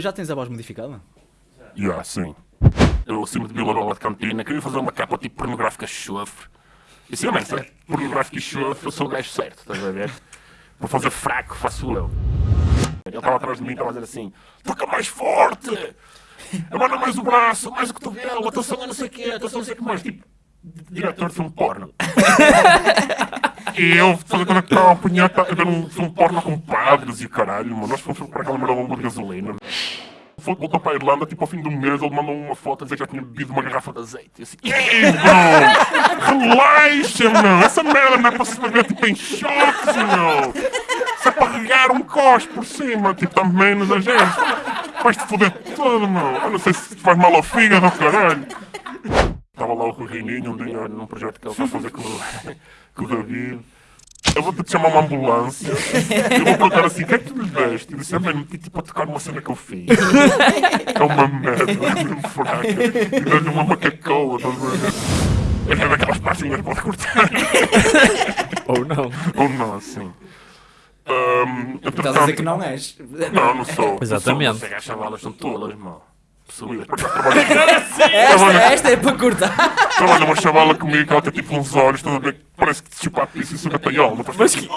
Já tens a voz modificada? Já, yeah, sim. Eu, acima de Vila Bola de Cantina, queria fazer uma capa tipo pornográfica chofre. E mas é pornográfica chofre, eu sou o gajo certo, estás a ver? Vou fazer fraco, faço eu. Ele estava atrás de mim e estava a dizer assim: toca mais forte! Abana mais o braço, mais o cotovelo, atenção a não sei o quê, atenção a não sei o que mais. Tipo, diretor de filme porno. e eu fazendo aquela punheta a ver um filme porno com padres e caralho, mano. Nós fomos para aquela merda bomba de gasolina. Voltou para a Irlanda, tipo ao fim do mês, ele mandou uma foto a dizer que já tinha bebido uma garrafa de azeite. E assim, ei, bro! Relaxa, meu! Essa merda não é para se beber tipo em choques, meu! É para regar um cos por cima, tipo, dá menos a gente. Vais-te foder todo, meu! Eu não sei se faz mal ao fígado, caralho! Estava lá o Reininho um dia num projeto que ele está a fazer com, com o David. Eu vou-te chamar uma ambulância. Eu vou perguntar assim: o que é que tu lhe deste? Eu disse: é meti tipo a tocar numa cena que eu fiz. É uma merda, é mesmo fraca. E deu-lhe uma macacoa, estás a ver? É daquelas partes que pode cortar. Ou não. Ou não, assim. Um, Estás a dizer que não és. Não, não sou. Exatamente. As chavalas são tolas, mano. Esta, esta é para cortar. Trabalha uma chavala comigo que ela tem tipo uns olhos, estás a ver? Parece que te chupa a pizza e suga paiol. Não Mas que...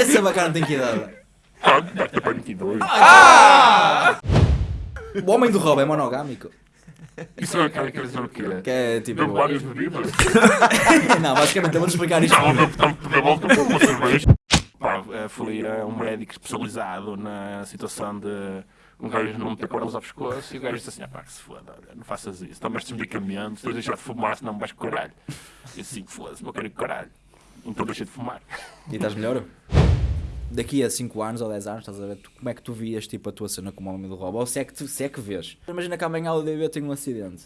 Essa bacana tem que idade? Ah, ter para 22. Ah! O homem do roubo é monogâmico. Isso é quer dizer o quê? Que é tipo. Bebo várias bebidas? não, basicamente eu vou explicar isto. Não, eu bebo tanto de volta como uma cerveja. Pá, fui a um médico especializado na situação de um gajo não meter cordas ao pescoço e o gajo disse assim: ah pá, que se foda, não faças isso, toma estes medicamentos, tens de deixar de fumar, senão vais com caralho. E assim, foda-se, não quero ir com caralho. Então deixei de fumar. E estás melhor? Daqui a 5 anos ou 10 anos, estás a ver tu, como é que tu vias tipo, a tua cena como homem do roubo? Ou se é que, tu, se é que vês? Imagina que amanhã o DB tem um acidente.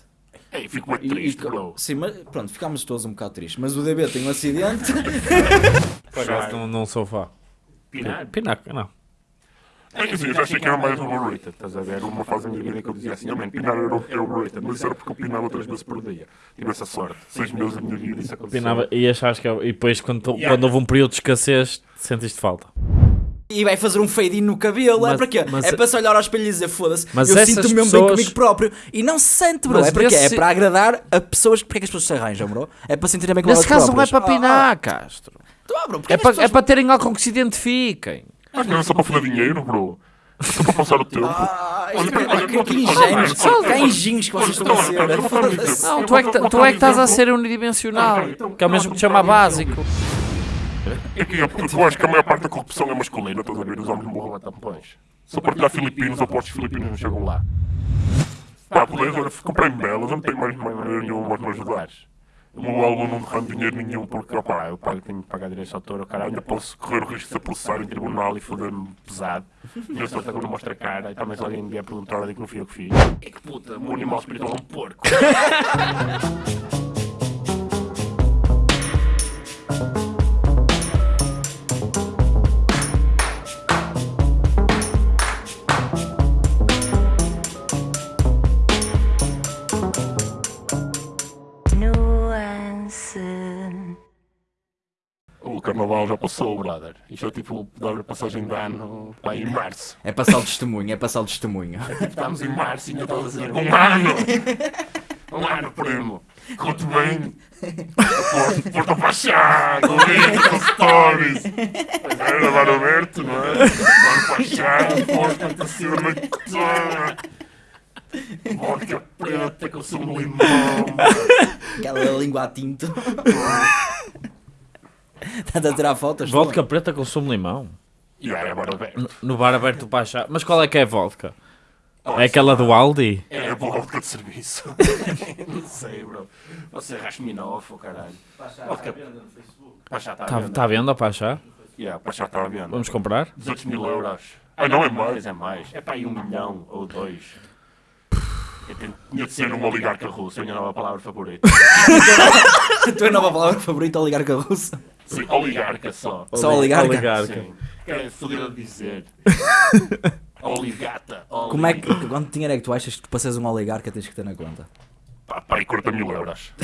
Ei, fico muito triste, e, bro. Sim, mas pronto, ficámos todos um bocado tristes. Mas o DB tem um acidente. Por não, sou fã. Pinar? Pinar, não. É assim, eu já achei que era mais overrated, estás a ver? Uma fase da minha vida que eu dizia assim, oh man, pinar era overrated, mas isso era porque eu pinava três vezes por dia. Tive essa sorte. Seis meses da minha vida isso aconteceu. Pinava, e achaste que... E depois, quando, yeah. quando houve um período de escassez, sentiste falta. E vai fazer um fade no cabelo, é mas, é para quê? Mas, é para se olhar ao espelho e dizer foda-se, eu sinto-me mesmo pessoas... bem comigo próprio. E não se sente, bro. Mas é para quê? É para agradar a pessoas. Porque é que as pessoas se arranjam, bro? É para sentirem bem com Nesse caso próprias. não é para pinar, ah, Castro. Ah, bro, é, para, pessoas... é para terem algo com que se identifiquem. Mas não é só para fazer dinheiro, bro. Só para passar o tempo. Ah, que ingênuos. Que ingênuos que vocês estão a ser. Não, tu é que, tu é que estás a ser unidimensional. Que é o mesmo que te chama básico. É que eu acho que a maior parte da corrupção é masculina, estás a ver? Os homens morram a tampões. Se eu partilhar filipinos, eu aposto que filipinos não chegam lá. Pá, beleza, comprei belas, não tenho mais maneira nenhuma para me ajudares. O meu álbum não derrama dinheiro nenhum porque, opá, eu pago, tenho que pagar direitos de autor, cara, ainda posso correr o risco de ser processado em tribunal e foder-me pesado. E eu sou que não mostra a cara e também se alguém me vier perguntar, olha que não fui eu que fiz. E que puta, o meu animal espiritual é um porco. carnaval já passou, brother. Isto é tipo dar a passagem de ano lá em março. É passar o testemunho, é passar o testemunho. É tipo, estamos em março e ainda estou a dizer um ano! Um ano, primo! Conto bem! Porto Pachá, com vídeo, com stories! Pois era, Bar aberto, não é? Bar Pachá, Porto, para cima da noite! Vodka preta com sumo de limão! Aquela língua a tinto. Estás a tirar fotos? Vodka preta com sumo de limão? Yeah, é bar aberto. No bar aberto para achar. Mas qual é que é a vodka? Oh, é aquela do Aldi? É a vodka de serviço. não sei, bro. Você é Rasminoff, ou caralho. Pachá está à venda no Facebook. Pachá está à tá, venda. Está à venda, Pachá? Yeah, Pachá está à venda. Vamos comprar? 18 mil euros. Ah, não é mais? É mais. É para aí um milhão ou dois. Tinha de ser um oligarca russo, é a minha nova palavra favorita. a tua nova palavra favorita, oligarca russa? Sim, oligarca só. Só oligarca? oligarca. Sim. É fodido dizer. Oligata. Como é que, quanto dinheiro é que tu achas que para seres um oligarca tens que ter na conta? Pá, pá, e 40 mil euros.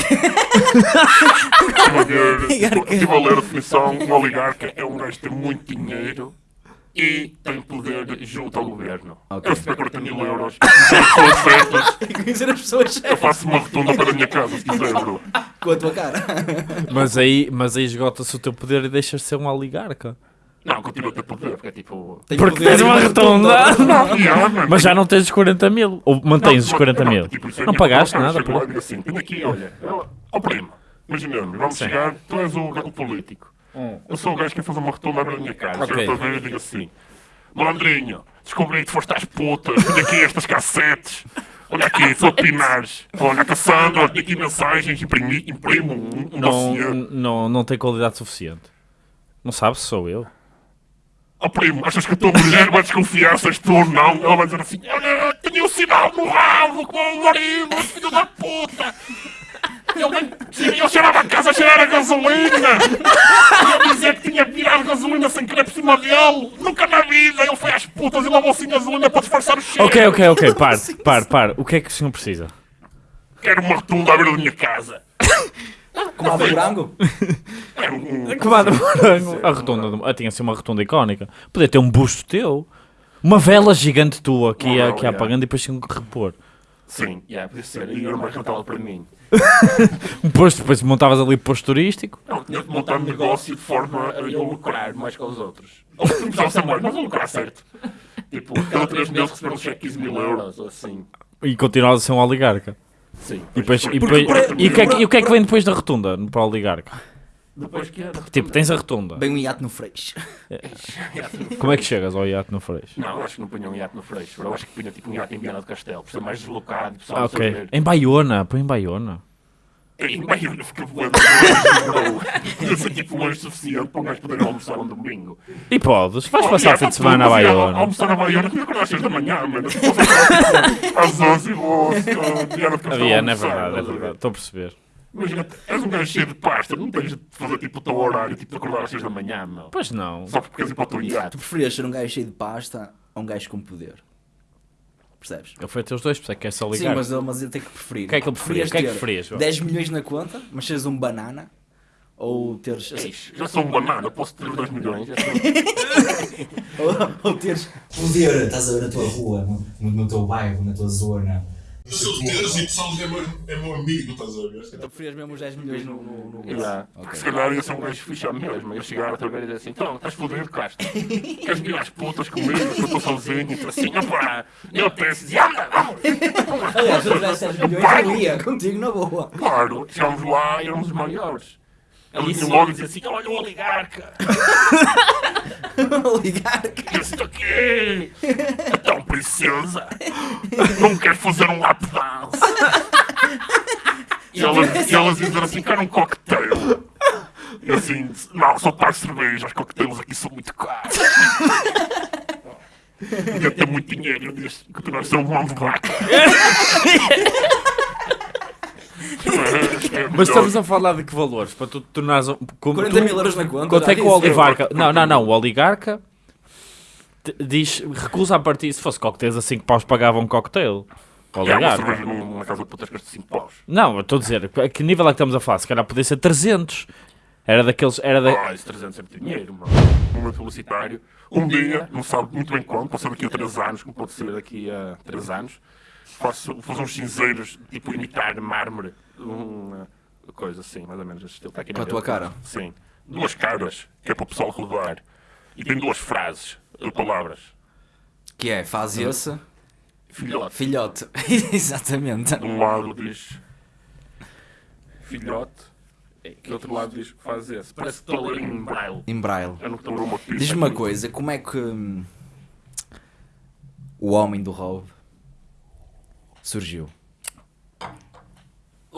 Estive a ler a definição, um oligarca é um gajo que tem muito dinheiro e tem poder junto ao governo. Okay. Eu recebo 40 mil euros, pessoas certas. Conhecer as pessoas certas. Eu faço uma rotunda para a minha casa, se quiser, bro. Com a tua cara. Mas aí, mas aí esgota-se o teu poder e deixas de ser um oligarca. Não, continua a ter poder, porque é tipo. Tem porque tens uma rotunda. Mas já não tens os 40 mil. Ou mantens os 40 mil. Tipo, não pagaste nada. Por... Assim, tem aqui, olha, ó primo, imaginando, vamos Sim. chegar, tu és o, o político. Hum. Eu sou o gajo que quer fazer uma rotunda na minha casa. Okay. Eu e digo assim: Malandrinho, descobri que foste às putas, olha aqui estas cassetes. Olha aqui, sou Pinares. Olha, Cassandra, tenho aqui mensagens, imprimi, imprimo um, um não, não, não tem qualidade suficiente. Não sabes se sou eu. Oh primo, achas que a tua mulher vai desconfiar se és tu ou não? Ela vai dizer assim, olha, tinha um sinal no rabo com o marido, filho da puta. Ele, ele cheirava a casa a cheirar a gasolina. Ia dizer que tinha virado gasolina sem querer por cima dele. Nunca na vida. Ele foi às putas e lavou assim gasolina para disfarçar o cheiro. Ok, ok, ok. Par, par, par. O que é que o senhor precisa? Quero uma rotunda à beira da minha casa. Comada de morango? Comada de morango. A rotunda, ah, tinha assim uma rotunda icónica. Podia ter um busto teu. Uma vela gigante tua que ia, que ia apagando e depois tinha que repor. Sim, yeah, podia ser. E era uma rentá para mim. um posto, depois montavas ali posto turístico. Não, tinha que montar um negócio de forma a eu lucrar mais que os outros. Ou não precisava ser mais, mas vou lucrar certo. Tipo, cada três meses receber um cheque de 15 mil euros, assim. E continuavas a ser um oligarca. Sim. E, depois, e, depois, o que é que, e o que é que vem depois da rotunda para o oligarca? Depois que é Tipo, tens a rotunda. Bem um iate no freixo. É. Como é que chegas ao iate no freixo? Não, acho que não punha um iate no freixo. Eu acho que punha tipo um iate em Viana do Castelo, por ser mais deslocado. Ah, ok. Em Baiona, põe em Baiona. Em Baiona fica voando Eu sei tipo longe suficiente para um gajo poder almoçar um domingo. E podes, vais oh, passar o fim de semana a Baiona. Almoçar na Baiona, tinha que acordar às 6 da manhã, mano. Às 11 e vou, Viana do Castelo. Viana, é verdade, é verdade. Estou a perceber. Imagina, és um gajo cheio de pasta, não tens de fazer tipo o teu horário, tipo de acordar às 6 da manhã, meu. Pois não. Só porque queres ir para o teu iate. Tu preferias ser um gajo cheio de pasta ou um gajo com poder? Percebes? Ele foi ter os dois, porque é que é só ligar. Sim, mas, ele, mas ele tem que preferir. O que é que ele preferia? O que é que preferias? 10 milhões na conta, mas seres um banana ou teres. Já sou um banana, posso ter 2 milhões. ou, ou teres poder, estás a ver na tua rua, no, no teu bairro, na tua zona solteiros e pessoal é meu, é meu amigo, estás a ver? Então preferias mesmo os 10 milhões no. no, no... Yeah. Okay. Se calhar ia ser um gajo fixe mesmo. Eu chegar outra vez e dizer assim: então, estás fodido, Castro. Queres vir às putas comigo? Que eu estou sozinho. E assim: opá, eu penso, anda, vamos. Aliás, se eu tivesse 10 milhões, eu ia contigo na boa. Claro, chegámos lá e éramos os maiores. Ele vinha logo e dizia assim: olha o oligarca. oligarca. Eu estou aqui. Então, princesa, não quer fazer um lap dance? E elas, e elas diziam assim: quero um cocktail. E assim, não, só pago cerveja, os coquetéis aqui são muito caros. Eu tenho muito dinheiro, eu disse, continuar a ser um mão de vaca. Mas estamos a falar de que valores? Para tu tornares. Como 40 mil euros na conta. Quanto é que o oligarca. Não, não, não. O oligarca diz, recusa a partir. Se fosse coquetéis a 5 paus, pagava um cocktail. O oligarca. É, uma casa de putas custa 5 paus. Não, estou a dizer. A que nível é que estamos a falar? Se calhar podia ser 300. Era daqueles. Era da... Ah, esse 300 é muito dinheiro, mano. Um publicitário. Um dia, não sabe muito bem quando, pode ser daqui a 3 anos, como pode ser daqui a 3 anos faço, faço uns cinzeiros, tipo imitar mármore, uma coisa assim, mais ou menos estilo. Está aqui Com a tua cara? Sim. Duas caras, que é para o pessoal rodar. E tem duas frases, palavras. Que é, faz esse... Filhote. Filhote, exatamente. De um lado diz filhote, e do outro lado diz faz esse. Parece que estou a ler em braille. Em braille. Diz-me uma coisa, como é que hum, o homem do roubo surgiu?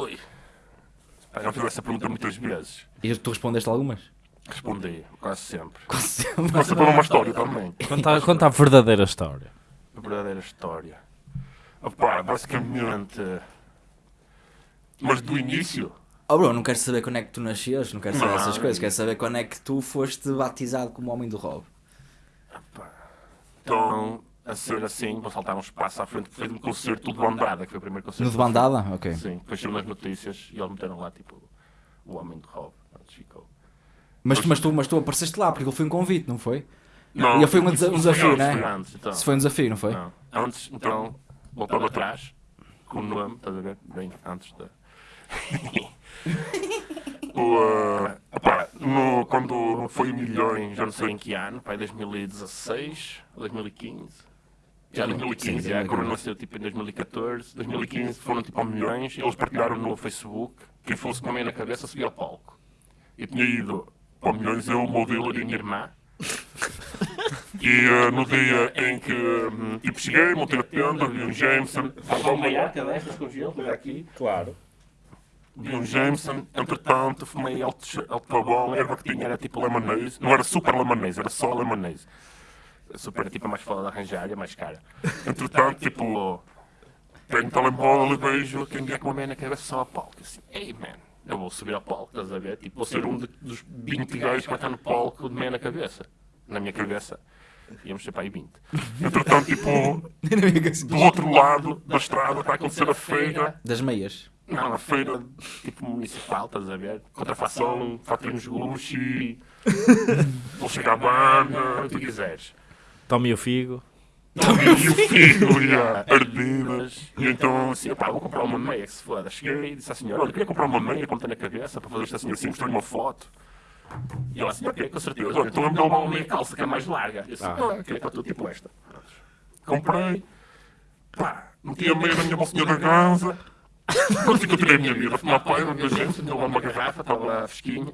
Oi. Já fiz essa pergunta muitas vezes. E tu respondeste algumas? Respondi, quase sempre. Quase sempre. Quase sempre uma história também. Conta, conta a verdadeira história. A verdadeira história. Opa, basicamente. Mas do início. Oh bro, não quero saber quando é que tu nascias, não quero saber não. essas coisas, quero saber quando é que tu foste batizado como homem do roubo. Então, a ser assim, vou saltar um espaço à frente, fez um concerto de bandada, que foi o primeiro concerto. No de bandada? Ok. Sim, depois saiu nas notícias e eles meteram lá, tipo, o homem de Rob, ficou. Mas, mas, tu, mas tu apareceste lá, porque ele foi um convite, não foi? Não, e foi um, um desafio, não é? Antes, então. Se foi um desafio, não foi? Não. Antes, então, voltando atrás, com o nome, estás a ver? Bem, antes da. o, uh, opa, no, quando foi milhões, já não sei em que ano, pai, 2016 ou 2015. Já 2015, já, a Corona nasceu tipo em 2014, 2015 foram tipo a milhões, eles partilharam no Facebook, quem fosse com a na cabeça subia ao palco. E tinha ido para milhões eu, o modelo e a minha irmã. E uh, no dia em que um, tipo, cheguei, montei a tenda, vi um Jameson. Estava uma iaca destas com gelo, aqui. Claro. Vi um Jameson, entretanto, fumei alto, alto pavão, a erva que tinha era tipo lemonade. Não era super lemonade, era só lemonade. Super tipo mais foda de arranjar, é mais cara. Entretanto, tipo, tenho um telemóvel e vejo quem é que uma na cabeça só a palco. Assim, ei man, eu vou subir ao palco, estás a ver? Tipo, vou ser um de, dos 20 gajos que vai estar no palco de meia na cabeça. Na minha cabeça íamos ser para aí 20. Entretanto, tipo, do outro lado da estrada está a acontecer a feira. Das meias? Não, a feira tipo municipal, estás a ver? Contrafação, fatrinhos Gucci, Dolce Gabbana, o que quiseres. Tome o figo. Tome o figo, já, ardidas. E então, assim, pá, vou comprar uma meia, que se foda. Cheguei e disse à senhora, olha, queria comprar uma meia, como tem na cabeça, para fazer esta senhora assim, mostrei uma foto. E ela assim, ok, com certeza. Olha, então vamos dar uma meia calça que é mais larga. E assim, ah, ok, para tudo tipo esta. Comprei, pá, meti a meia na minha bolsinha da casa. Quando que eu tirei a minha vida, fumar pai, na minha gente, deu uma garrafa, estava lá fresquinha.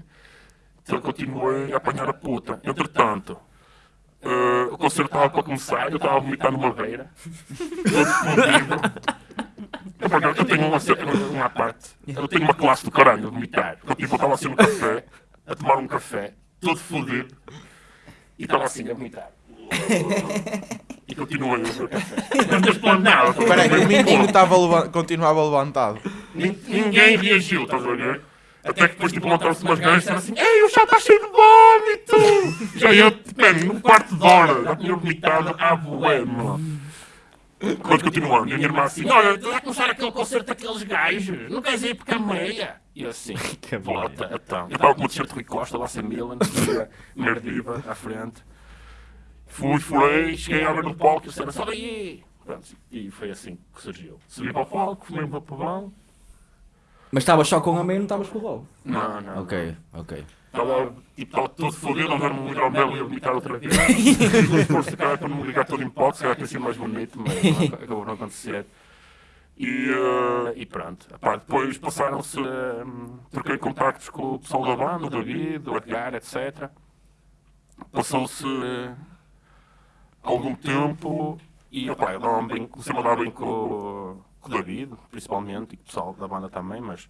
Então continuei a apanhar a puta. Entretanto, uh, o concerto estava para começar, eu estava a vomitar numa beira. Todo fodido. Eu tenho uma, uma parte, eu tenho uma classe do caralho a vomitar. Eu tipo, estava assim no café, a tomar um café, todo fodido, e estava assim a vomitar. E continuei a beber café. Não tens plano nada. Espera aí, o menino estava, continuava levantado. Ninguém reagiu, estás a ver? Até que depois tipo, montaram-se umas gajas e disseram assim: Ei, o chá está cheio de vómito! Já ia, mano, num quarto de hora, já tinha vomitado à boema. Quando continuando, e a minha irmã assim: Olha, está a começar aquele concerto daqueles gajos, não queres ir porque a meia? E eu assim: Que bota, então. Eu estava com o t-shirt Rui Costa, lá sem Milan, merdiva à frente. Fui, furei, cheguei a ver no palco e disseram: Sobe aí! Pronto, e foi assim que surgiu. Subi para o palco, fumei um papelão. Mas estavas só com a meia e não estavas com o rolo? Não, não. Ok, ok. Estava tipo, todo fodido, a ver-me ligar o mel e a vomitar outra vez. Tive esforço cara para não me ligar todo em pó, se calhar ter sido mais bonito, mas não, acabou não acontecer. E, uh, e pronto. Epá, depois passaram-se. Um, troquei contactos com o pessoal da banda, o David, o Edgar, etc. Passou-se algum tempo e opa, eu bem, comecei a dar bem com, com o David, principalmente, e o pessoal da banda também, mas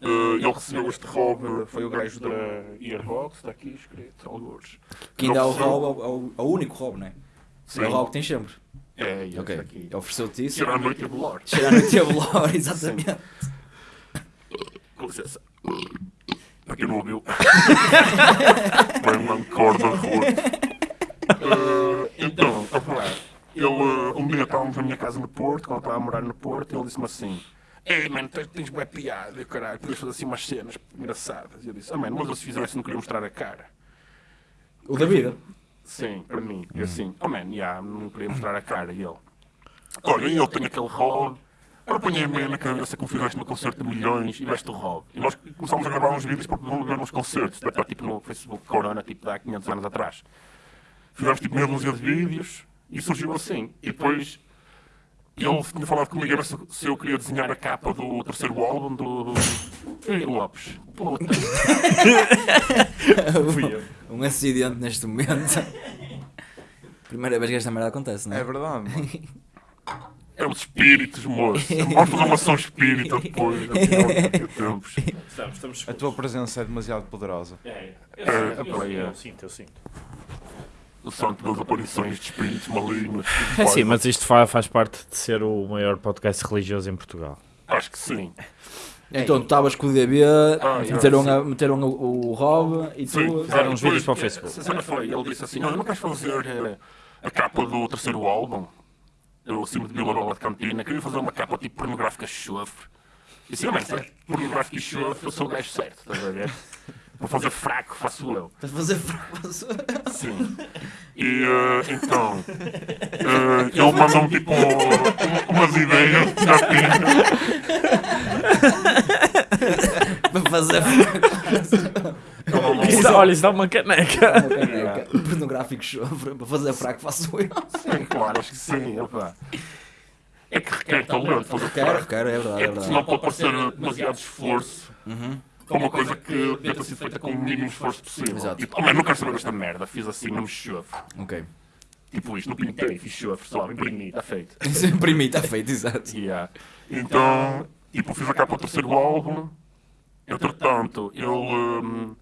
Uh, ele recebeu este Rob, foi o gajo da Earbox, está aqui escrito, alguns. Que ainda é o Rob, é o, é o único Rob, não é? Sim. É o Rob que tem sempre. É, e okay. aqui. Ofereceu-te isso. Tirar a noite a bolor. Tirar a noite a bolor, exatamente. Com licença. Para quem não ouviu. Foi uma corda roto. Uh, então, a falar. Ele, uh, um dia estávamos na minha casa no Porto, quando estava a morar no Porto, ele disse-me assim Ei, mano, tens, tens boa piada, caralho, podias fazer assim umas cenas engraçadas. E eu disse, ah, mano, mas se fizesse não queria mostrar a cara. O da vida? Sim, para mim. E assim, oh, man, yeah, não queria mostrar a cara. E ele, olha, eu tenho aquele rol. Agora ponha a meia na cabeça como fizeste no concerto de milhões e veste o Rob. E nós começámos a gravar uns vídeos para não ver nos concertos. Tipo no Facebook Corona, tipo de há 500 anos atrás. Fizemos tipo meia dúzia de vídeos e surgiu assim. E depois ele tinha falado comigo se eu queria desenhar a capa do terceiro álbum do. Ei, Lopes. Puta. um acidente neste momento. Primeira vez que esta merda acontece, não é? É verdade. É os espíritos, moço. Vamos fazer uma ação espírita depois. Tempos. Estamos, estamos a tua presença é demasiado poderosa. É, é. Eu, é, eu, eu, eu sinto, eu sinto santo das aparições de espíritos malignos. É sim, mas isto faz, faz parte de ser o maior podcast religioso em Portugal. Acho que sim. Então tu estavas com o DB, ah, meteram, a, meteram o, o Rob e sim, tu. Fizeram uns vídeos para o Facebook. A foi, ele disse assim: Não, não queres fazer eh, a capa do terceiro álbum? Eu, acima de Vila Rola de Cantina, queria fazer uma capa tipo pornográfica chofre. E assim, mas é pornográfica e chofre, eu sou o gajo certo, estás a ver? Para fazer fraco, faço eu. Para fazer fraco, faço eu. Sim. E uh, então, uh, ele mandou-me tipo umas ideias já Para fazer fraco. Isso, olha, isso dá uma caneca. Uma caneca. Pornográfico chofre. Para fazer fraco, faço eu. Sim, claro, acho que sim. Opa. É que requer talento requer. Requer, é verdade. É, é verdade. Senão pode parecer demasiado esforço. Uhum é uma coisa que deve ter sido feita com o mínimo esforço possível. Exato. Tipo, oh, não quero saber desta merda, fiz assim, não me chofre. Ok. Tipo isto, não pintei, fiz chofre, só, imprimi, está feito. imprimi, está feito, exato. Yeah. Então, tipo, fiz a capa do terceiro álbum, entretanto, ele... Um,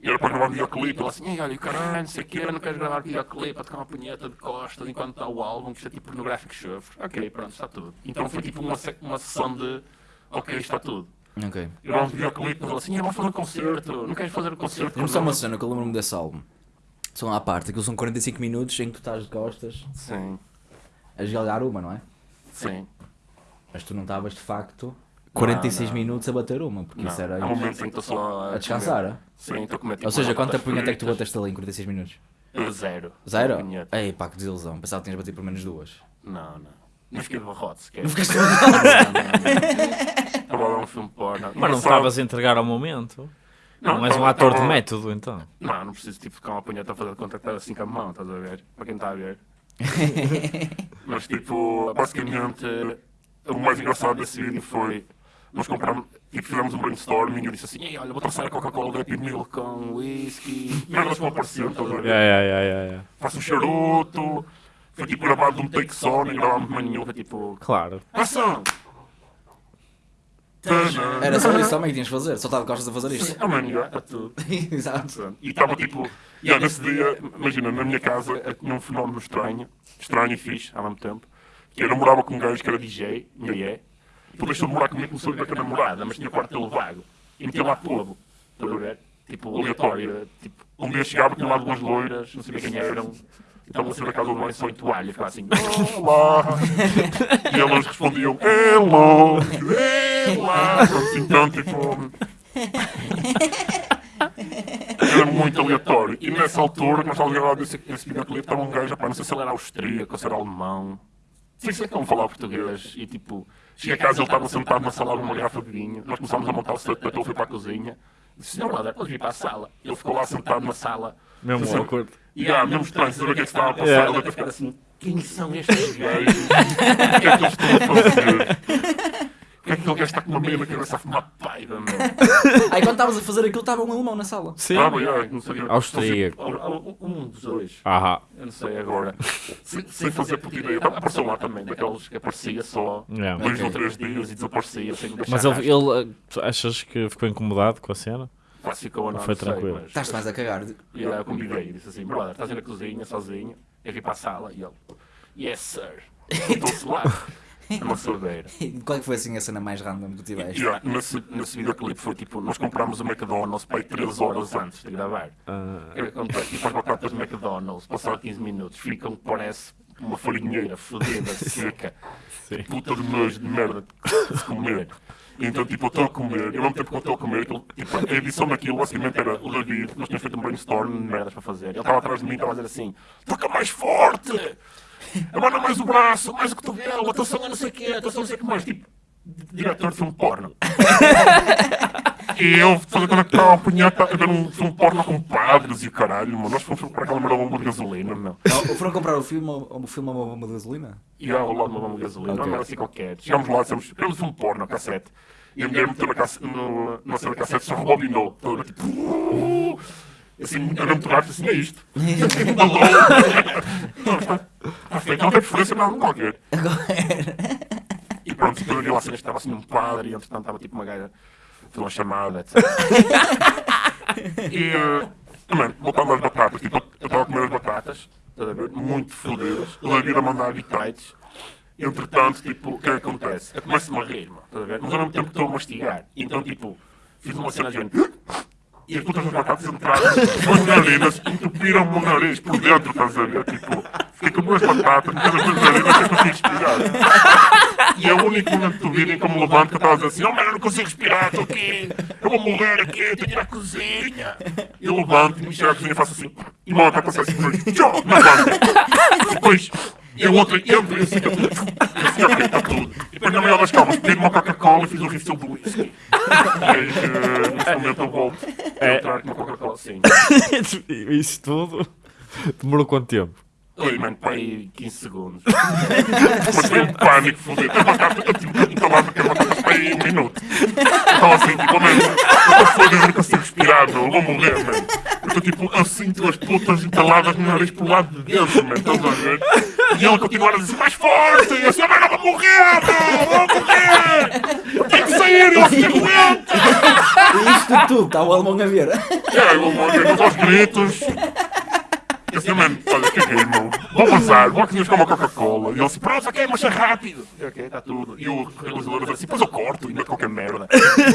era para gravar um videoclipe, ele assim, olha, caralho, não sei o quê, não queres gravar videoclipe para tocar uma punheta de costas enquanto está o álbum, que isto é tipo pornográfico chofre. Ok, pronto, está tudo. Então foi tipo uma, uma sessão de, ok, está tudo. Ok. Eu um videoclipe e assim, vamos fazer um concerto, não queres fazer um concerto? Tem só uma cena que eu lembro-me desse álbum. São à parte, aquilo são 45 minutos em que tu estás de costas. Sim. A jogar uma, não é? Sim. Mas tu não estavas de facto 46 não, não. minutos a bater uma, porque não. isso era. Há um momento em que estou só a, descansar. A Sim, estou a comer tipo, Ou seja, quanta punheta é que tu bateste ali em 46 minutos? Zero. Zero? Ei, pá, que desilusão. Pensava que tinhas batido por menos duas. Não, não. Não fiquei de barrote sequer. Não ficaste de barrote? Estava a ver um filme porno. Mas não estavas a entregar ao momento? Não, não és um ator de método, então? Não, não preciso tipo ficar uma punheta a fazer de contactar assim com a mão, estás a ver? Para quem está a ver. Mas tipo, basicamente, o mais engraçado desse vídeo foi nós compramos, tipo, fizemos um brainstorming e eu disse assim, Ei, olha, vou traçar a Coca-Cola Happy Meal com whisky. Merdas vão aparecendo, estás a ver? Yeah, yeah, yeah, yeah. Faço um charuto. Foi tipo gravado de um take só, nem gravámos mais nenhum, foi tipo. Claro. Ação! Era só isso também que tinhas de fazer, só estava gostas de fazer isto. Ah, mano, era tudo. Exato. E estava tipo. E yeah, nesse dia, imagina, na minha casa tinha um fenómeno estranho, estranho e fixe, ao mesmo tempo, que eu namorava com um gajo que era DJ, e é, e tu deixou de morar comigo, começou a ir com a namorada, mas tinha quarto dele vago, e metia lá povo, estás a ver? Tipo, aleatório, tipo, um dia chegava, tinha lá duas loiras, não sabia quem eram, estavam assim na casa do banho só em toalha, ficava assim, olá. e elas respondiam, hello, hello. Então, tipo. Era muito aleatório. E nessa altura, nós estávamos a gravar esse, esse videoclipe, estava um gajo, não sei se ele era austríaco, se era alemão. Sei se é que não falava português. E tipo, cheguei a casa, ele estava sentado na sala numa garrafa de vinho. Nós começámos a montar o setup, ele foi para a cozinha. Disse, senhor Brother, podes vir para a sala. Ele ficou lá sentado na sala. Mesmo assim, awkward. E há, mesmo estranho, saber o que é que estava a passar. Yeah. Ele a ficar assim, quem são estes gajos? O que é que eles estão a fazer? Porque é que aquele gajo está com uma meia na cabeça a fumar paiva, meu? Aí quando estavas a fazer aquilo, estava um alemão na sala. Sim. Ah, mas, não sabia. Austríaco. Um dos dois. Aham. Eu não sei agora. sem, sem fazer puta ideia. Apareceu lá também, daqueles que aparecia só yeah. dois okay. ou três dias e desaparecia sem deixar Mas ele, ele, achas que ficou incomodado com a cena? Quase ficou não, foi tranquilo. Estás mais a cagar. E eu convidei e disse assim: brother, estás na cozinha sozinho? Eu vim para a sala e ele, yes sir. Estou-se lá. É uma sordeira. Qual é foi assim a cena mais random que tu tiveste? Yeah, nesse, nesse videoclipe foi tipo, nós comprámos o McDonald's para 3 horas antes de gravar. Uh... E faz batatas McDonald's, passaram 15 minutos, ficam, parece uma farinheira fodida, seca, Sim. puta de nojo de merda de comer. Então, tipo, eu estou a comer, e ao mesmo tempo que eu estou a comer, aquilo, tipo, a edição daquilo basicamente era o David, nós tínhamos feito um brainstorm de merdas para fazer. Ele estava atrás de mim e estava a dizer assim: toca mais forte! Abana mais o braço, mais o cotovelo, atenção a não sei o quê, atenção a não sei o que mais. Tipo, diretor de filme porno. e eu fazendo aquela punheta a ver um filme porno com padres e o caralho, mano. Nós fomos comprar aquela merda bomba de gasolina, não. não foram comprar o filme, o filme a uma bomba de gasolina? E ao lado de uma bomba de gasolina, okay. não era assim qualquer. Chegámos lá e dissemos, um filme porno, cassete. E a mulher meteu na, cassete, no, na cena da cassete, só rebobinou. Toda tipo, uh, assim, era muito rápido, assim, é isto. Está feito, não tem preferência, não, qualquer. E pronto, depois eu lá cena estava assim um padre e entretanto estava tipo uma gaja, fez uma chamada, etc. e, uh, mano, voltando às batatas, tipo, eu estava a comer as batatas, estás a ver, muito fodidas, o David a mandar bitites, entretanto, tipo, o que é que acontece? Eu começo-me a rir, mano, estás a ver, mas ao mesmo tempo estou a mastigar, então, tipo, fiz uma cena de E as putas batatas entraram as narinas, entupiram-me o nariz por dentro, estás a ver? Tipo, fiquei com duas batatas, mas as duas narinas sem conseguir respirar. E é o único momento do vídeo em que eu me levanto que dizer assim, oh mano, eu não consigo respirar, estou aqui, eu vou morrer aqui, tenho que ir à cozinha. E eu levanto-me, chego à cozinha e faço assim, e uma batata sai assim, tchau, na banca. Depois e a outra entra e assim, assim, ok, está tudo. E depois na maior das calmas, pedi uma Coca-Cola e fiz um refill do whisky. E neste momento eu volto a é. entrar com uma Coca-Cola assim. Isso tudo demorou quanto tempo? Oi, mano, pai, 15 segundos. Mas foi um pânico, fodido. Eu marcava, eu tive que entalava que eu marcava pai um minuto. Então assim, tipo, mano, eu estou eu não consigo respirar, meu, eu vou morrer, mano. Eu estou tipo, eu sinto as putas entaladas no nariz pro lado de dentro, mano, estás a ver? E ele continuar a dizer mais forte, e assim, mano, eu vou morrer, meu, eu vou morrer! Eu tenho que sair, eu assim aguento! E isto tudo, está o alemão a ver. É, o alemão a ver aos gritos. Eu assim, mano, olha, caguei, meu. Vou passar, vou aqui buscar uma Coca-Cola. E ele assim, pronto, ok, mas é rápido. E, ok, está tudo. E o realizador assim, depois eu corto e meto qualquer merda.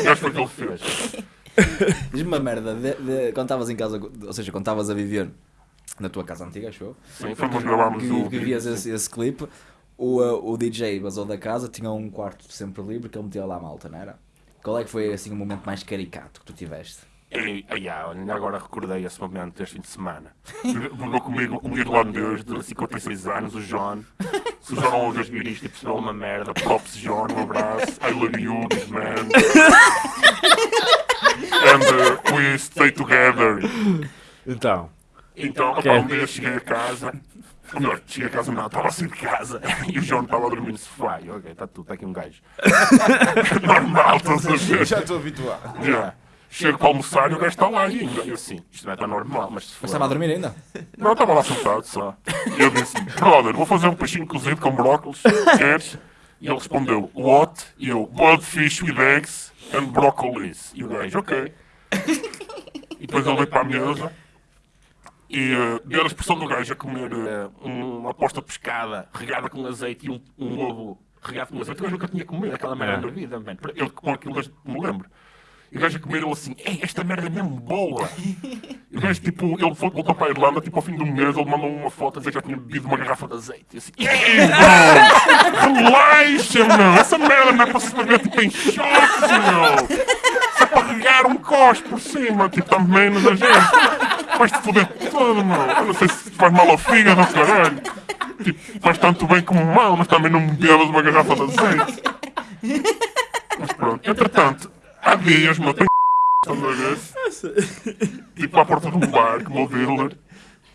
E acho que foi o que ele fez. Diz-me uma merda, de, de, quando estavas em casa, ou seja, quando estavas a viver na tua casa antiga, achou? Sim, fomos gravarmos que, o. Que vias esse, esse clipe, o, uh, o DJ basou da casa, tinha um quarto sempre livre que ele metia lá a malta, não era? Qual é que foi assim o momento mais caricato que tu tiveste? E, e, ainda agora recordei esse momento deste fim de semana. Jogou comigo um irlandês de 56 anos, o John. Se o John não ouvir isto e percebeu uma merda, props John, um abraço. I love you, man. And uh, we stay together. Então. Então, okay. um dia cheguei a casa. Melhor, cheguei a casa não, estava assim de casa e o João estava a dormir no sofá. E, ok, está tudo, está aqui um gajo. Normal, estás a ver? Já estou habituado. Já. Chego para almoçar e o gajo está lá ainda. E eu assim, isto não é tão normal, mas se for... Mas estava a dormir ainda? Não, estava lá sentado só. E eu disse, brother, vou fazer um peixinho cozido com brócolis, queres? E ele respondeu, what? E eu, boiled fish with eggs and broccolis. E o gajo, ok. E depois ele veio para a mesa e uh, ver a expressão do gajo a comer uh, uma aposta pescada regada com azeite e um, um ovo regado com azeite. Eu nunca tinha comido aquela merda na vida, man. Eu com aquilo me lembro. E o gajo a comer ele assim, ei, esta merda é mesmo boa. E o gajo, tipo, ele voltou para a Irlanda, tipo, ao fim do mês, ele mandou uma foto a dizer que já tinha bebido uma garrafa de azeite. E assim, ei, bro, relaxa, meu, essa merda não é para se beber, tipo, em choques, meu. Se é para regar um cos por cima, tipo, também da gente. Vais-te foder todo, meu. Eu não sei se faz mal ao fígado, caralho. Tipo, faz tanto bem como mal, mas também não me bebas uma garrafa de azeite. Mas pronto, entretanto, há dias, meu, tenho Tipo à porta de um bar, como o dealer.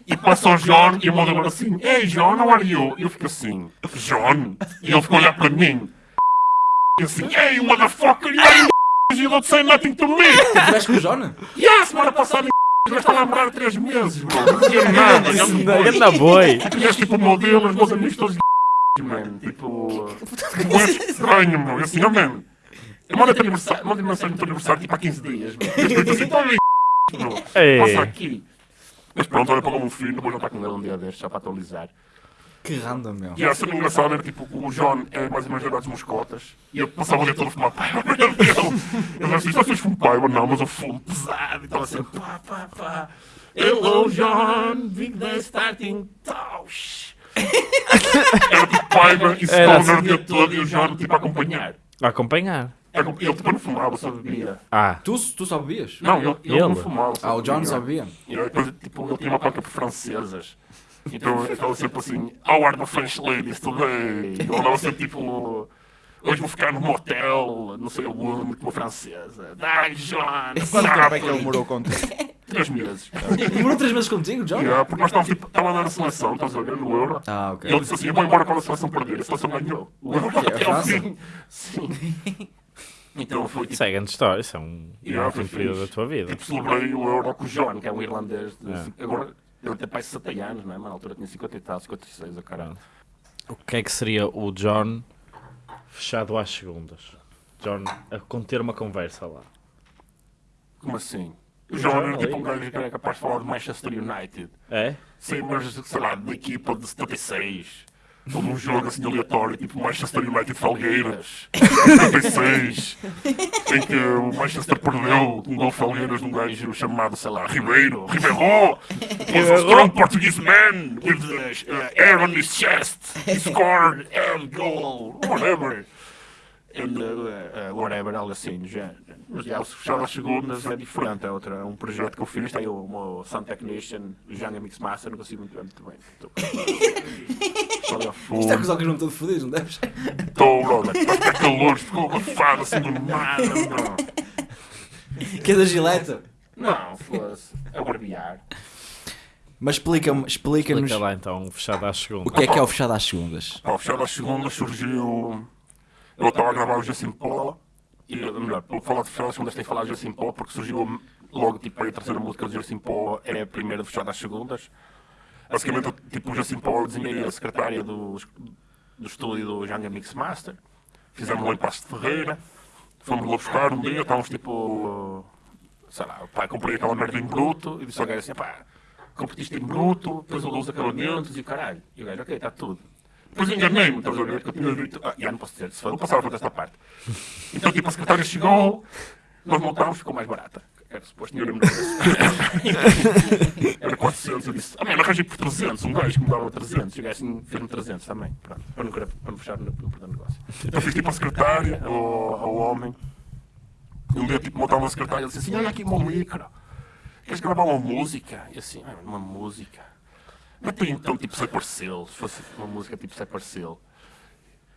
E passa o John e o meu dealer assim, Ei John, how are you? E eu fico assim, John? E ele ficou a olhar para mim. E assim, Ei, motherfucker, you are you don't say nothing to me. Tiveste com o John? Yeah, semana passada já está a namorar 3 meses, bro. Não dizia nada. Anda boi. Tiveste tipo o meu dealer, os meus amigos todos mano. Tipo, não é estranho, meu. E assim, oh, mano. Manda-te aniversário, manda mensagem do teu aniversário tipo há 15 dias. Eu assim, estou ali, passa aqui. Mas pronto, olha para o meu filho, depois não está com ele um dia destes, só para atualizar. Que random, meu. E a cena engraçada era tipo, o John é mais ou menos idade moscotas. E eu passava o dia todo a fumar paiva dele. Eu disse assim, já fez fumo paiva? Não, mas eu fumo pesado. E estava assim, pá, pá, pá. Hello, John, big day starting. Tausch. Era tipo paiva e stoner o dia todo e o John tipo a acompanhar. A acompanhar. Ele tipo não fumava, só bebia. Ah. Tu, tu só bebias? Não, ele, ele, não fumava. Ah, o John só bebia? E depois, tipo, ele tinha uma placa por francesas. Então ele estava sempre assim, how are the French ladies today? Ele andava sempre tipo, hoje vou ficar num motel, não sei onde, com uma francesa. Dai, John! Quanto tempo é que ele morou contigo? Três meses. Demorou três meses contigo, John? Yeah, porque nós estávamos tipo, estava a dar a seleção, estás a ver, no Euro. Ah, ok. E ele disse assim, eu vou embora quando a seleção perder. A seleção ganhou. O Euro até ao fim. Sim. Então foi tipo. Isso é grande história, isso é um yeah, um período da tua vida. Tipo, celebrei o Euro com o John, que é um irlandês. De, é. Agora, ele tem pai 60 anos, não é? Mas na altura tinha 50 e tal, 56, a caralho. O que é que seria o John fechado às segundas? John a conter uma conversa lá. Como assim? O John era tipo um gajo que era capaz de falar de Manchester United. É? Sim, mas sei lá, da equipa de 76 todo um jogo assim aleatório, tipo Manchester United Falgueiras, 76, em que o Manchester perdeu um gol Falgueiras de um gajo chamado, sei lá, Ribeiro, Ribeiro, was a strong Portuguese man with uh, air on his chest, he scored a goal, whatever. And, uh, whatever, algo assim, já. Mas já, o Fechado às Segundas é diferente, é, outra, é um projeto que eu fiz, tem o meu Sound Technician, o Janga Mix Master, não consigo muito bem, muito bem. Isto é que os olhos não estão fodidos, não deves? Estou, brother, está calor, ficou abafado assim do nada, bro. Que é da gileta? Não, fosse a barbear. Mas explica-me, explica-nos. Explica lá então, o fechado às segundas. O que é que é o fechado às segundas? o fechado às segundas surgiu. Eu estava a gravar o Paula e, melhor, de fechado às segundas, tem Jacinto Paula porque surgiu logo tipo a terceira música do Paula é a primeira de fechado às segundas. Basicamente, tipo, o Jacinto Paula desenhei a secretária do, do estúdio do Janga Mix Master. Fizemos lá em Passo de Ferreira. Fomos lá buscar um dia, estávamos tipo. Sei lá, pá, comprei aquela merda em bruto e disse ao gajo assim: pá comprei isto em bruto, depois eu dou os acabamentos e o caralho. E o gajo, ok, está tudo. Depois enganei-me, estás a ver? Que eu tinha dito. Ah, já não posso dizer, se for, vou passar por esta parte. Então, tipo, a secretária chegou, nós montámos, ficou mais barata. Era suposto, tinha era Era 400, eu disse, ah, mano, arranjei por 300, um gajo que me dava 300, e o gajo assim, fez-me 300 também, pronto, para não, para não fechar no perder negócio. Então fiz tipo a secretária, ao, ao homem, um dia tipo montava uma secretária, ele disse assim, olha aqui o meu micro, queres gravar uma música? E assim, ah, uma música. Mas tem então tipo Cypress Hill, se fosse uma música tipo Cypress Hill.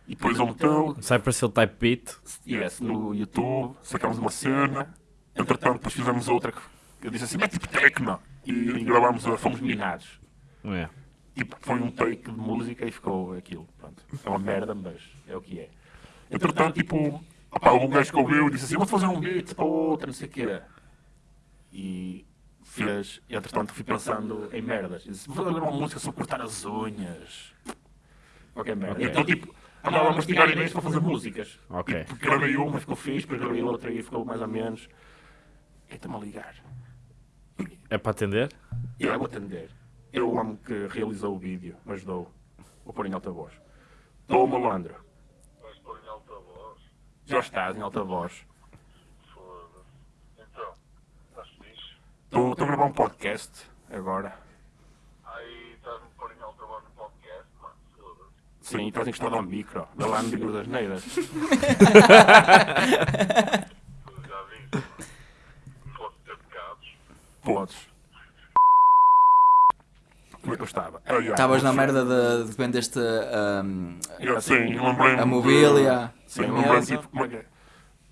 E depois ele meteu. Cypress Hill Type Beat? Yes, no YouTube, sacámos uma cena. Entretanto, depois fizemos outra que eu disse assim, mas tipo techno. E, e gravámos a Fomos Minados. É. Tipo, foi um take de música e ficou aquilo. Pronto. É uma merda, mas é o que é. Entretanto, tipo, opa, algum gajo que ouviu e disse assim, vou fazer um beat para outra, não sei o que E fez, e entretanto fui pensando em merdas. Disse, vou fazer uma música sobre cortar as unhas. Ok, merda. Okay. Então, tipo, andava a mastigar ideias para fazer músicas. Ok. E, gravei uma, ficou fixe, depois gravei outra e ficou mais ou menos. E está-me a ligar. É para atender? É, vou atender. Eu o homem que realizou o vídeo, mas dou. Vou pôr em alta voz. Estou, malandro. Vais pôr em alta voz? Já estás em alta voz. Estou a gravar um podcast agora. Aí estás-me pôr em alta voz no podcast, mano, foda-se. Sim, estás encostado ao micro, da lá no micro das neiras. Já vi. Posso ter pecados? Podes. Como é que eu estava? Estavas na merda de, de vendeste um, eu, sim, lembrei a mobília. Sim, lembrei tipo, como é que é?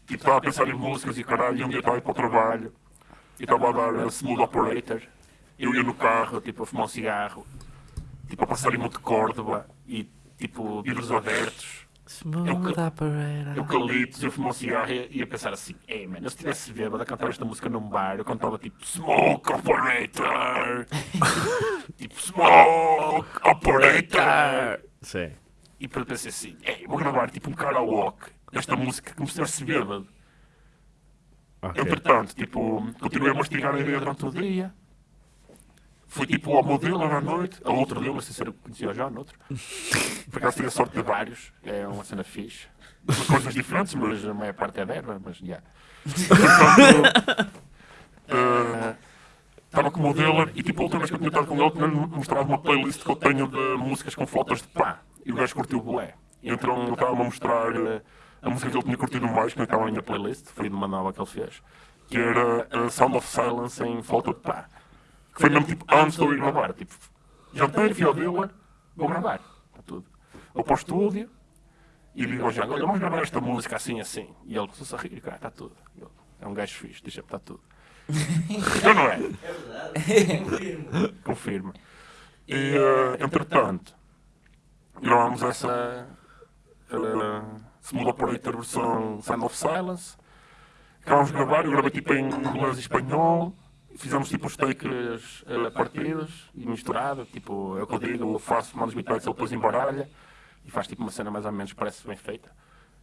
Tipo, estava a pensar em músicas e caralho, e um dia estava a para o trabalho e estava a dar a smooth operator. Eu ia no carro, tipo, a fumar um cigarro, tipo, a passar em Monte Córdoba e, tipo, vidros abertos. Smooth operator. Eucaliptos, eu fumar um cigarro e ia pensar assim: ei, mano, se tivesse bêbado a cantar esta música num bar, eu cantava tipo Smoke Operator! tipo, Smoke Operator! Sim. E depois pensei assim: ei, vou gravar tipo um karaoke desta música como se tivesse bêbado. Okay. Entretanto, tipo, continuei a mastigar a ideia durante o dia. Fui tipo ao modelo à noite, a outro dele, não sei se era conhecia já, no outro. Por acaso tive a sorte de vários, é uma cena fixe. Coisas diferentes, mas a maior parte é d'erva, mas já. Yeah. uh, estava com o modelo e tipo a última vez que eu tinha estado com ele, tinha mostrado uma playlist que eu tenho de músicas com fotos de pá. E o gajo curtiu o bolé. Então ele estava a mostrar. Uh, a música que ele tinha curtido mais, que não estava ainda na playlist, foi de uma nova que ele fez, que era a Sound of Silence em Falta de Pá. Que foi mesmo tipo antes de eu ir gravar. Tipo, jantei, fui ao dealer, vou gravar. Está tudo. Vou para o estúdio e digo ao Jango, olha, vamos gravar esta música assim, assim. E ele começou a rir, cara, está tudo. É um gajo fixe, deixa-me, está tudo. então não é? É verdade. Confirma. E, uh, entretanto, gravámos essa. Uh, Smooth Operator versão Sound of Silence. Acabámos de gravar, eu gravei tipo em inglês e espanhol. Fizemos tipo os takes uh, partidos e misturado, tipo, é o que eu digo, eu faço, mando os beatbacks, ele depois embaralha e faz tipo uma cena mais ou menos, parece bem feita.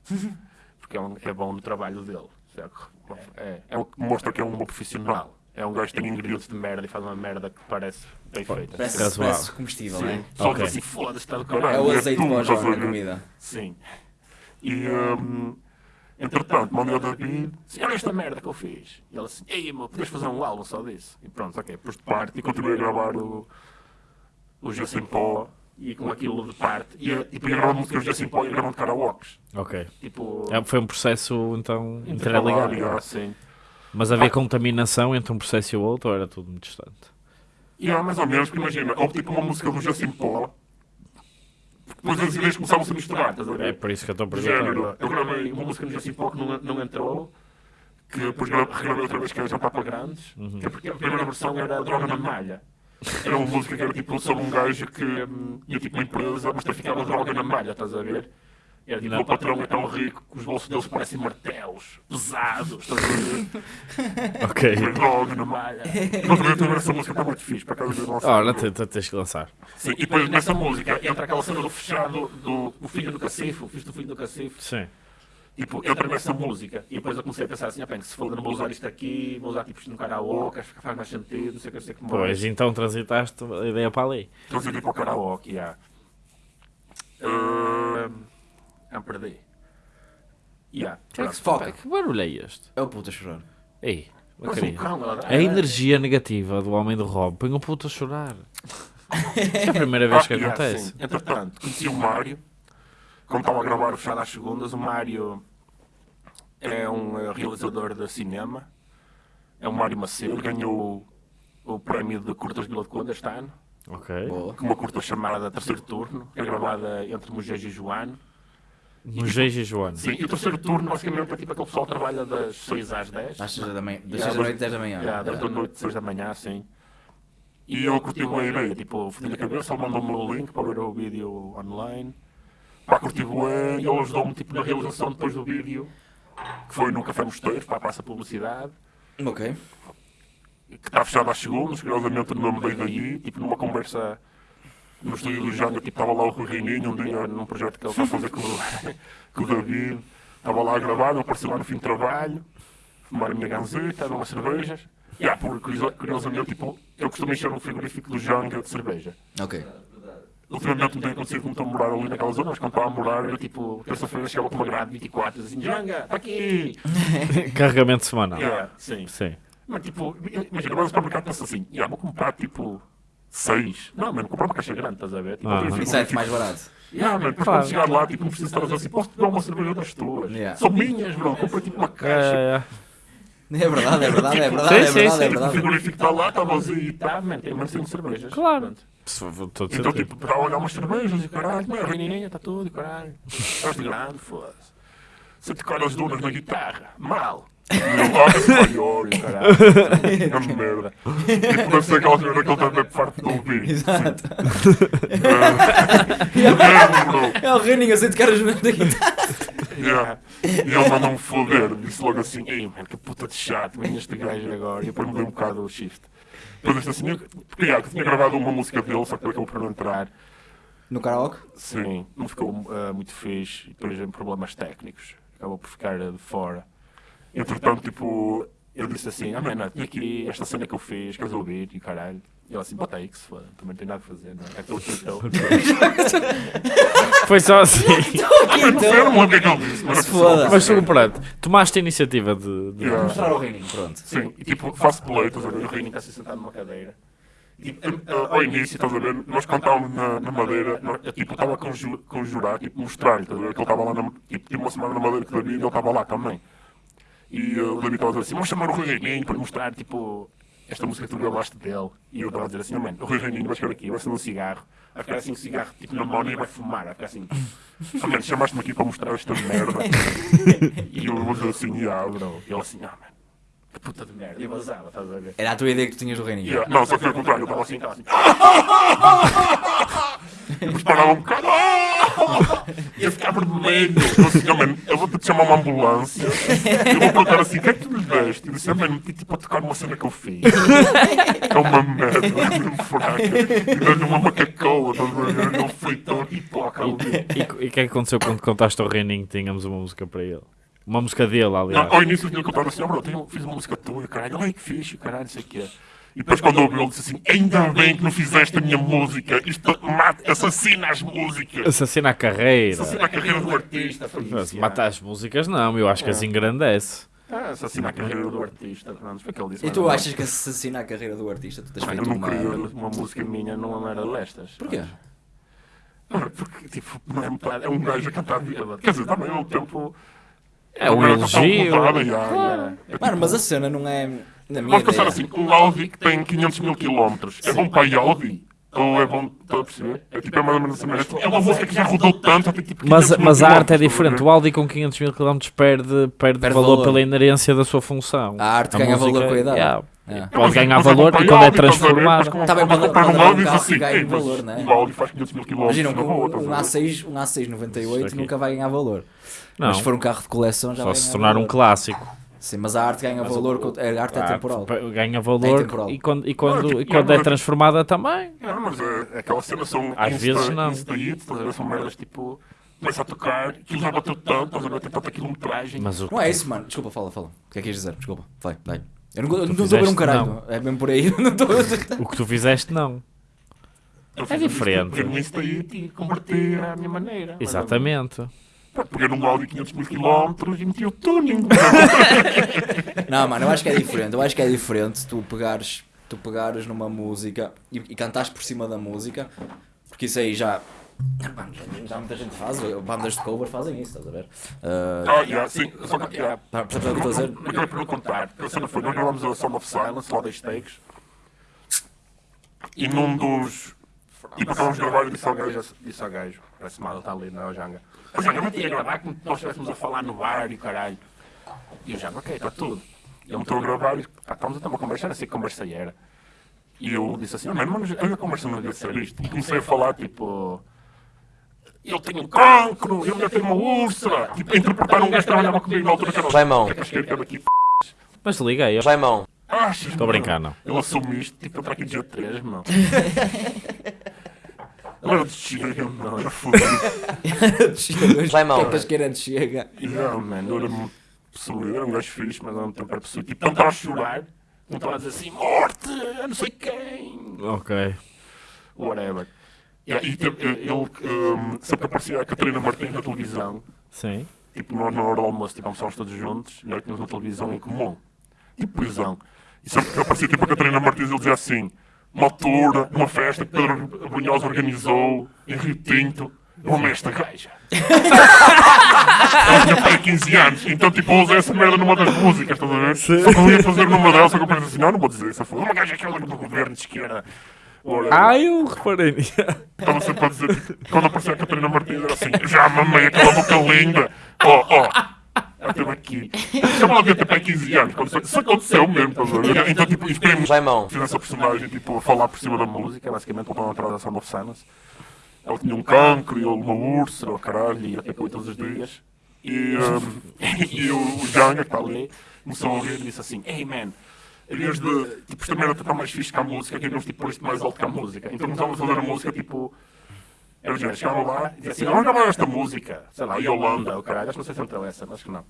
Porque é, um, é bom no trabalho dele. É, é, é o que mostra que é um bom profissional. É um gajo que tem ingredientes de merda e faz uma merda que parece bem feita. Parece, Razoável. parece comestível, não é? Só que assim, foda-se, está do caralho. É o azeite tu, para estás João a comida. Sim. E, hum, entretanto, mandei ao David, assim, olha esta merda que eu fiz. E ele assim, ei, meu, podes fazer um álbum só disso? E pronto, ok, pus de parte e continuei a gravar o, o Justin Pó e com aquilo de parte. E eu, tipo, ia gravar músicas do Justin Pó e ia gravando karaokes. Ok. Tipo, É, foi um processo, então, intercalar, interligado. e assim. Mas havia contaminação entre um processo e o outro ou era tudo muito distante? E é mais ou menos, porque imagina, houve tipo uma música do Justin Pó, depois as ideias começavam -se a misturar, estás a ver? É por isso que eu estou a Do perguntar. género, eu gravei uma música no Justin Pó que não, não entrou, que depois gra- regravei outra vez que era Jantar para Grandes, Uhum. que é porque a primeira versão era Droga na Malha. Era uma música que era tipo sobre um gajo que hum, ia tipo uma empresa, mas traficava droga na malha, estás a ver? Não. o patrão é tão rico que os bolsos deles parecem martelos, pesados, estás a ver? Ok. Droga na malha. Mas eu também essa música está muito fixe, para cada vez lançar. Ora, te- te- tens que lançar. Sim, e depois nessa música entra aquela cena do fechado do o filho do cacifo, o filho do filho do cacifo. Sim. Tipo, entra nessa música e depois eu comecei a pensar assim, ah, bem, se foda, não vou usar isto aqui, vou usar tipo isto no karaoke, acho que faz mais sentido, não sei o que, não sei o que mais. Pois, então transitaste a ideia para ali. Então eu tipo ao karaoke, já. Uh, ah, perdi. Já. Que, é que, Foca. que barulho é este? É o puto a chorar. Ei, uma Parece um cão, A energia negativa do homem do Rob põe o puto a chorar. É a primeira vez que Ah, yeah, acontece. sim. Entretanto, conheci o Mário. Quando estava a gravar o Fechado às Segundas, o Mário é um eh, realizador de cinema. É o Mário Macedo. Ganhou o, o prémio de curtas de Vila de Conde este ano. Ok. Boa. Com uma curta chamada Terceiro Turno. É gravada entre Mugejo e Joano. No e Joana. Sim, e o terceiro turno basicamente é tipo aquele pessoal que trabalha das 6 às 10. Às 6 da manhã. Das Yeah, 6 da noite, 10 da manhã. Yeah, das da noite, 6 da manhã, sim. E eu curti uma ideia, tipo, fodi a cabeça, ele mandou-me o link para ver o vídeo online. Pá, curti e ele ajudou-me tipo, na realização depois do vídeo, que foi no Café Mosteiros, para a Praça Publicidade, Ok. que está fechado às segundas, curiosamente no nome veio daí, tipo, numa conversa no estúdio do Janga, tipo, estava lá o Reininho, um dia, num projeto que ele está a fazer com, o- com o David, estava lá a gravar, eu apareci lá no fim de trabalho, fumar a minha ganzeta, beber umas cervejas. E, ah, por, curioso- curiosamente, tipo, eu costumo encher um frigorífico do Janga de cerveja. Ok. Ultimamente não tem acontecido como estou a morar ali naquela zona, mas quando estava a morar, era tipo, terça-feira chegava com uma grade 24 e dizia assim, Janga, está aqui! Carregamento semanal. Yeah, sim. Sim. Mas tipo, imagina, vai ao supermercado e pensa assim, yeah, vou comprar tipo 6. Não, mano, comprar uma caixa grande, estás a ver? Tipo, Ah. fico- Isso é mais barato. Yeah, mano, depois quando chegar lá, tipo, não preciso estar a dizer assim, posso te dar uma cerveja das tuas? Yeah. São minhas, bro, comprei tipo uma É, caixa. é. É verdade, é verdade, é verdade, Sim, é sim, verdade, sim. é O verdade. frigorífico está lá, está vazio e está, mano, tem menos de cervejas. Claro. De Então, tipo, para olhar umas cervejas e caralho, mas a reininha está tudo e caralho. Estás de grande, foda-se. Se tocar as dunas na guitarra, mal. Olha maior e caralho. Grande merda. Deve ser aquela cena que ele bem farto de ouvir. Exato. Bro. É o Reininho, eu sei tocar as mãos da guitarra. Yeah. E ele mandou-me foder, disse logo assim, ei mano, que puta de chato, vem este gajo agora, e depois mudei um bocado o shift. Depois disse assim, eu- porque yeah, eu tinha gravado uma música dele, só que acabou por não entrar, No karaoke? sim, não ficou ah, muito fixe, e depois em problemas técnicos, acabou por ficar ah, de fora. Entretanto, tipo, eu disse assim, ah mano, tinha aqui esta cena que eu fiz, queres ouvir, e caralho. E ele assim, bota aí que se foda, também não tem nada a fazer, não é? Aquele título. Foi só assim. Ah, mas não sei, eu não lembro o que é que ele disse, mas Se foda. Mas tudo pronto. Tomaste a iniciativa de. de- Yeah. Mostrar ao Reininho, pronto. Sim, e tipo, faço play, estás a ver? O Reininho está-se sentado numa cadeira. E, eh, eh, ao início, estás a ver? Nós cantávamos na, na Madeira, nós- eu tipo, estava a conju- conjurar, tipo, mostrar-lhe, estás a ver? Que ele estava lá, na, tipo, tive uma semana na Madeira o David e ele estava lá também. E o a dizer assim, vamos chamar o Rui Reininho para mostrar, tipo, esta música que tu gravaste dele. E eu estava a dizer assim, não, mano, o Rui Reininho vai chegar aqui, vai acender um cigarro, vai ficar assim um cigarro, tipo, na mão e vai fumar, vai ficar assim... Ah, mano, chamaste-me aqui para mostrar esta merda. e eu vou dizer assim, ah, bro. E ele assim, ah, mano, que puta de merda. E eu vazava, estás a ver? Era a tua ideia que tu tinhas do Reininho. Yeah. Não, só que foi ao contrário, eu estava assim, estava assim. E depois parava um bocado. E eu ficava vermelho. Eu assim, oh, mano, eu vou ter de chamar uma ambulância. Eu vou perguntar assim: o que é que tu lhe deste? E disse: ah, mano, meti tipo a tocar numa cena que eu fiz. É uma merda, mesmo fraca. E deu-lhe uma macacoa, estás a ver? Ele foi tão hipoca. E e o que é que aconteceu quando contaste ao Reininho que tínhamos uma música para ele? Uma música dele, aliás. Não, ao início tinha contado assim, oh, bro, tenho, fiz uma música tua, caralho, ai que fixe, caralho, não sei o que é. E depois quando ouviu ele disse assim, ainda bem que não fizeste a minha música, isto mata, assassina as músicas. Assassina a carreira. Assassina a carreira do artista. Mas mata as músicas não, eu acho que as engrandece. Ah, assassina a carreira do artista, pronto, foi o que ele disse. E tu achas que assassina a carreira do artista? Tu tens Eu feito não uma... queria uma música minha numa merda destas. Porquê? Ah, Porque, tipo, não é, muito- é um gajo a cantar bêbado. Quer dizer, também ao tempo... É um elogio. Mano, mas a cena não é... Na minha Vamos pensar ideia. assim, um Audi que tem 500 mil quilómetros, é bom para a Audi? Ou é bom, estão a perceber? É tipo, é mais ou menos assim, mas é uma música que já rodou tanto, tem tipo 500 Mas, mas a arte é quilómetros, diferente. O Audi com 500 mil km perde, perde, Perde valor, valor. pela inerência da sua função. A arte ganha valor com a idade. yeah, É. Pode ganhar Mas é valor e a quando é a ver? transformado. Mas como- Tá bem, quando quando- comprar um é Audi, assim, ganha "Ei, mas valor, né? O Audi faz 500 mil quilómetros Imagina, um, estás um a ver? A6, um A6 Isso 98 aqui. nunca vai ganhar valor. Não, Mas se for um carro de coleção já só vai se tornar um clássico. Sim, mas a arte ganha valor, com- a arte é Ah, temporal. p- Ganha É valor temporal. e quando, e quando, e quando é mas- transformada também. Não, mas é, é aquela cena são Às insta- vezes não. insta hits, a? São merdas tipo. Começa a tocar, aquilo já bateu tanto, estás a ver? Tem tanta quilometragem. Mas o Não é isso, mano. Desculpa, fala, fala. O que é que ias dizer? Desculpa. Vai, vai. Eu não estou a ver um caralho. não. É mesmo por aí. estou o que tu fizeste, não. Eu é diferente. No Insta Hit e converti à minha maneira. Exatamente. Pá, Peguei num Audi 500 mil quilómetros e meti o tuning. Não, mano, eu acho que é diferente. Eu acho que é diferente tu pegares, tu pegares numa música e, e cantares por cima da música, porque isso aí já. Mano, já, muita gente faz, bandas de cover fazem isso, estás a ver? Ah, Ah, yeah, sim. Só que, yeah. Percebes o que eu estou a dizer? Não acabei por não contar. A cena foi, nós gravamos a Sound of Silence, lá das takes. E num dos... Tipo, acabamos de gravar e disse ao gajo, disse ao gajo, parece mal, ele está ali na Janga. Janga, não tinha gravar como nós estivéssemos a falar no bar e o caralho. E o Janga, ok, está tudo. E ele me estou a gravar e pá, estamos a ter uma conversa, não sei que conversa era. E eu disse assim, mano, mas a conversa não devia ser isto. E comecei a falar, tipo... Eu tenho um cancro, eu já tenho uma úlcera. Tipo, interpretar um gajo que trabalhava comigo na altura que era... Daqui, Mas liguei. Raimão. Estou a brincar, não. Ele assume isto, tipo, entrar aqui dia 3, meu. Era chega, não, era fodido. Vai mal. Tantas queirantes chega. E não, mano, eu era uma pessoa, eu era um gajo fixe, mas ao mesmo tempo era pessoa, tipo, não estava a chorar, não estava a dizer assim, morte, não sei quem, Ok. whatever. E aí teve- ele, um, sempre aparecia a Catarina Martins na televisão, Sim. tipo, nós na hora do almoço, tipo, almoçávamos todos juntos, e nós tínhamos uma televisão em comum, tipo prisão. E sempre que aparecia, tipo, a Catarina Martins, ele dizia assim, uma altura, numa festa que Pedro Brunhosa organizou, em Rio Tinto, eu amei esta gaja. Ela tinha pai 15 anos, então, tipo, eu usei essa merda numa das músicas, estás a ver? Só que eu ia fazer numa delas, só que eu pensei assim, não, não vou dizer isso, foi uma gaja aquela do governo de esquerda. Ora, Ah, eu reparei nisso. Estava sempre a dizer, tipo, quando aparecia a Catarina Martins, era assim, já mamei aquela boca linda. Ó, ó, esteve aqui. Ela devia ter pai 15 anos, quando isso, aconteceu mesmo, ver? Então, tipo, Raimão. fiz essa personagem, tipo, a falar por cima da música, basicamente, para uma transação of Silence. Ela tinha um cancro e ele uma úlcera, o caralho, e até todos os dias. E, um, e o, Janga, que está ali, começou a ouvir e disse assim, hey man, em vez de, tipo, esta merda está mais fixe que a música, queríamos, tipo, pôr isto mais alto que a música. Então começámos a fazer a música, tipo, eu já chegava lá e dizia assim, vamos gravar esta música, sei lá, Yolanda, o caralho, acho que não sei se entrou essa, acho que não.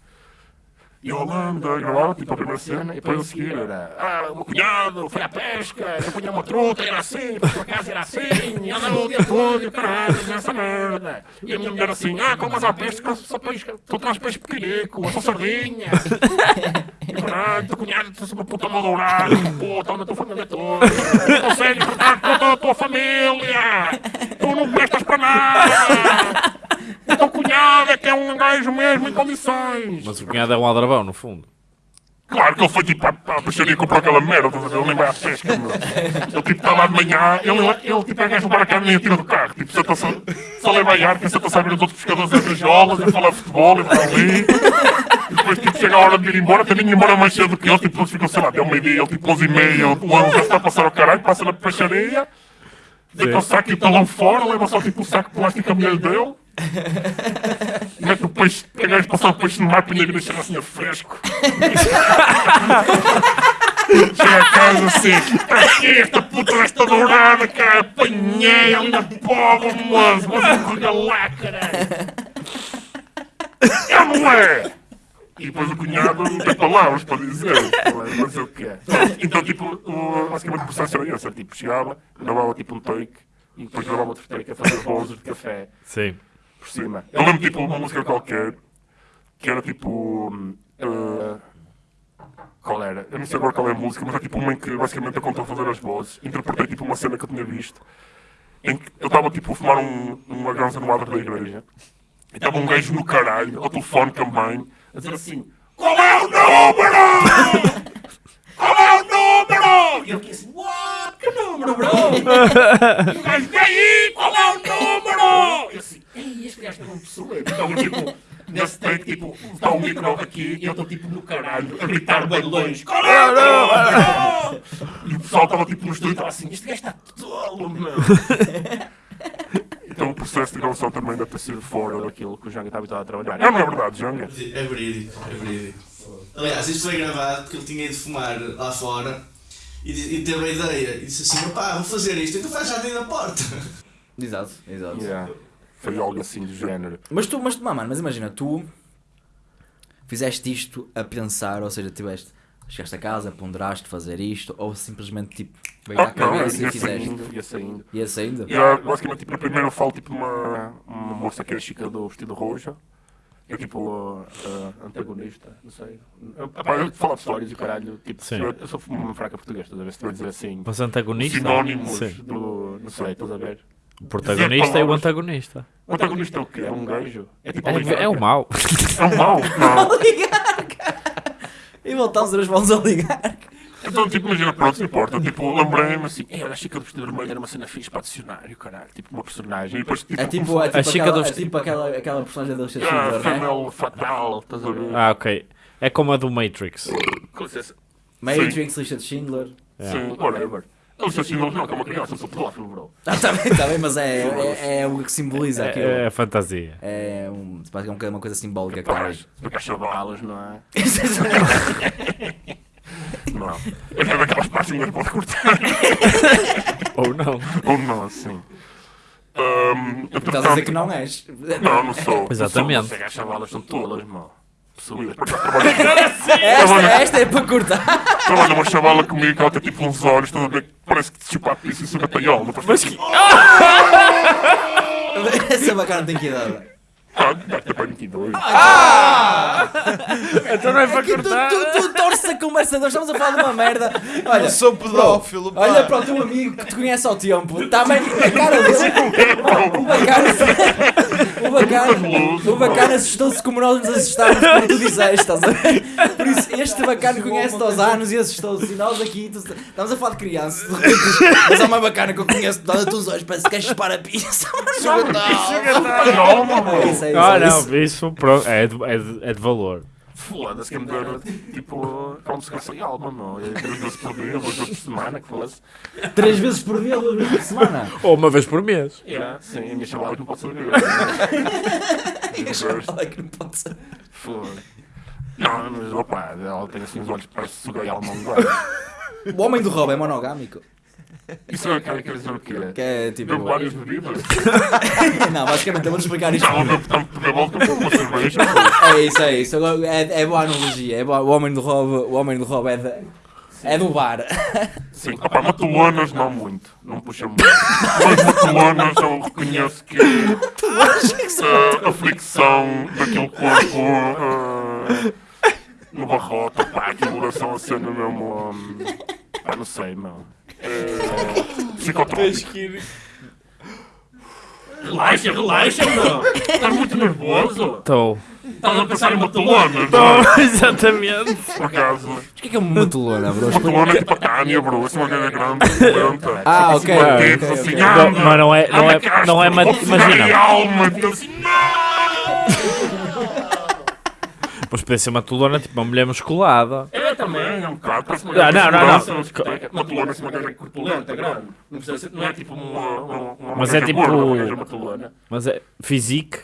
E Holanda gravava tipo a primeira cena e depois a seguir era Ah, o meu cunhado foi à pesca, eu punha uma truta, era assim, para casa era assim, e andava o dia todo, e o caralho, nessa merda. E a minha mulher assim, ah, como mas à pesca, só peixe, tu traz peixe pequenico, só sardinha. E o caralho, teu cunhado, tu és uma puta moldurada, puta, onde a tua família toda. Não consegues tratar toda a tua família. Tu não prestas para nada. O teu cunhado é que é um gajo mesmo em condições. Mas o cunhado é um aldrabão, no fundo. Claro que ele foi tipo à, à peixaria e comprou aquela merda, estás a ver? Ele nem vai à pesca, meu. Ele tipo está lá de manhã, ele, ele tipo é gajo levar a carne e atira do carro. Tipo, senta-se, só leva a arca, senta-se a ver os outros pescadores das rajolas, ele fala futebol, ele vai ali. E depois tipo chega a hora de ir embora, tem nem embora mais cedo que ele, tipo, eles ficam, sei lá, até o meio-dia, ele tipo 11 e meia, o ano já está a passar ao caralho, passa na peixaria, deita o saco e o talão fora, leva só tipo o saco de plástico que a mulher lhe deu. Mete o peixe, pega gajo passar o peixe no mar, punha e deixa assim a fresco. Chega a casa assim, aqui esta puta desta dourada, cara, apanhei ali na pobre, moço, mas eu corria lá, caralho. É não é? E depois o cunhado não tem palavras para dizer, não sei o que é. Então, tipo, o, basicamente o processo era esse, era, tipo, chegava, gravava tipo um take, e depois gravava outro take a fazer bolsas de café Sim. Por cima. Eu lembro, tipo, uma música qualquer, que era tipo... eh, qual era? Eu não sei agora qual é a música, mas é tipo uma em que basicamente eu contou a fazer as vozes. Interpretei tipo uma cena que eu tinha visto, em que eu estava tipo a fumar um, uma ganza no adro da igreja. E estava um gajo no caralho, ao telefone com a dizer assim: Qual é o número? Qual é o número? E eu fiquei assim: What? Que número, bro? E o gajo: E aí? Qual é o número? E eu assim: Ei, este gajo é uma pessoa. Então, tipo, nesse take, tipo, está o micro aqui e eu estou tipo no caralho, a gritar bem longe: Qual é o número? E o pessoal estava tipo no estúdio, estava assim: Este gajo está tolo, meu. Então o processo de gravação também deve ter sido fora daquilo que o Janga está habituado a trabalhar. Não, não é verdade, Janga. É verídico, é verídico. Aliás, isto foi gravado porque ele tinha ido fumar lá fora e, e teve a ideia e disse assim: opá, vou fazer isto, então faz já dentro da porta. Exato, exato. Yeah. Foi algo assim do género. Mas tu, mas, mano, mas imagina, tu fizeste isto a pensar, ou seja, tiveste, chegaste a casa, ponderaste fazer isto, ou simplesmente tipo, veio à Ah, não, cabeça e ia fizeste. saindo, ia saindo. Ia saindo? E ah, basicamente, tipo, primeiro eu falo tipo uma, uma moça que é chica do vestido roxo. Eu tipo a, a antagonista, não sei. Eu, eu falo de histórias e caralho, tipo, Sim. eu, eu sou uma fraca portuguesa, estás a ver? Se tu a dizer assim, Mas antagonista? sinónimos Sim. do. não sei, estás a ver? O protagonista e o antagonista. O antagonista é o quê? É um gajo? É tipo É, oligarca? é o mau. É um mau? Não. E voltámos as mãos a ligar. Então, tipo, imagina, pronto, não importa. Tipo, lembrei-me assim, "Ei, olha, a Chica do Vestido Vermelho era uma cena fixe para adicionário, caralho. Tipo, uma personagem. E depois, tipo, É tipo, é tipo, A Chica aquela, do é tipo aquela, aquela personagem da Lista Ah, Schindler, né? Female Fatal, estás a ver? Ah, ok. É como a do Matrix. Com licença. Matrix, Lista de Schindler. Sim, whatever. Eu sou assim, não, que é uma criança, eu sou pedófilo, bro. Ah, tá bem, tá bem, mas é, é, é o que simboliza aquilo. É, é a fantasia. É um, basicamente uma coisa simbólica que está aí. Porque as chavalas, não é? Não. É daquelas partes que não pode cortar. Ou não. Ou não, assim. Um, Estás a dizer que não és. Não, não sou. Exatamente. Não sou, as chavalas são tolas, mano. Trabalho Esta, esta é para cortar. Trabalha uma chavala comigo que ela tem tipo uns olhos, estás a ver? que Parece que te chupa a pizza e suga paiol. Não faz que... Essa bacana tem que idade. Ah, deve ter para 22. Então não é para Tu, tu, tu torces a conversa, nós estamos a falar de uma merda. Olha, Eu sou pedófilo, pá. olha para o teu amigo que te conhece ao tempo. Está bem a cara dele. O bacana, o bacana, o bacana assustou-se como nós nos assustámos quando tu disseste, estás a ver? Por isso, este bacana conhece-te aos anos e assustou-se. E nós aqui, tu- estamos a falar de crianças. de repente, Mas há uma bacana que eu conheço, dá-te os olhos, parece que queres chupar a pizza. Paiol, mano. É isso, é isso, Ah, é isso. não, isso pronto, é, de, é, de, é de valor. Foda-se que me deram, tipo, como se fosse alma, meu. É Três vezes por dia, duas vezes por semana, que fosse. Três vezes por dia, duas vezes por semana. Ou uma vez por mês. Yeah, sim, a minha chavala que não pode saber. Olha que não pode ser. Foda. Não, mas opa, ela tem assim os olhos parece sugar e alma um O homem do roubo é monogâmico. Isso é quer dizer o quê? Que é tipo. Bebo várias bebidas? Não, basicamente, vou-te explicar isto. Não, uma cerveja. É isso, é isso. É, é boa analogia. É boa. O homem do roubo, o homem do roubo é, de, é do bar. Sim, opa, matulanas não muito, não puxa muito. Mas matulanas eu reconheço que ah, a fricção daquele corpo ah, no barrote, pá, aquilo deve ser uma cena mesmo. hum, pá, não sei, meu. É, psicotrópico. Relaxa, relaxa, meu. Estás muito nervoso. Estou. Estás a pensar em matulanas, não é? Exatamente. Por acaso. O que é que é uma matulona, bro? Matulana é tipo a Tânia, bro. Essa é uma grande, violenta. Ah, ok. Assim, ok, dedos, ok, assim, anda, Não, mas não é- não é- Castro, não é pegar imagina. alma. Então assim, não! Mas podia ser uma tolona, tipo uma mulher musculada. É também, é um bocado. Parece uma não, não, não. Matulana, assim, uma gaja corpulenta, grande. Não precisa ser, não é tipo uma, uma, uma Mas é tipo- uma. Mas é physique.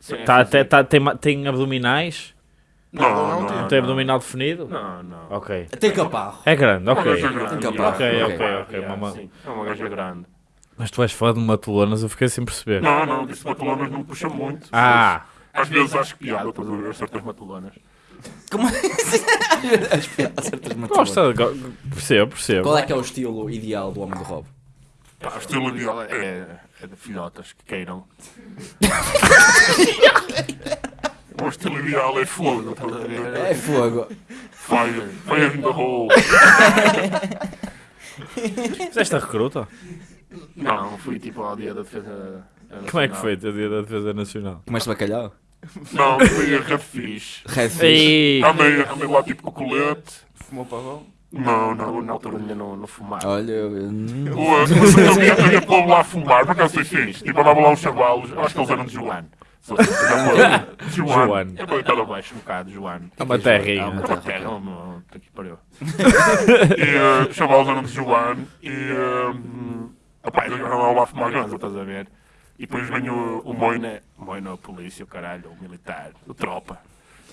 Sim, Tá, sim, até, tá, tem, tem abdominais. Não, não, não, tem. Não tem abdominal definido. Não, não. Ok. Tem caparro. É grande, Uma ok. gaja grande, Tem yeah. Ok, ok, ok, ok. Yeah, Uma- sim, É uma gaja grande. Mas tu és fã de matulanas, eu fiquei sem perceber. Não, não, disse matulanas não puxa muito. Ah, Às vezes acho piada, estás a ver, certas. Como As piadas certas muito boas. Gosta, go- percebo, percebo. Qual é que é o estilo ideal do homem do Rob? Pá, o estilo ideal é, é de filhotas que queiram. o estilo ideal é fogo, estás a ver? É fogo. Fire, fire in the hole. Fizeste a recruta? Não, fui tipo ao dia da defesa. Como é que foi o dia da Defesa Nacional? Comeste bacalhau? Não, fui a Rafiz. Red Fish. Ei, Andei, andei lá tipo com o colete. Fumou pavão? Não, não, na altura ainda não, não fumava. Olha, eu- hum, O, Mas eu havia, havia povo lá a fumar, por acaso foi fixe. Tipo, andava lá uns chavalos, eu acho que eles eram de Joano. Joano. É para baixo um bocado, Joano. é uma terrinha. É uma terra, uma puta que pariu. E eh, os chavalos eram de Joano e. Uh, opá, eles andavam lá a fumar estás a ver? E depois vem o, o Moina, Moina, a polícia, o caralho, o militar, o tropa,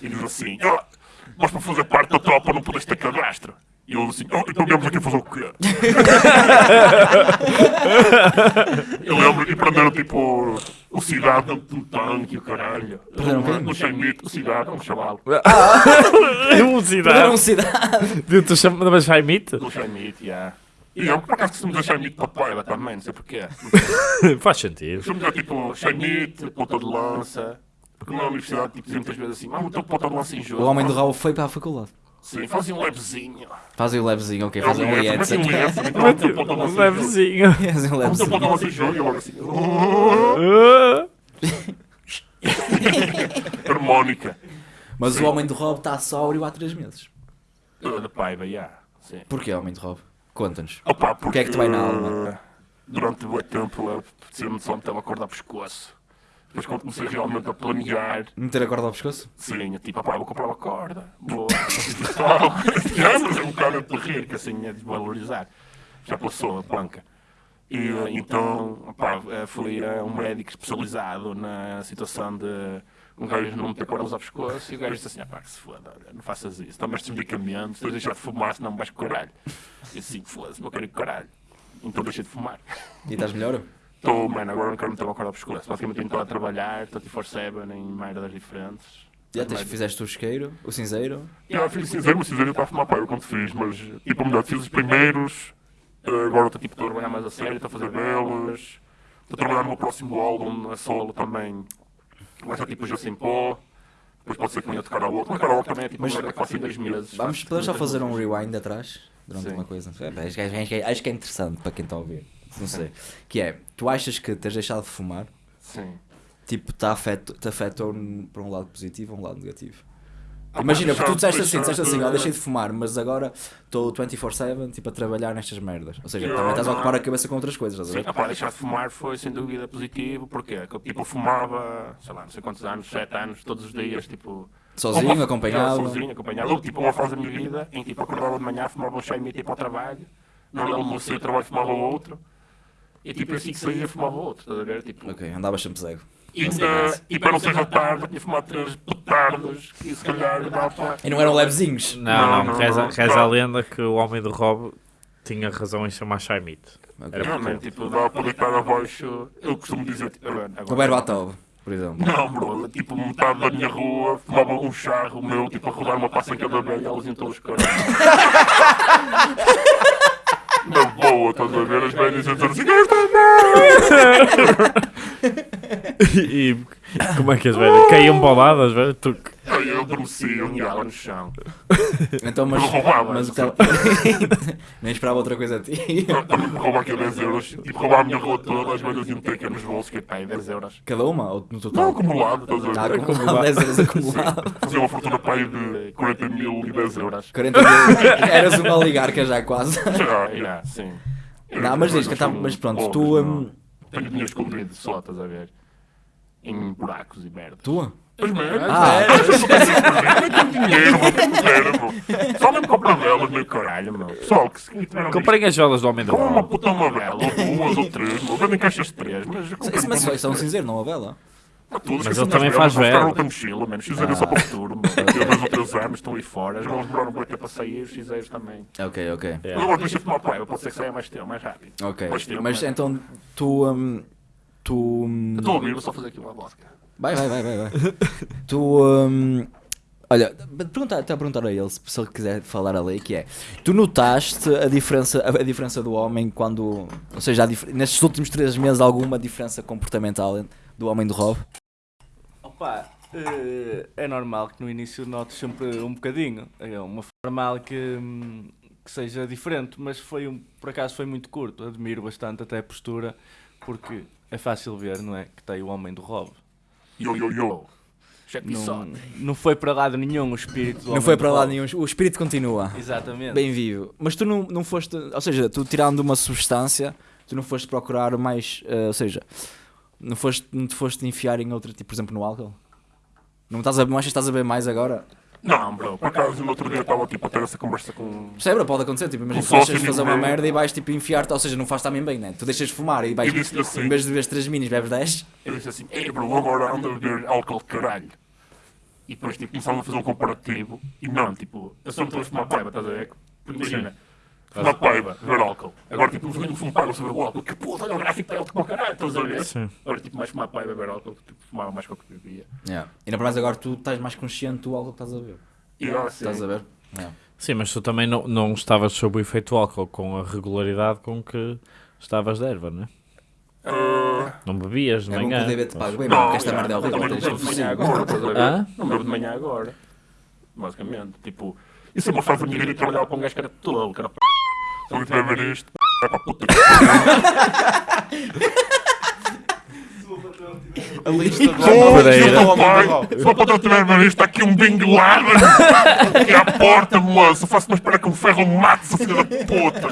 e diz assim: oh, Mas para fazer parte da tropa não podes ter cadastro. E eu assim: Oh, então viemos aqui fazer o quê? eu lembro e prenderam tipo o de um tanque, o caralho. Quem? Um chaimito, o cigarro, um chaval. Velocidade. Prenderam cidade. Tu chamas Jaimite? Do chaimito, já. E eu por acaso costumo dizer chaimito para paiva também, não sei porquê. Faz sentido. Costumo dizer tipo chaimito, ponta de lança. Porque na universidade tipo, dizia muitas vezes assim, ah, o teu ponta de lança em jogo. O homem do Rob foi para a faculdade. Sim, fazia um levezinho. Fazem o levezinho, ok, É um fazem um leve, liete. mas um de. Levezinho. Fazem um O teu levezinho. ponta de lança em jogo e eu logo assim. Harmónica. Mas o homem do Rob está sóbrio há 3 meses. Uh, Da paiva, já. Sim. Porquê, homem do Rob? Conta-nos. Opa, que é que te vai na alma? eh, Durante muito tempo eu sempre só me estava a acordar pescoço. Depois quando comecei realmente a planear, Meter a corda ao pescoço? sim, eu tipo, opá, vou comprar uma corda, vou Já, mas é um bocado de rir, que assim é desvalorizar. Já passou a planca. E eh, então, opá, eh, fui a um médico especializado na situação de um gajo não meter cordas ao pescoço e o gajo disse assim, opá, que se foda, olha, não faças isso, tomas estes medicamentos, tens de deixar de fumar, senão vais com caralho. E assim, foda-se, não quero ir com caralho. Então deixei de fumar. E estás melhor? Estou, mano, agora não quero meter uma corda ao pescoço. Basicamente estou a trabalhar, 24-7 em merdas diferentes. Já tens, fizeste o isqueiro, o cinzeiro. Já fiz cinzeiro, mas cinzeiro estava a fumar pá, eu quando fiz, mas tipo, melhor, fiz os primeiros, eh, agora estou tipo, estou a trabalhar mais a sério, estou a fazer belas, estou a trabalhar no meu próximo álbum, a solo também, vai ser tipo José em pó, depois pode ser que venha outro, mas karaoke também é tipo, Mas- quase em dois meses. Vamos, podemos só fazer um rewind atrás? Durante Sim. uma coisa. É, pá, acho, que- é interessante para quem está a ouvir. Não sei. Que é, tu achas que teres deixado de fumar, Sim. tipo, te afetou, te afetou para um lado positivo ou um lado negativo? Ah, Imagina, porque tu disseste assim, disseste assim, ó, de- deixei de fumar, mas agora estou 24-7 tipo, a trabalhar nestas merdas. Ou seja, também estás a ocupar a cabeça com outras coisas, estás a Sim, ver? opá, deixar de fumar foi sem dúvida positivo, porque eu, tipo, eu fumava, sei lá, não sei quantos anos, sete anos, todos os dias, tipo... Sozinho, uma- acompanhado. Sozinho, acompanhado. Tipo uma fase da minha vida em que tipo, acordava de manhã, fumava um chá e meia para o trabalho, não almocei, trabalho, fumava outro, e tipo assim que saía, fumava outro, estás a ver? Tipo, Ok, andavas sempre cego. E, ainda, e para não ser da tarde, tinha fumado três petardos, que se calhar dá para... E não eram levezinhos? Não, não, Não, não, reza, não. reza a lenda que o homem do Rob tinha razão em chamar Chaimite. Ok. Realmente, tipo, dá para deitar abaixo, eu costumo dizer, tipo, agora, O Berbatov, por exemplo. Não, bro, tipo, metade da minha rua fumava um charro meu, tipo, a rodar uma passa em cada velha e elas iam todos caralho. Na boa, a ver? As iam dizer assim, esta E, e como é que as velhas? Caíam para o lado, Aí eu adormeci, eu miava no chão. Então, mas. Mas o que Nem esperava outra coisa a ti. Me roubar aqui 10 euros, tipo, roubar a minha rua toda, as velhas iam ter que ir nos bolsos, que é pá, 10 euros. Cada uma? Ou no Não, total? acumulado, estás a ver? acumulado, 10 euros acumulado. Fazia uma fortuna para aí de 40 mil e 10 euros. 40 mil. Eras uma oligarca já quase. Já, já, sim. Não, mas diz que tá- mas pronto, tu, não. hum, Tenho dinheiro escondido só, estás a ver? Em buracos e merda. Tua? Merdas. Ah. não tenho dinheiro, meu. Só mesmo comprar velas, meu caralho, meu. Pessoal, que se Comprem as velas do homem do Com uma puta uma vela, ou duas ou três, meu. Vendem caixas de três, mas eu mas uma isso é um cinzeiro, não uma vela? Todas Mas ele também as faz velas, vão ficar vela. outra mochila, mano. Xizeiros só para o futuro, meu. Daqui a dois ou três anos estão aí fora. As velas demoraram muito tempo para sair, os xizeiros também. Ok, ok. É. Eu agora deixei de tomar paiva, pode ser que saia mais tempo, mais rápido. Ok. Mais tempo, Mas então tu. hum, tu. Eu estou a ouvir, vou só fazer aqui uma vodka. Vai, vai, vai, vai. vai. tu. hum, Olha, perguntar, até a perguntar a ele se, se ele quiser falar ali, que é, tu notaste a diferença, a, a diferença do homem quando, ou seja, a nestes últimos três meses alguma diferença comportamental do homem do Rob? Opa, eh, é normal que no início notes sempre um bocadinho. É uma forma que, hum, que seja diferente, mas foi um, por acaso foi muito curto. Admiro bastante até a postura, porque é fácil ver, não é? Que tem o homem do Rob. Yo, yo, yo. Não, não foi para lado nenhum o espírito do Não foi para lá Rob. nenhum, o espírito continua, Exatamente. bem vivo. Mas tu não, não foste, ou seja, tu tirando uma substância, tu não foste procurar mais, eh, ou seja, não, foste, não te foste enfiar em outro tipo, por exemplo, no álcool? Não, estás a, não achas que estás a ver mais agora? Não, bro, por acaso no outro dia estava tipo a ter essa conversa com. Percebe? Pode acontecer, tipo, imagina tu deixas de fazer uma meu. merda e vais tipo enfiar-te, ou seja, não faz também bem, né? Tu deixas de fumar e vais, assim. em vez de beber 3 minis, bebes 10. Eu disse assim, ei bro, agora ando a beber álcool de caralho. E depois tipo, começámos a fazer um comparativo. E não, tipo, eu só não estou a fumar paiva, estás a ver? Imagina, fumar paiva, beber álcool. Agora tipo, eu não fumo paiva sobre o álcool. Que puta, olha o gráfico está alto como o caralho, estás a ver? Sim. Agora tipo, mais fumar paiva, beber álcool, tipo, fumava mais que o que bebia. Yeah. E na mais agora tu estás mais consciente do álcool que estás a ver. E Estás a ver? Yeah. Sim, mas tu também não, não estavas sob o efeito do álcool com a regularidade com que estavas de erva, não é? ah, Não bebias de É bom que manhã. o DB te pague bem, não, porque esta merda é horrível. não bebo de manhã agora, estás a ver? Hã? Não bebo de manhã agora. Basicamente, tipo, isso é uma vida de trabalhar com um gajo que era tolo, que era tiver a ver isto, é para a puta que A lista do eu, pai. Se o patrão tiver ver isto, está aqui um Bin Laden aqui à porta, moço. Faço-me espera que um ferro mate essa filha da puta.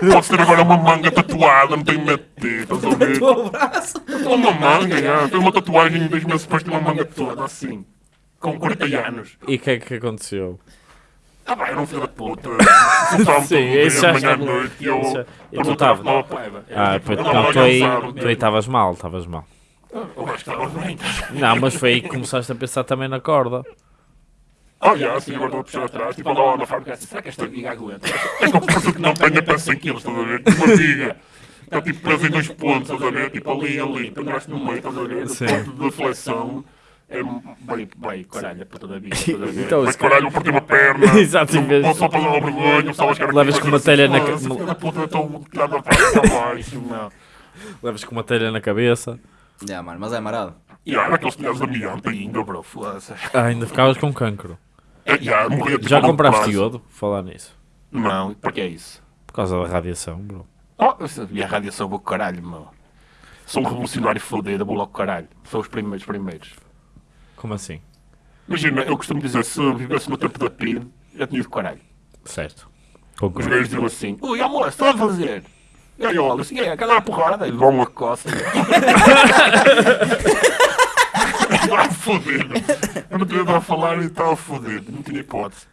Podes ter agora uma manga tatuada, não tenho medo de ti, estás a ver? O braço. Tenho uma manga, já. Tenho uma tatuagem em dois meses depois tenho uma manga toda, assim. Com 40 anos. E o que é que aconteceu? Ah, vai, era um filho da puta. Sim, já manhã à está- noite, e eu... já- eu não tava- tava paiva. Ah, Tipo, pois, não, tu aí, estavas mal, estavas mal. Eu acho que estava bem. Não, mas foi aí que começaste a pensar também na corda. Olha, assim, agora estou a puxar atrás, tipo, lá na fábrica, será que esta viga aguenta? É que penso que não tenha para 100 kg, estás a ver? Uma viga. Está tipo preso em dois pontos, estás a ver? Tipo ali, ali, penduraste no meio, estás a ver? Ponto de flexão. É bem, bem, caralho, a puta da vida, a ver? Então, se- caralho, eu parti uma perna. Exato, em vez- só para dar uma vergonha, só as caras Levas com uma telha na ca- Essa filha da puta, eu estou tirada para para baixo, meu. Levas com uma telha na cabeça. Yeah, mano, mas é marado. E era aqueles telhados de amianto ainda, bro, foda-se. Ah, ainda ficavas com cancro. É, já, morria tipo Já a compraste iodo? Falar nisso. Não, para que é isso? Por causa da radiação, bro. Oh, eu sabia a radiação vou caralho, meu. Sou um revolucionário fodido, vou logo caralho. Sou os primeiros primeiros. Como assim? Imagina, eu costumo dizer, se eu vivesse no tempo da PID, já tinha ido caralho. Certo. Os Concordo. gajos diziam assim, ui, amor, estás a fazer? E aí eu olho assim, é, cada porrada, e dão uma coça. Estava fodido. Eu não tinha a falar e estava fodido, não tinha hipótese.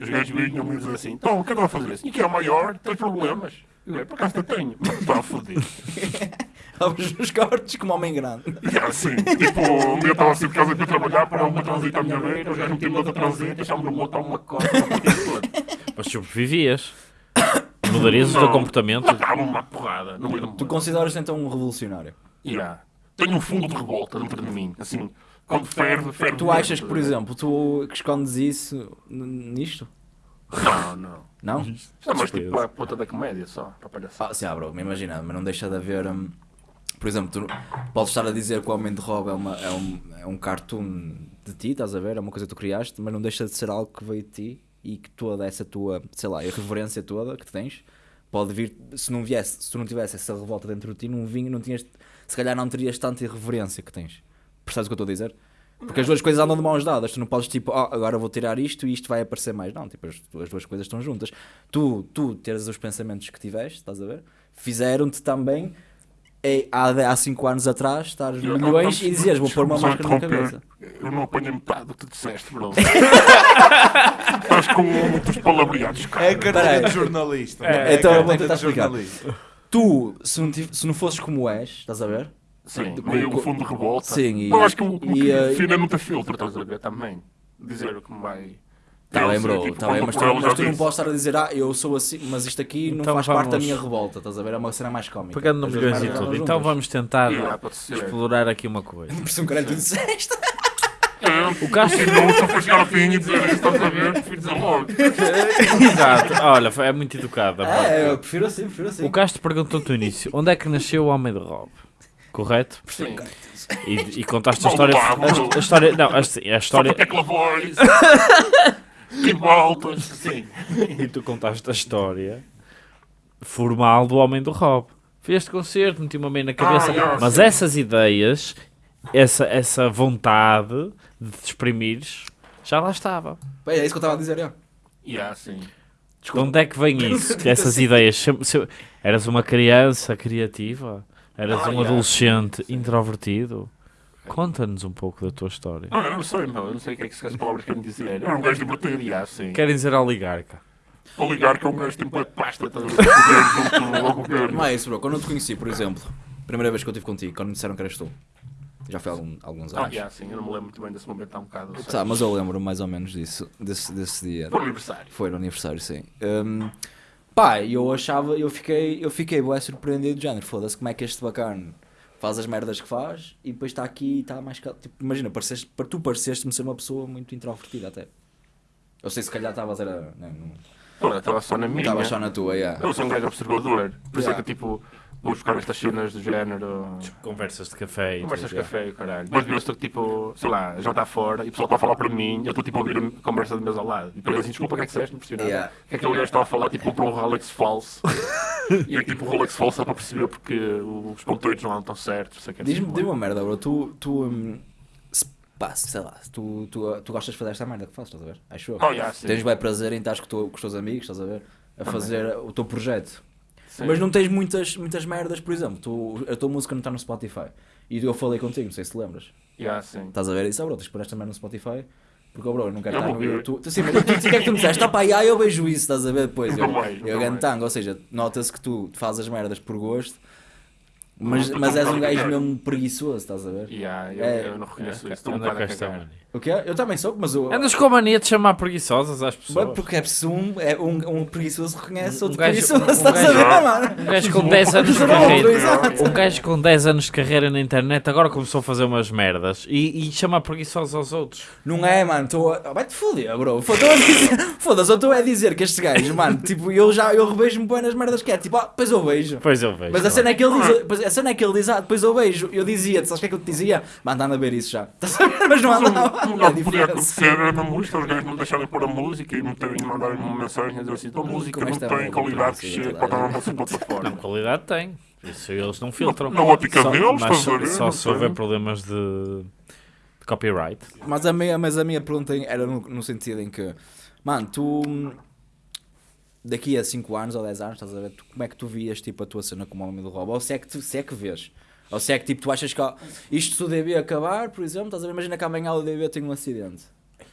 Os gajos vinham me dizer assim, então, o que é que vai fazer? Assim, que é o maior, tens problemas. Eu, é, por acaso eu tenho, mas estava fodido. Abres os cortes como homem grande. Era assim, tipo, um dia estava assim de casa para trabalhar, para uma transita à minha beira, os gajos metiam-me outra transita, deixavam-me no motor uma coça, Mas sobrevivias. Mudarias o teu comportamento. Matava-me uma porrada no Tu mundo. consideras-te então um revolucionário? Yeah. Tenho um fundo de revolta dentro de mim, assim, quando ferve, ferve. Tu achas que, por exemplo, tu que escondes isso nisto? Não, não. Não? Isto é mais tipo a puta da comédia só, para palhaçar. Ah, sim, ah, bro, me imagina, mas não deixa de haver. hum, por exemplo, tu podes estar a dizer que o Homem de Rob é, uma, é, um, é um cartoon de ti, estás a ver? É uma coisa que tu criaste, mas não deixa de ser algo que veio de ti e que toda essa tua, sei lá, irreverência toda que tens pode vir. Se não viesse, se tu não tivesse essa revolta dentro de ti, não vinha, não tinhas. Se calhar não terias tanta irreverência que tens. Percebes o que eu estou a dizer? Porque as duas coisas andam de mãos dadas. Tu não podes tipo, "Ah, agora vou tirar isto e isto vai aparecer mais. Não, tipo, as, as duas coisas estão juntas. Tu, tu teres os pensamentos que tiveste, estás a ver? Fizeram-te também eh, há 5 anos atrás estar Eu- milhões e dizias, vou pôr uma máscara na cabeça. Eu não apanhei metade do que tu disseste, bro. Estás com muitos palavreados, cara. É a carteira de jornalista. É, então a eu vou carteira tentar de explicar. jornalista. Tu, se não, tiv- se não fosses como és, estás a ver? Sim, Com- meio um fundo de revolta. Sim, e- Mas acho que o o e, eh, é não ter filtro, estás a ver, também. Dizer o que me vai... Está Eu bem, sei, bro, tipo, tá bem, quando mas o tu, Corel já mas tu não disse. podes estar a dizer, ah, eu sou assim, mas isto aqui não Então faz parte da vamos- minha revolta, estás a ver? É uma cena mais cómica. Pegando no As milhões e tudo. andam Então juntas. vamos tentar Yeah, pode ser. explorar aqui uma coisa. Por isso um caralho tu disseste. O Castro Não só foi chegar ao fim e dizer, estás a ver, prefiro dizer logo. Exato, olha, foi- é muito educado. a parte É, dele. eu prefiro assim, prefiro assim. O Castro perguntou-te no início onde é que nasceu o Homem de Rob, correto? Sim. E, e contaste a história. A, a história não, a, a Só história. para tecla voz. E voltas. Sim. E tu contaste a história formal do Homem do Rob. Fui a este concerto, meti uma meia na cabeça. Ah, yeah, mas sim. essas ideias, essa, essa vontade de te exprimires, já lá estava. Bem, é isso que eu estava a dizer, é. Yeah, sim. De onde é que vem isso? Essas ideias? Se- se- eras uma criança criativa? Eras Ah, um yeah. adolescente introvertido? Conta-nos um pouco da tua história. Ah, eu não sei, meu. Eu não sei o que é que essas palavras querem dizer. Era um gajo divertido, yeah, sim. Querem dizer oligarca? Vou ligar que é um gajo tipo de pasta. Estás a ver? Governo. Não é isso, bro. Quando eu te conheci, por exemplo, primeira vez que eu estive contigo, quando me disseram que eras tu, já foi há algum- alguns Ah, anos. yeah, sim. Eu não me lembro muito bem desse momento há um bocado. sei. Tá, mas eu lembro mais ou menos disso, desse, desse dia. Foi aniversário. Foi no aniversário, sim. Hum, pá, eu achava, eu fiquei, eu fiquei bué surpreendido, de género, foda-se, como é que este bacana faz as merdas que faz e depois está aqui e está mais cal... tipo, imagina, pareceste, para tu pareceste-me ser uma pessoa muito introvertida até. Eu sei se calhar estavas era, não, não, Pô, eu Estava só na minha. estavas só na tua, yeah. Eu sou um gajo observador. Por isso é que tipo, vou buscar estas cenas do género. Conversas de café e Conversas de café, caralho. Mas eu estou tipo, sei lá, já está fora e o pessoal está a falar para mim eu estou tipo a ouvir a conversa de mesa ao lado. E depois assim, desculpa, o que é que disseste? Nada. Yeah. O que é que aquele gajo está a falar? Tipo, comprou um Rolex falso. e é tipo, o Rolex falso é para perceber porque os pontoides não andam certos. Sei que é Diz-me assim, diz uma merda, bro, tu, tu, se, pá, sei lá, tu, tu, tu gostas de fazer esta merda que fazes, estás a ver? Acho eu. Oh, yeah. Tens bem prazer em estar com, o teu- com os teus amigos, estás a ver? A fazer o teu projeto. Sim. Mas não tens muitas, muitas merdas, por exemplo, tu, a tua música não está no Spotify. E eu falei contigo, não sei se te lembras. Yeah, sim. Estás a ver isso? Ah, bro, tens pôr esta merda no Spotify. Porque, oh, bro, eu não quero Eu estar no ver. YouTube. Sim, mas tu, tu, o que é que tu me disseste? Ah, pá, eu vejo isso, estás a ver depois. Eu, nunca eu mais. gantango, ou seja, nota-se que tu fazes as merdas por gosto, mas, Não, mas não, és um não, gajo não. mesmo preguiçoso, estás a ver? Yeah, eu, É. eu não reconheço isso. Um bocado com a esta cagar. mania. O quê? Eu também sou, mas eu. Andas com a mania de chamar preguiçosas às Mas pessoas. porque é preciso um, é um, um preguiçoso reconhece Um outro gajo- preguiçoso, um estás a gajo- ver, mano? Um gajo com 10 anos de carreira. Um gajo com 10 anos de carreira na internet agora começou a fazer umas merdas e, e chama preguiçosos aos outros. Não é, mano, estou a... Vai-te foder, bro. Foda-se, a eu estou a dizer que estes gajos, mano, tipo, eu já eu revejo-me bem nas merdas que é, tipo, ah, depois eu vejo. Pois eu vejo. Mas a cena é que ele diz, pois a cena é que ele diz, ah, depois eu vejo, eu dizia, sabes o que é que eu te dizia? Mano, anda a ver isso já. Estás a ver? Mas não andava. Não, É não podia diferença. acontecer era na música, os gajos não deixarem pôr a música e meterem, mandarem uma mensagem a dizer assim: tua música Como não tem qualidade que chega toda para estar na gente. nossa plataforma. Não, qualidade tem. Isso eles não filtram. Na ótica Só- deles, mas estás a ver? só Não se houver problemas de, de copyright. Mas a minha, mas a minha pergunta era no, no sentido em que, mano, tu daqui a 5 anos ou 10 anos, estás a ver, tu- como é que tu vias tipo, a tua cena como homem do robô? Ou se é que, tu, se é que vês? Ou se é que tipo, tu achas que ó, isto se o DB acabar, por exemplo, estás a ver, imagina que amanhã o DB tem um acidente.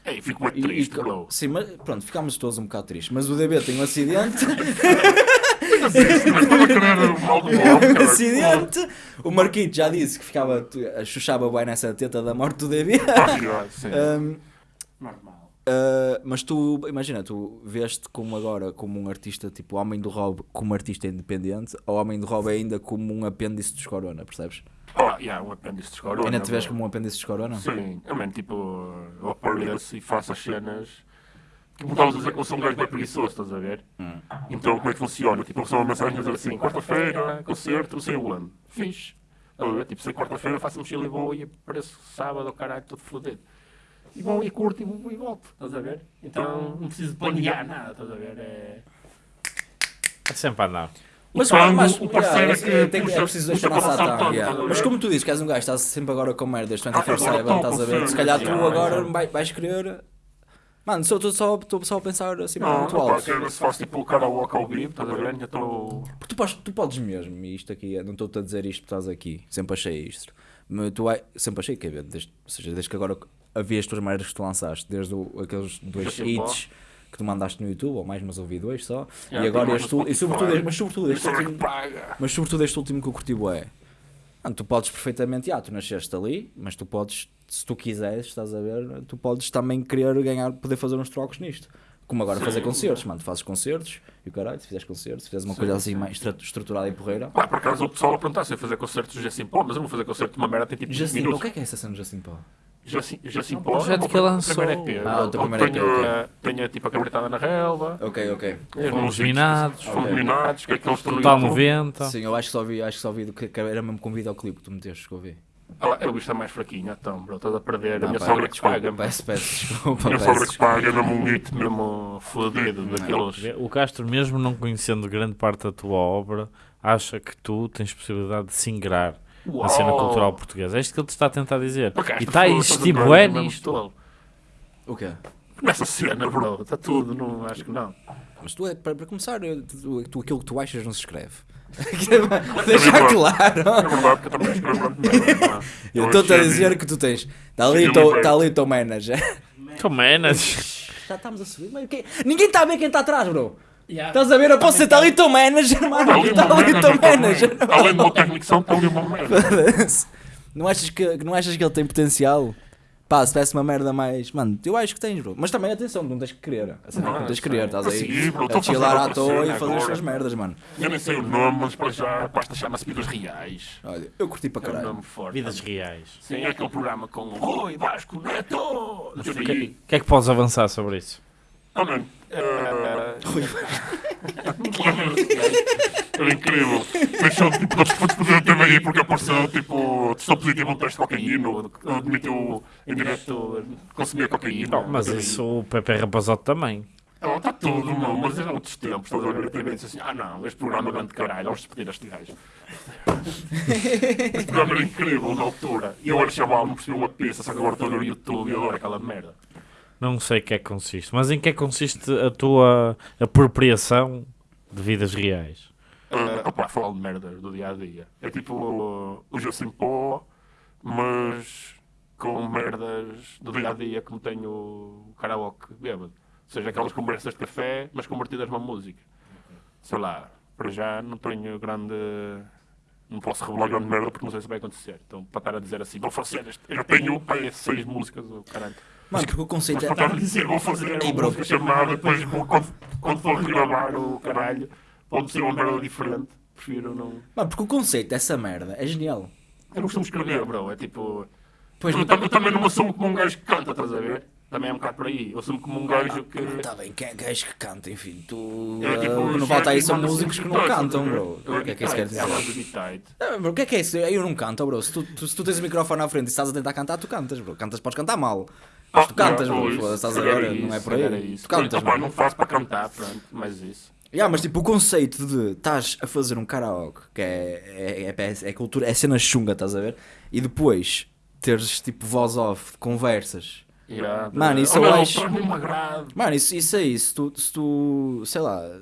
Ei, fico muito triste, e- bro. sim, mas pronto, ficámos todos um bocado tristes. Mas o DB tem um acidente, um acidente. O Marquito já disse que ficava, chuchava bem nessa teta da morte do DB. Ah. Um, Normal. Uh, mas tu, imagina, tu veste como agora como um artista, tipo Homem do Rob, como artista independente, ou Homem do Rob ainda como um apêndice dos Corona, percebes? Oh, yeah, um apêndice de escorona. ainda te vês como um apêndice dos Corona? Sim, eu mesmo, tipo, eu apareço e faço as cenas. Tipo, estavas a dizer que eu sou um gajo bem preguiçoso, estás a ver? Hum. Então, como é que funciona? Tipo, eu recebo uma mensagem a dizer assim: quarta-feira, concerto, sei onde. Fiz. Estás a ver? Tipo, sei quarta-feira faço mochila e vou e apareço sábado, caralho, todo fodido. E vou e curto e, vou, e volto, estás a ver? Então, não preciso planear nada, estás a ver? É. É sempre a andar. Mas, tango, mas o parceiro yeah, é que é, tem, é puxa- preciso puxa deixar para passar tanto, yeah. Mas como tu dizes que és um gajo, estás sempre agora com merdas 24-7, agora estás a ver? Se calhar tu agora vais querer. Mano, só estou só, estou só a pensar assim Não, muito não alto. ser, se faço tipo o karaoke ao vivo, estás a ver? Ainda estou. Porque tu podes, tu podes mesmo, e isto aqui, é- não estou-te a dizer isto porque estás aqui, sempre achei isto. Mas tu vai- sempre achei que é desde, ou seja, desde que agora havia as tuas merdas que tu lançaste, desde o- aqueles dois hits que tu mandaste no YouTube, ou mais, mas ouvi dois só, Yeah, e agora este, e sobretudo, mas sobretudo este último, mas sobretudo este último que eu curti é, tu podes perfeitamente, ah, tu nasceste ali, mas tu podes, se tu quiseres, estás a ver, tu podes também querer ganhar, poder fazer uns trocos nisto. Como agora Sim. fazer concertos, mano, tu fazes concertos e o caralho, se fizeres concertos, se fizeres uma Sim, coisa assim sim. mais estruturada e porreira. Pá, por acaso o pessoal a perguntar se eu ia fazer concertos do Justin Paul, mas eu não vou fazer concerto de uma merda tem tipo 20 Justin Paul, o que é que é essa cena de Justin Paul? Já sim, já sim o projeto que lançou. Ah, o teu Onde primeiro EP, tenho, tenho tipo a cabritada na relva. Ok, ok. Fomos minados. Fomos minados, que é que eles estão no Total YouTube. 90. Sim, eu acho que só vi, acho que só vi do que era mesmo com videoclipe que tu meteste que eu vi. Ah, lá, eu está mais fraquinho, então, bro. Estás a perder. A Ah, minha pá, sogra que paga. Peço, peço desculpa, A minha sogra que paga mesmo um hit mesmo fodido daqueles. O Castro, mesmo não conhecendo grande parte da tua obra, acha que tu tens possibilidade de se ingrar na cena cultural portuguesa. É isto que ele te está a tentar dizer. E está a existir a bué nisto. O quê? Nessa cena, bro. Está tudo, não, acho que não. Mas tu, é- para, para começar, tu, tu- aquilo que tu achas não se escreve. Deixar claro. É eu estou-te a achei- dizer que tu tens. Está ali, o teu- tá ali o teu manager. É, Nas? Já estamos a subir. Ninguém está a ver quem está atrás, bro. Estás a ver? Eu posso ser está ali o teu manager, mano. Ali Está uma ali o teu merda manager. Além do meu técnico de som, está ali uma merda. Não achas, que, não achas que ele tem potencial? Pá, se tivesse uma merda mais. Mano, eu acho que tens, bro. Mas também atenção, não tens que querer. A cena é que não tens que querer, estás aí Sim, bro, a chilar à toa e fazer as suas merdas, mano. Eu nem sei o nome, mas para já a pasta chama-se Vidas Reais. Olha, eu curti para É um caralho. nome forte. Vidas reais. Sim, é aquele programa com o Rui Vasco Neto. Não O que, aí. que é que podes avançar sobre isso? Oh, mano. Era incrível. Deixou, tipo, fazer a TV aí porque apareceu, tipo, testou positivo um teste de cocaína, admitiu em direto consumir cocaína. Mas isso o Pepe Rapazote também. Ela está tudo, não, mas era outros tempos. Estás a ver a TV e disse assim: ah não, este programa é grande caralho, vamos despedir este gajo. este programa era incrível na altura. E eu era chaval, não percebi uma pista, só que agora estou no YouTube e adoro aquela merda. Não sei o que é que consiste. Mas em que é que consiste a tua apropriação de vidas reais? Uh, opa, falar de merdas do dia a dia. É tipo uh, o Sem Pó, mas com merdas do dia a dia, como tenho o karaoke bêbado. Ou seja, aquelas conversas de café, mas convertidas numa música. Sei lá, para já não tenho grande. Não posso revelar grande merda porque não sei se vai acontecer. Então, para estar a dizer assim, vou fazer este. Eu tenho seis músicas, caralho. Mano, porque o conceito Mas é. estar a dizer, vou fazer Ei, uma bro. música chamada, depois quando, quando for regravar o caralho, pode ser uma merda diferente. Prefiro não. Mano, porque o conceito dessa merda é genial. Eu não costumo escrever, bro. É tipo. Pois eu, tam- eu também não me assumo como um gajo que canta, estás a ver? Também é um bocado por aí. Eu assumo como um gajo que. Está bem, quem é gajo que canta, enfim, tu. É, tipo, ah, não falta aí, são músicos que não a cantam, bro. O que é que isso quer dizer? O que é que é isso? Eu não canto, bro. Se tu, tu- se tu tens o microfone à frente e estás a tentar cantar, tu cantas, bro. Cantas, podes cantar mal. Mas tu cantas, pois, Foda-se, Estás a se calhar ver? é Não é por é aí. isso. Tu cantas, mano. não faço para cantar, pronto, mas isso. Yeah, mas tipo, o conceito de estás a fazer um karaoke, que é, é, é, é cultura, é cena chunga, estás a ver? E depois teres tipo voz off, conversas. Mano, isso oh, eu não, acho-. Mano, isso, isso aí, se tu, se tu sei lá,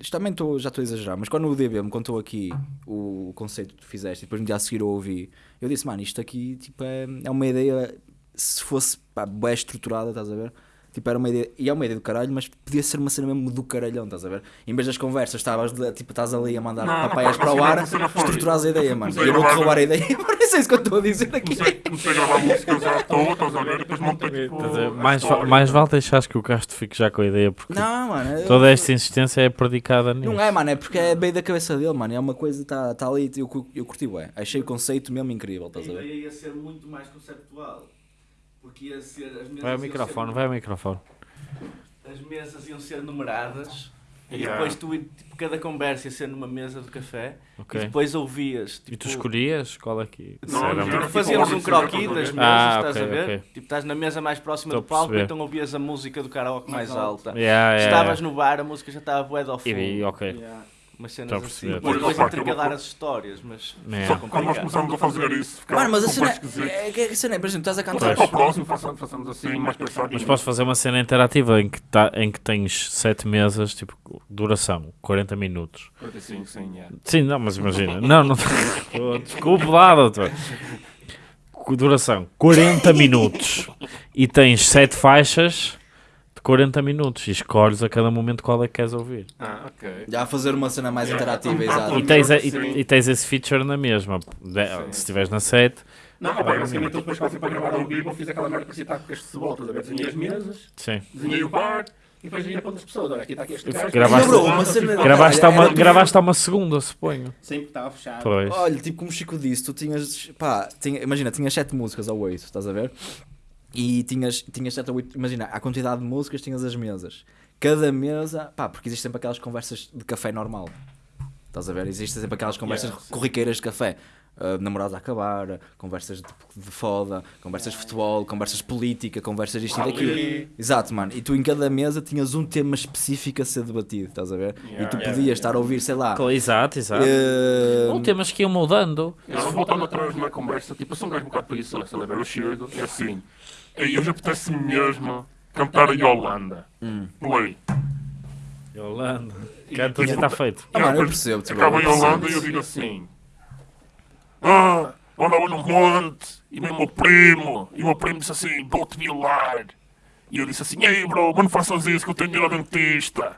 isto também tô, já estou a exagerar, mas quando o DB me contou aqui o conceito que tu fizeste e depois no dia a seguir eu ouvi, eu disse, mano, isto aqui tipo, é, é uma ideia, se fosse pá, bem estruturada, estás a ver? Tipo, era uma ideia, e é uma ideia do caralho, mas podia ser uma cena mesmo do caralhão, estás a ver? Em vez das conversas, estavas tipo, estás ali a mandar Não, papaias para o ar, a estruturas a ideia, mano. E eu a vou-te roubar a ideia, mas é isso que eu estou a dizer aqui. Comecei, comecei a gravar músicas à toa, estás a ver? E depois montei tipo. A mais, mais vale deixares que o Castro fique já com a ideia, porque Não, mano. toda esta insistência é predicada nisso. Não é, mano, é porque é bem da cabeça dele, mano. É uma coisa, está tá ali, eu, eu curti, ué. Achei o conceito mesmo incrível, A estás a ver? ideia ia ser muito mais conceptual. Porque ia ser. As mesas Vai ao microfone, ser- vai ao microfone. As mesas iam ser numeradas. E Yeah. depois tu, tipo, cada conversa ia ser numa mesa de café. Ok. E depois ouvias. Tipo, E tu escolhias qual é que Não, não. Fazíamos um Tipo, croquis ordem, das mesas, Ah, estás ok, a ver? ok. Tipo, estás na mesa mais próxima Estou do palco, então ouvias a música do karaoke mais, alta. Yeah, yeah, Estavas yeah. no bar, a música já estava bué ao fundo. E ok. Yeah. Umas cenas a assim. perceber. E depois Opa, intercalar eu- as histórias, mas Yeah. Só que quando nós começamos a fazer isso, ficava Mano, mas a super cena esquisito. é, é, a cena é, por exemplo, estás a cantar. para o próximo, façamos, façamos assim, mais pensado. Mas posso fazer uma cena interativa em que, tá, em que tens sete mesas, tipo, duração, 40 minutos. 45, sim, yeah. Sim, não, mas imagina. Não, não. Oh, Desculpe lá, doutor. Duração, 40 minutos. E tens sete faixas de 40 minutos. E escolhes a cada momento qual é que queres ouvir. Ah, ok. Já a fazer uma cena mais interativa, exato. E tens, a- e, e tens esse feature na mesma. De- se estiveres na 7, Não, opa, basicamente eu depois quase para gravar ao vivo, eu fiz aquela merda que se está com este cebolas, a ver, desenhei as mesas, sim. desenhei o bar, e depois ia para outras pessoas, olha, aqui está aqui este gajo. Gravaste- Não, bro, uma cena- Gravaste uma, gravaste uma segunda, suponho. Sempre estava fechado. Pois. Olha, tipo como o Chico disse, tu tinhas, pá, tinha, imagina, tinhas sete músicas ou oito, estás a ver? E tinhas, tinhas 7 ou 8, imagina, a quantidade de músicas tinhas as mesas. Cada mesa, pá, porque existem sempre aquelas conversas de café normal. Estás a ver? Existem sempre aquelas conversas corriqueiras de café. Uh, namorados a acabar, conversas de, de foda, conversas de futebol, conversas de política, conversas disto e daquilo. Exato, mano. E tu em cada mesa tinhas um tema específico a ser debatido, estás a ver? e tu podias estar a ouvir, sei lá. Exato, exato. uh, Ou temas que iam mudando. Eu voltando atrás na conversa, tipo, eu sou um gajo um bocado preguiçoso, estás a ver? Eu chego e assim, e hoje apetece mesmo cantar a Yolanda. Play. Yolanda. Canta e está feito. Ah, mano, eu percebo-te, bro, Acaba a eu percebo-te. Yolanda e eu digo assim, ah, eu andava no monte, e meu primo, e o meu primo disse assim, vou-te violar. E eu disse assim, ei bro, mas não faças isso que eu tenho de ir ao dentista.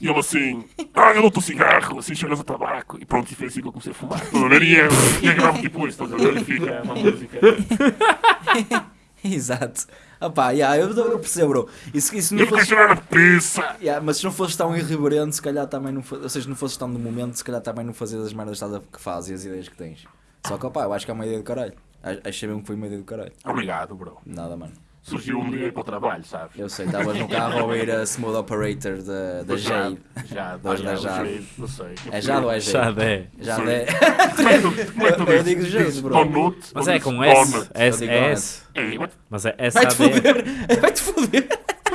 E ele assim, ah, eu dou-te um cigarro, assim cheiras a tabaco. E pronto, e foi assim que eu comecei a fumar. Estás a ver? E e eu gravo tipo isto, estás a ver? E fica uma música. Exato. Ah pá, yeah, eu, eu percebo, bro. Isso, isso não eu fosse, a pizza. yeah, mas se não fosses tão irreverente, se calhar também não Ou seja, não fosses tão do momento, se calhar também não fazias as merdas que fazes e as ideias que tens. Só que, opá, eu acho que é uma ideia do caralho. Achei mesmo que foi uma ideia do caralho. Obrigado, bro. Nada, mano. Surgiu um dia para o trabalho, sabes? Eu sei, estavas no carro a ouvir a Smooth Operator da, da Jade. Já, Dos da já, Jade. Não sei. É Jade ou é Já Jade? é. Jade é. É é Eu digo Jade, bro. Donut? Mas é com S. S, digo S. Ei, mas é S, Vai-te foder! Vai-te foder!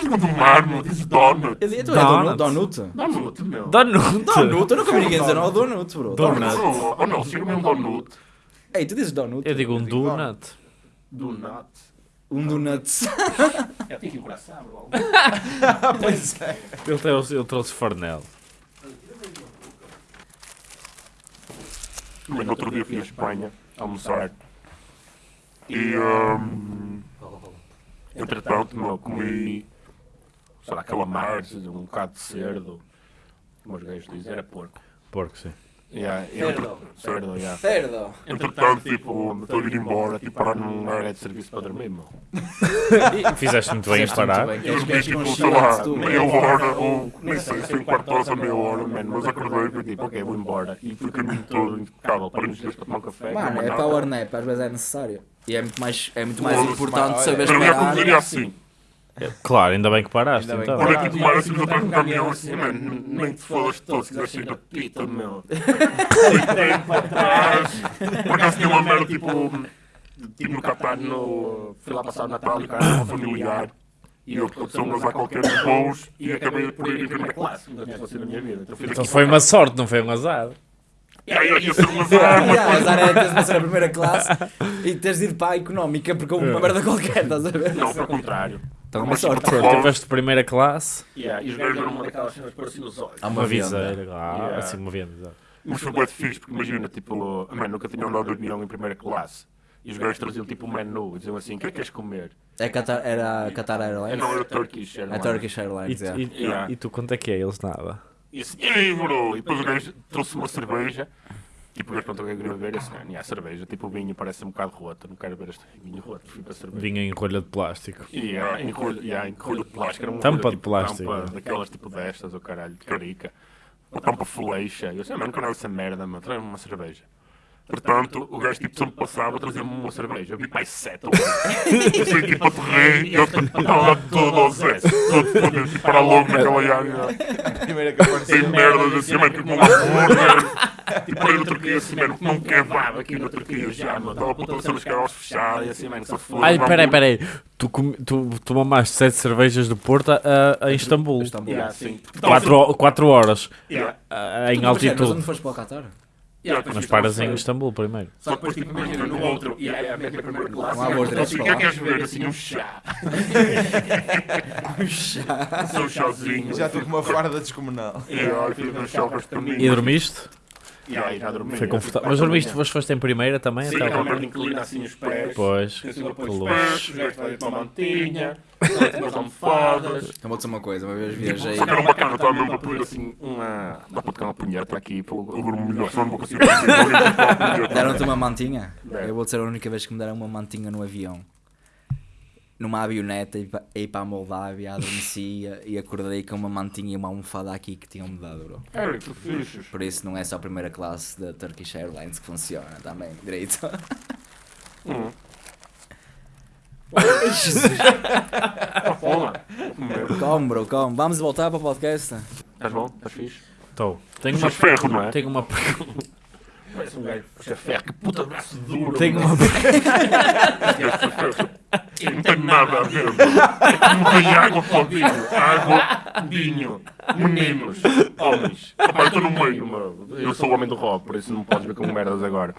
mas do Marmo, dizes Donut. Eu digo, tu é Donut. Donut? Donut, meu. Donut. Donut? Eu nunca vi ninguém dizer não, Donut, bro. Donut. Oh, oh não, chega-me um Donut. Ei, tu dizes Donut? Eu digo um digo donut. Donut. Um Donuts. Eu tenho que coração, bro. pois é. Ele trouxe, ele trouxe Farnel. Mas no outro dia fui à Espanha almoçar. E, um, entretanto, meu, comi, sei lá, calamares, um bocado de cerdo. Como os gajos dizem, era porco. Porco, sim. Yeah, entre- cerdo, yeah. Cerdo. Entretanto, tipo, estou a ir embora, tipo, parar num área de serviço para dormir, meu. Fizeste muito bem em parar. Eu dormi, tipo, sei lá, meia hora, ou nem sei se foi um quarto de hora ou meia hora, mano, mas acordei e fui tipo, ok, vou embora. E fui o caminho todo impecável, parei nos dias para tomar um café. Mano, é power nap, às vezes é necessário. E é muito mais, é muito mais Foda-se, importante saber Mas eu ia esperar. conduziria assim. Claro, ainda bem que paraste. Ainda bem então. que Olha aqui tomar assim atrás do caminhão assim, mano, nem te fodas todo, se quiseres sair da pita, meu. Deitei para trás. Por acaso tinha uma merda, tipo, tipo no Qatar, no... Fui lá passar o Natal e cara, uma familiar. E eu aconteceu um azar qualquer de voos e acabei por ir em primeira classe. Nunca tinha acontecido na minha vida. Então, Então foi uma sorte, não foi um azar. E aí eu ia ser um azar, mas Yeah, azar é teres de ser a primeira classe e teres de ir para a económica porque houve uma merda qualquer, estás a ver? não, pelo contrário. Então, uma Mas, sorte. tiveste primeira classe, Yeah, e os gajos eram uma daquelas cenas que pareciam os olhos. Há uma uma viseira. Yeah. assim, uma venda. exato. Mas foi bué de fixe, porque imagina, tipo, mano, nunca tinha andado de avião em primeira classe. E os gajos traziam tipo um menu e diziam assim, o que é que queres comer? É Qatar, era a Qatar É, Airlines? não, era Turkish A Airlines. Turkish E, Airlines, é. e- Yeah. e tu quanto é que é? Eles nada. E assim, ei, bro! E depois o gajo trouxe uma cerveja. Tipo, o gajo perguntou o que é que queria beber. E assim, "Ah, yeah, cerveja. Tipo, o vinho parece um bocado roto. Não quero beber este vinho roto. Fui para a cerveja. Vinha em rolha de plástico. E yeah, em rolho, yeah, em rolho de plástico. Era uma Tampa rolha, de tipo, plástico. Tampa, daquelas tipo destas, o caralho, de carica. Uma tampa fleixa. E eu assim, "Ah, mano, não quero essa merda, mano. Traz-me uma cerveja. Portanto, o gajo tipo sempre passava, trazia-me uma cerveja. Eu vi mais sete ou oito. Eu sei tipo aterrei e eu estava lá todo aos S. Todo fodido, tipo, para logo naquela área. Primeira que apareceu. Sem merdas assim, mano, que como um hambúrguer. Tipo, aí na Turquia, assim, mano, como um kebab aqui na Turquia já, mano. Estava a ponta de caras fechadas e assim, mano, se foda. Ai, peraí, peraí. Tu, comi- tu, mamaste sete cervejas do Porto a, a Istambul. Istambul. Yeah, sim. Porque Quatro, ho- quatro horas Yeah. ah, em Mas, mas altitude. onde foste para o Qatar? Yeah, Mas paras em. Istambul primeiro. Só que depois, tipo, imagina, no outro, e aí a minha primeira classe. Não há voos eu diretos o para que é lá? que queres ver? Assim, um chá. Um chazinho. Já tive uma farda descomunal. Chá. E dormiste? E aí já dormi. Foi confortável. Mas dormiste, foste, foste em primeira também? Sim, até aquela agora? merda inclina assim os pés. Pois, que trazem uma mantinha, umas almofadas. Eu vou dizer uma coisa, uma vez viajei. Só que era uma cana, estava mesmo para pedir assim uma. Dá para tocar uma punheta aqui, pelo eu durmo melhor, senão não vou punheta. Deram-te uma mantinha? Eu vou dizer a única vez que me deram uma mantinha no avião. Numa avioneta, ia pa- ia para a Moldávia, adormecia e acordei com uma mantinha e uma almofada aqui que tinham-me dado, bro. Eric, tu fixes. Por isso não é só a primeira classe da Turkish Airlines que funciona também, direito. Hum. Calma, bro, calma. Vamos voltar para o podcast. Estás bom? Estás fixe? Estou. Tenho uma, Puxas ferro, não é? tenho uma pergunta. Parece um gajo puxa ferro. Que puta braço duro. Tenho uma Não tem nada a ver. mano. É como vem água para o vinho. Água, vinho. Meninos. Homens. Rapaz, estou no meio, mano. Eu sou o homem do rock, por isso não podes ver com merdas agora.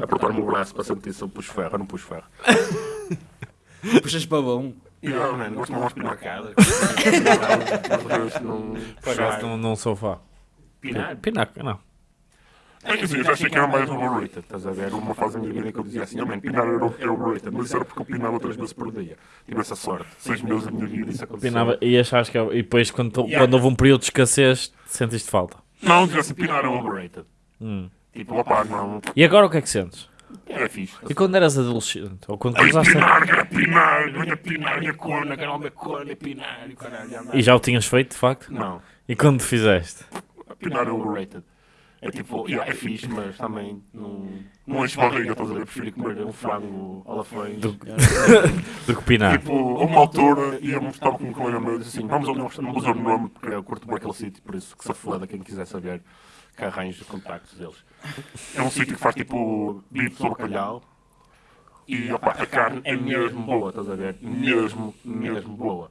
Apertar-me o braço para sentir se eu puxo ferro ou não puxo ferro. Puxas para bom. E eu, mano, gosto de uma espinacada. Não... Por acaso não, não sou fã. Pinar? Pinaca, não. É que assim, eu já achei que era mais overrated, estás a ver? Uma fase da minha vida em que eu dizia assim, man, pinar era é overrated, mas isso era porque eu pinava três vezes por dia. Tive essa sorte. Seis meses da minha vida isso aconteceu. Pinava, e achaste que. E depois, quando, quando houve um período de escassez, sentiste falta. Não, dizia assim, pinar é overrated. Hum. Tipo, opá, não, E agora o que é que sentes? era fixe. E quando eras adolescente? Ou quando começaste a... pinar, era pinar, venha pinar, minha corna, quero minha corna, pinar, e caralho. E já o tinhas feito, de facto? Não, E quando fizeste? pinar é overrated. É tipo, yeah, é fixe, mas também não, não enche barriga, estás a ver? Prefiro comer um frango alafães. Do- Do que pinar. Tipo, a uma altura íamos, estava com um colega meu e disse assim: vamos ali, não vou usar o nome porque eu curto bem aquele sítio, por isso que se foda quem quiser saber que arranje os contactos deles. É um sítio que faz tipo bife de bacalhau e opa, a carne é mesmo boa, estás a ver? Mesmo, mesmo boa.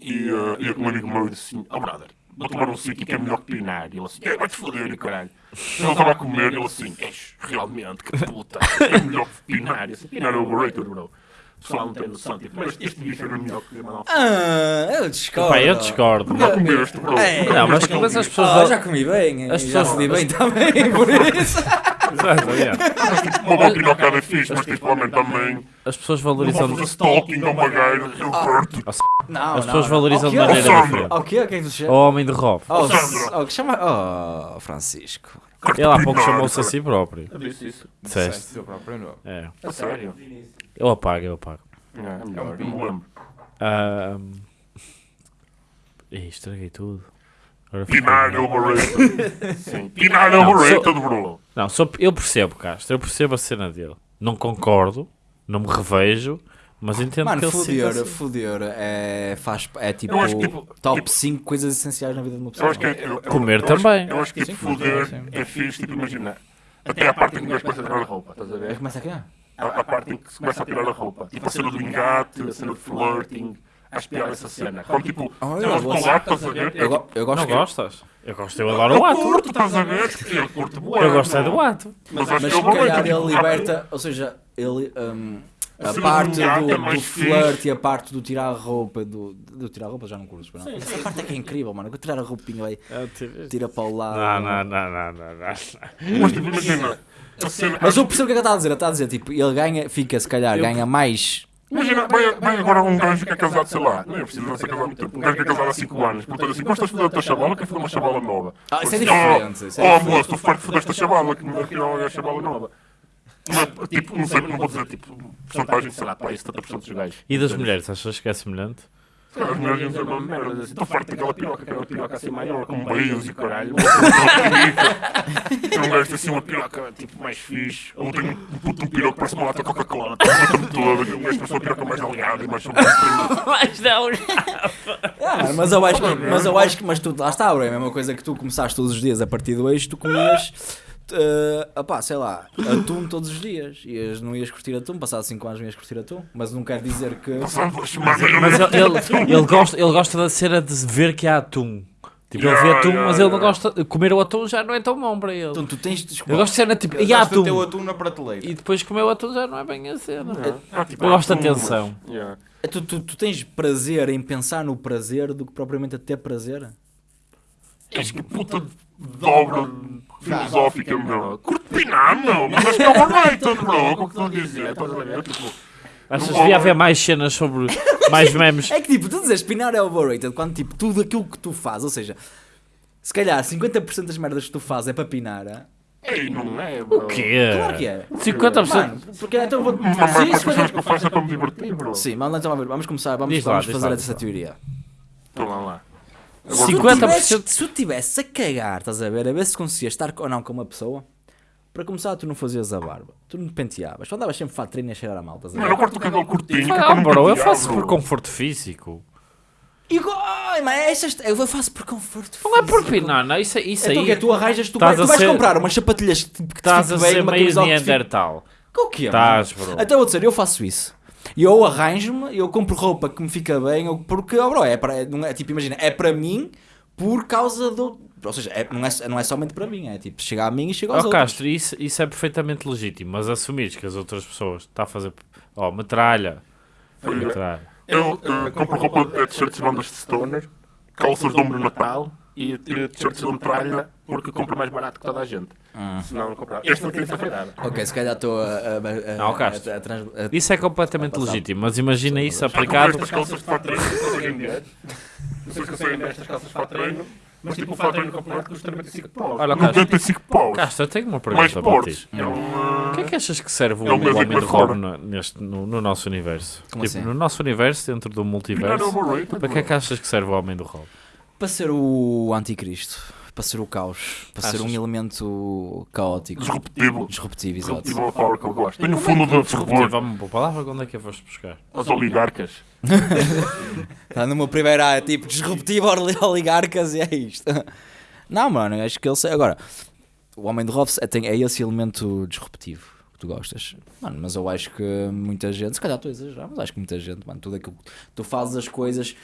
E uh, eu com um amigo meu disse assim: oh brother, vou tomar um sítio que é melhor que pinar. E ele assim: "É, vai-te foder, caralho. Ele estava a comer e ele assim: és realmente, que puta, é melhor que pinar. E assim, pinar é overrated, bro. O pessoal não tem noção, tipo, mas este bicho era melhor que pinar. Ah, eu discordo. Pá, eu discordo. Nunca comeste, bro. É. Não, mas, mas as pessoas... Ah, já comi bem. As já pessoas- fodi bem também, por isso. Exato, yeah. bicho. Tipo, uma é fixe, mas tipo, homem também. As pessoas Não vou valorizam... fazer stalking a uma eu perto. Não, As pessoas valorizam de quê? maneira diferente. O que é que tu O chama? homem de Rob. Oh, oh, que chama... Oh, Francisco. Ele há pouco chamou-se a si próprio. Eu disse isso. Disseste. Seu próprio nome. É. A sério? Eu apago, eu apago. É, é melhor, lembro. Ahm. Ih, estraguei tudo. Agora Pinar é overrated. Sim, pinar é Não, overrated, bro. Não, só, eu percebo, Castro. Eu percebo a cena dele. Não concordo, não me revejo, mas entendo que Mano, ele se sinta foder, assim. foder é, faz, é tipo, Eu acho que, tipo, top tipo- 5 coisas essenciais na vida de uma Eu pessoa. acho que é, eu- eu- Comer eu acho- também. Eu acho que tipo, foder é fixe, tipo, imagina. Até a parte em que gajo começa a a roupa, estás a É, ver? Começa aqui, ah? A, a parte em que se começa a tirar a roupa. Tipo a cena do engate, a cena do flirting. Acho pior essa cena. Como tipo, Ah, eu gosto. ato, estás a ver? Eu, go- eu gosto Não que- gostas? Eu gosto, eu adoro Eu o ato. curto, estás a ver? Eu curto bué, Eu gosto é do ato. Mas acho Mas que se é calhar overrated, ele tipo, liberta, ou seja, ele, hum, a parte do é do flirt e a parte do tirar a roupa, do, do tirar a roupa já não curso, não. Essa parte é que é incrível, mano. Eu tirar a roupinha aí, tira para o lado. Não, não, não, não, não, não. Mas tipo, imagina. Mas eu percebo o que é que ele está a dizer. Ele está a dizer, tipo, ele ganha, fica, se calhar, ganha mais. Imagina, vai, vai agora um gajo que é casado, sei lá, não é preciso não ser casado muito tempo, um gajo que é casado há 5 anos, pergunta assim, gostas de foder a tua chavala? Quer foder uma chavala nova? Ah, isso é Assim, diferente, Oh, é oh moço, estou farto de foder esta chavala, que me afinal é a chavala nova. Mas, tipo, não sei, não vou dizer, tipo, porcentagem, sei lá, pá, 70% dos gajos. E das mulheres, achas que é semelhante? As mulheres iam dizer uma merda, assim, estou farto daquela piroca, aquela piroca assim maior, com beijos e caralho. Um gajo tem assim uma piroca, tipo, mais fixe. Ou tem um puto um piroca, parece uma lata de Coca-Cola, tem toda, um gajo parece uma piroca mais alinhada e mais Mas não. Ah, mas eu acho que, mas eu acho que, mas tu, lá está, bro, é a mesma coisa que tu começaste todos os dias a partir do eixo, tu comias, uh, opá, sei lá, atum todos os dias. Ias, não ias curtir atum, passado 5 anos não ias curtir atum, mas não quer dizer que. Mas não- ele, ele, ele gosta, ele gosta da cena de ver que há atum. Tipo, ele vê Yeah, atum, yeah, mas ele não yeah. gosta. Comer o atum já não é tão bom para ele. Então tu tens. Eu gosto de cena tipo, e há Gastaste o atum. atum na prateleira. E depois comer o atum já não é bem a cena. Ah, tipo, Eu gosto de atum, atenção. mas- yeah. É, Tu, tu, tu tens prazer em pensar no prazer do que propriamente a ter prazer? És que puta dobra filosófica, meu. Curto pinar, meu. Mas acho que é overrated, bro. O que estou a dizer? Estás a ver? Tipo, Achas que devia haver mais cenas sobre. mais memes? É que tipo, tu dizes pinar é overrated quando tipo tudo aquilo que tu fazes, ou seja, se calhar 50% das merdas que tu fazes é para pinar. ah? ei, não é, bro. O quê? Claro que é. 50%. Mano, porque então vou. Mas a maior Sim, parte das coisas 50%. que eu faço é para me divertir, bro. Sim, mas então vamos vamos começar, vamos, vamos fazer lá, essa teoria. Então lá lá. Se tu 50%. tivesses- Se tu estivesse a cagar, estás a ver, a ver se conseguias estar ou não com uma pessoa, Para começar, tu não fazias a barba, tu não penteavas, tu andavas sempre fato treino a cheirar a malta. Mano, eu corto o cabelo curtinho. que é Ah, para não bro, eu faço por conforto físico. Igual, ai, mas essas, eu faço por conforto. Não é por físico. não, não, isso, isso Então aí. que é, tu arranjas, tu, Estás vai, tu vais ser- comprar umas sapatilhas que, que te Estás a ser uma meio que Neandertal. O quê? Estás, mano? bro. Então vou dizer, eu faço isso. E eu arranjo-me, eu compro roupa que me fica bem, eu- porque, oh, bro, é para, não é, tipo, imagina, é para mim por causa do... Ou seja, é- não, é, não é somente para mim, é tipo, chega a mim e chega aos Ó outros. Castro, isso, isso é perfeitamente legítimo, mas assumires que as outras pessoas está a fazer. Ó, metralha. Metralha. Eu eh, compro roupa de t-shirts de bandas de stoner, calças de ombro natal e eh, t-shirts de metralha porque compro mais barato que toda a gente. Ah. Senão não comprava. Este não tem essa feirada. Ok, se calhar estou a... a, a, Não, Castro. a- a trans- Isso é completamente legítimo, mas imagina isso aplicado. estas calças de fato treino, não sei conseguem ver. Não sei se conseguem ver estas calças de fato treino, mas tipo o fato treino completo custa 95 paus. Olha, Castro. 95 paus. Castro, eu tenho uma pergunta para ti. É uma... O que é que achas que serve o, É Homem fora. Rob no, neste, no, no nosso universo? Como tipo, assim? no nosso universo, dentro do Não, multiverso, para que é que achas que serve o Homem do Rob? Para ser o anticristo, para ser o caos, para ser um Achas? elemento caótico. Disruptivo. Disruptivo, exato. Disruptivo é uma palavra que eu gosto. Tenho o fundo de Disruptivo, fervor. vamos por palavra, onde é que eu foste buscar? As oligarcas. Está primeiro ah, tipo disruptivo oli- oligarcas e é isto. Não, mano, acho que ele. Agora, o Homem de Hobbes é, é esse elemento disruptivo que tu gostas. Mano, mas eu acho que muita gente, se calhar estou a exagerar, mas acho que muita gente, mano, tudo aquilo que tu fazes as coisas.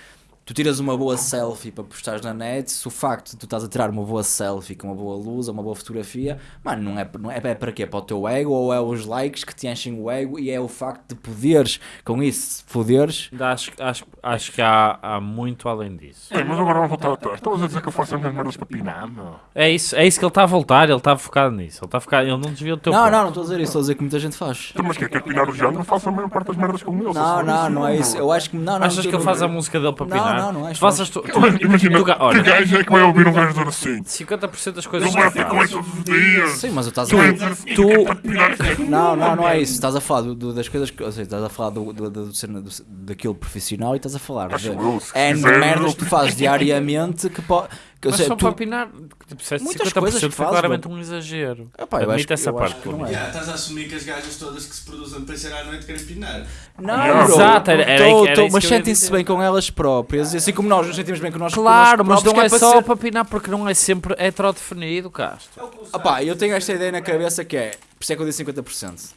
Tu tiras uma boa selfie para postares na net, se o facto de tu estás a tirar uma boa selfie com uma boa luz ou uma boa fotografia, mano, não é, não é, é para quê? Para o teu ego ou é os likes que te enchem o ego e é o facto de poderes, com isso, foderes, Ainda Acho, acho, acho que há, há muito além disso. É, mas agora vamos voltar atrás. Estavas a dizer que eu faço as minhas merdas para pinar, meu. É isso, é isso que ele está a voltar, ele está focado nisso. Ele está focado, ele não desviou o teu Não, ponto. não, não estou a dizer isso, estou a dizer que muita gente faz. Então, mas que é quer pinar o género? Faço a maior parte das merdas com ele. Não, não, não é isso. Eu acho que. Não, não, Achas que ele não- faz a música dele para Não, pinar? Não, não acho, Tu fazes tu, tu, Imagina, tu olha. que gajo é que vai ouvir um gajo dizer assim? 50% das coisas que fazes. isso todos os dias. Sim, mas tu estás a. dizer assim, tu- é. Não, não, não é isso. Estás a falar das coisas que. Ou seja, estás a falar do, do, do, do, cena do- daquilo profissional e estás a falar Acho de. eu, se É merdas que tu fazes diariamente que pode. Mas só tu, para pinar, tipo, se é Muitas 50% coisas que foi claramente um exagero. Epá, eu acho Admite que- essa eu parte, acho que não é. Yeah, estás a assumir que as gajas todas que se produzem para ser à noite querem pinar. Não, bro, Exato, era- era- tô- era tô- mas sentem-se bem com elas próprias, e assim como nós nos sentimos bem com nós Claro, mas não é para só ser- para pinar porque não é sempre heterodefinido, Castro. Opá, eu tenho esta ideia na cabeça que é, por isso é que eu disse 50%.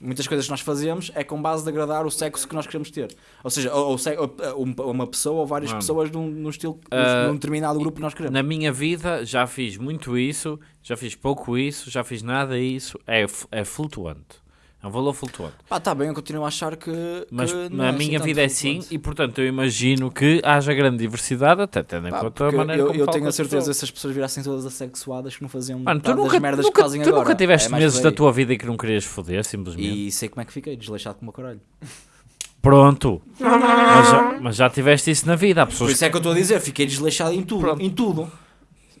Muitas coisas que nós fazemos é com base de agradar o sexo que nós queremos ter. Ou seja, ou, ou ou uma pessoa ou várias Mano. pessoas num, num estilo, Ah, num determinado grupo que nós queremos. Na minha vida já fiz muito isso, já fiz pouco isso, já fiz nada isso. É, é flutuante. É um valor flutuante. Pá, tá bem, eu continuo a achar que. Mas que na é assim minha tanto vida é assim e portanto eu imagino que haja grande diversidade, até tendo em Pá, conta a maneira eu, como eu tenho a certeza pessoas. se as pessoas virassem todas assexuadas que não faziam Mano, tu nunca, das merdas nunca, que fazem tu agora. nunca tiveste É meses por da tua vida e que não querias foder, simplesmente. E sei como é que fiquei, desleixado como o caralho. Pronto. mas, já, mas já tiveste isso na vida. Há Por pessoas isso é que eu estou a dizer, fiquei desleixado em tudo. Pronto. Em tudo.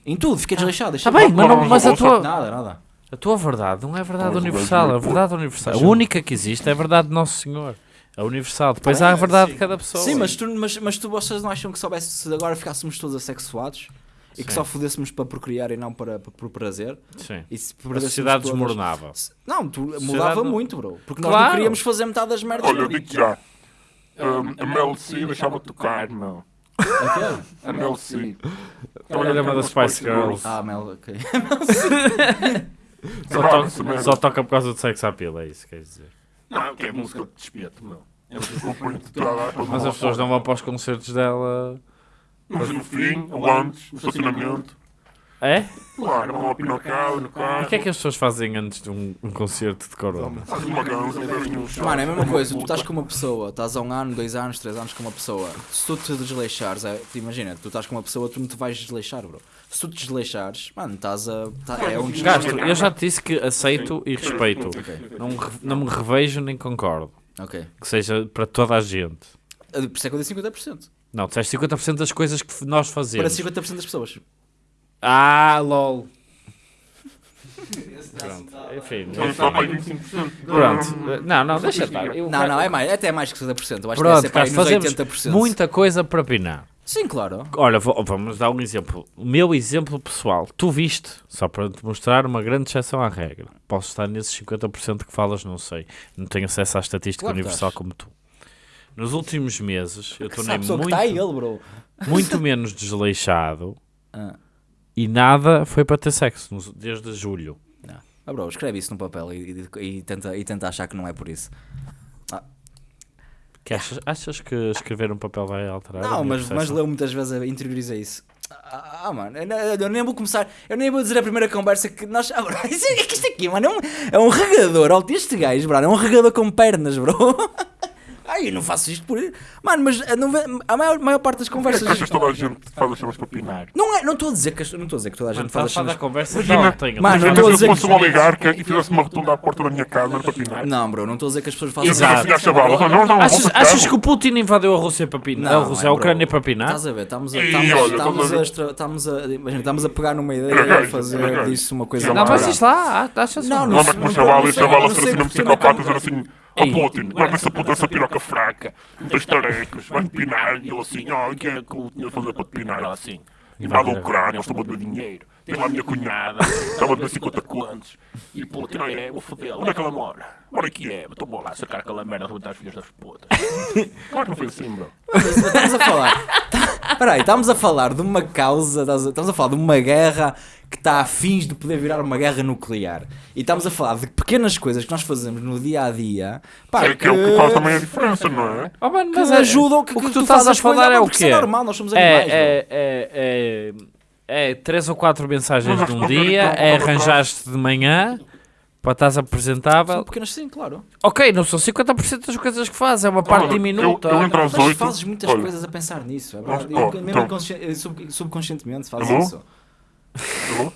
Em tudo, fiquei desleixado. Está bem, mas, não- mas a, tua, Nada, nada. A tua verdade não é verdade o universal. A verdade universal. A única que existe é a verdade de Nosso Senhor. A universal. Depois há a verdade de cada pessoa. Sim, mas tu, mas, mas tu vocês não acham que soubesse se agora ficássemos todos assexuados e que Sim. só fodêssemos para procriar e não para, para, por prazer? Sim. E se A sociedade todas- desmoronava. Não, tu Sociedade mudava não- muito, bro. Porque nós Claro. não queríamos fazer metade das merdas. Olha, eu digo já. Um, a Mel C deixava de tocar, meu. A Mel C. Era uma das Spice Girls. Ah, Mel, ok. Só, toca, só toca por causa do sex appeal, é isso que queres dizer. Não, que é música de despeto, meu. É Mas as pessoas não vão para os concertos dela. Mas no fim, o antes, o estacionamento. É? Claro, ao pinocado, no carro. o que é que as pessoas fazem antes de um, um concerto de corona? Faz uma ganza, um. Mano, é a mesma coisa, tu estás com uma pessoa, estás há um ano, dois anos, três anos com uma pessoa. Se tu te desleixares, é, tu imagina, tu estás com uma pessoa, tu não te vais desleixar, bro. Se tu te desleixares, mano, estás a. tá- é um Gasto, eu já te disse que aceito e respeito. Ok, Não, não me revejo nem concordo. ok. Que seja para toda a gente. Ah, Por isso é que eu disse 50%. Não, disseste 50% das coisas que nós Para fazemos. 50% das pessoas. Ah, lol. Pronto, enfim. Então, só mais 25%. Pronto. Não, não, deixa estar. Eu Não, não, é mais, até mais que 50%. Eu acho Pronto, que é para aí Carlos, nos fazemos 80%. muita coisa para pinar. Sim, claro. Olha, vamos dar um exemplo. O meu exemplo pessoal. Tu viste, só para te mostrar uma grande exceção à regra. Posso estar nesses 50% que falas, não sei. Não tenho acesso à estatística Claro que universal estás. como tu. Nos últimos meses, eu tornei Sabe só que muito, está ele, bro. muito menos desleixado Ah. E nada foi para ter sexo desde julho. Ah, bro, escreve isso no papel e, e- e tenta, e tenta achar que não é por isso. Que achas, achas que escrever um papel vai alterar? Não, mas, mas leu muitas vezes, interioriza isso. Ah, ah, mano, eu, nem vou começar, eu nem vou dizer a primeira conversa que nós. Ah, bro, isso, é que isto aqui, mano, é um, é um regador. Olha, este gajo, bro, é um regador com pernas, bro. Ai, eu não faço isto por. Mano, mas a, não vê- a maior, maior parte das é que conversas. achas que toda a gente faz as chamas para pinar? Não é, não estou a dizer que as- não estou a dizer que toda a gente Mano, faz a as falar da cenas. conversa Imagina- então, tenho- Mano, não Imagina estou a se eu dizer fosse que- um oligarca e fizesse uma rotunda à porta da minha casa para pinar. Não, bro, não estou a dizer que as pessoas fazem eu assim às chavalas, não, não, não, Achas, vou achas que o Putin invadiu a Rússia para pinar? Não, a Rússia, é, a bro. Ucrânia para pinar? Estás a ver? Estamos a, Ih, estamos, olha, estamos, estás a a, ver. extra- estamos a, imagina, estamos a pegar numa ideia Era e a era fazer disso uma coisa Não, Não, mas mas maior. diz lá, achas Não, não, não Não, mas com não- a chavala não e a chavala não ser assim um porque psicopata, também- dizer assim, Putin, guarda essa puta, essa piroca fraca, não tens tarecos, vai-me pinar, e ele assim, ó, o que é que eu tinha de fazer para te pinar? Ela assim, invade a Ucrânia, eles estão a beber dinheiro, tem lá a minha cunhada, estava a beber 50 contos, e Putin, não é, vou foder, onde é que ela mora? Mora aqui é, então vou lá sacar aquela merda, arrebentar as filhas das putas. Claro que não foi assim, bro. Estamos a falar. Espera aí, estamos a falar de uma causa, estamos a falar de uma guerra que está a fins de poder virar uma guerra nuclear. E estamos a falar de pequenas coisas que nós fazemos no dia a dia. Pá, É que é o que faz também a diferença, não é? Oh, mano, que mas é- ajudam, que, o que que tu tu estás fazes a falar é o quê? é normal, nós somos animais. bro. É, é, é, é, é três ou quatro mensagens de um dia, é arranjaste de manhã para estás apresentável. São pequenas sim, claro. Ok, não são 50% das coisas que fazes, é uma parte Olha, diminuta. Eu, eu entro às Mas 8. fazes muitas olha, coisas a pensar nisso. É verdade. Eu- mesmo então. sub- subconscientemente fazes isso. Eu,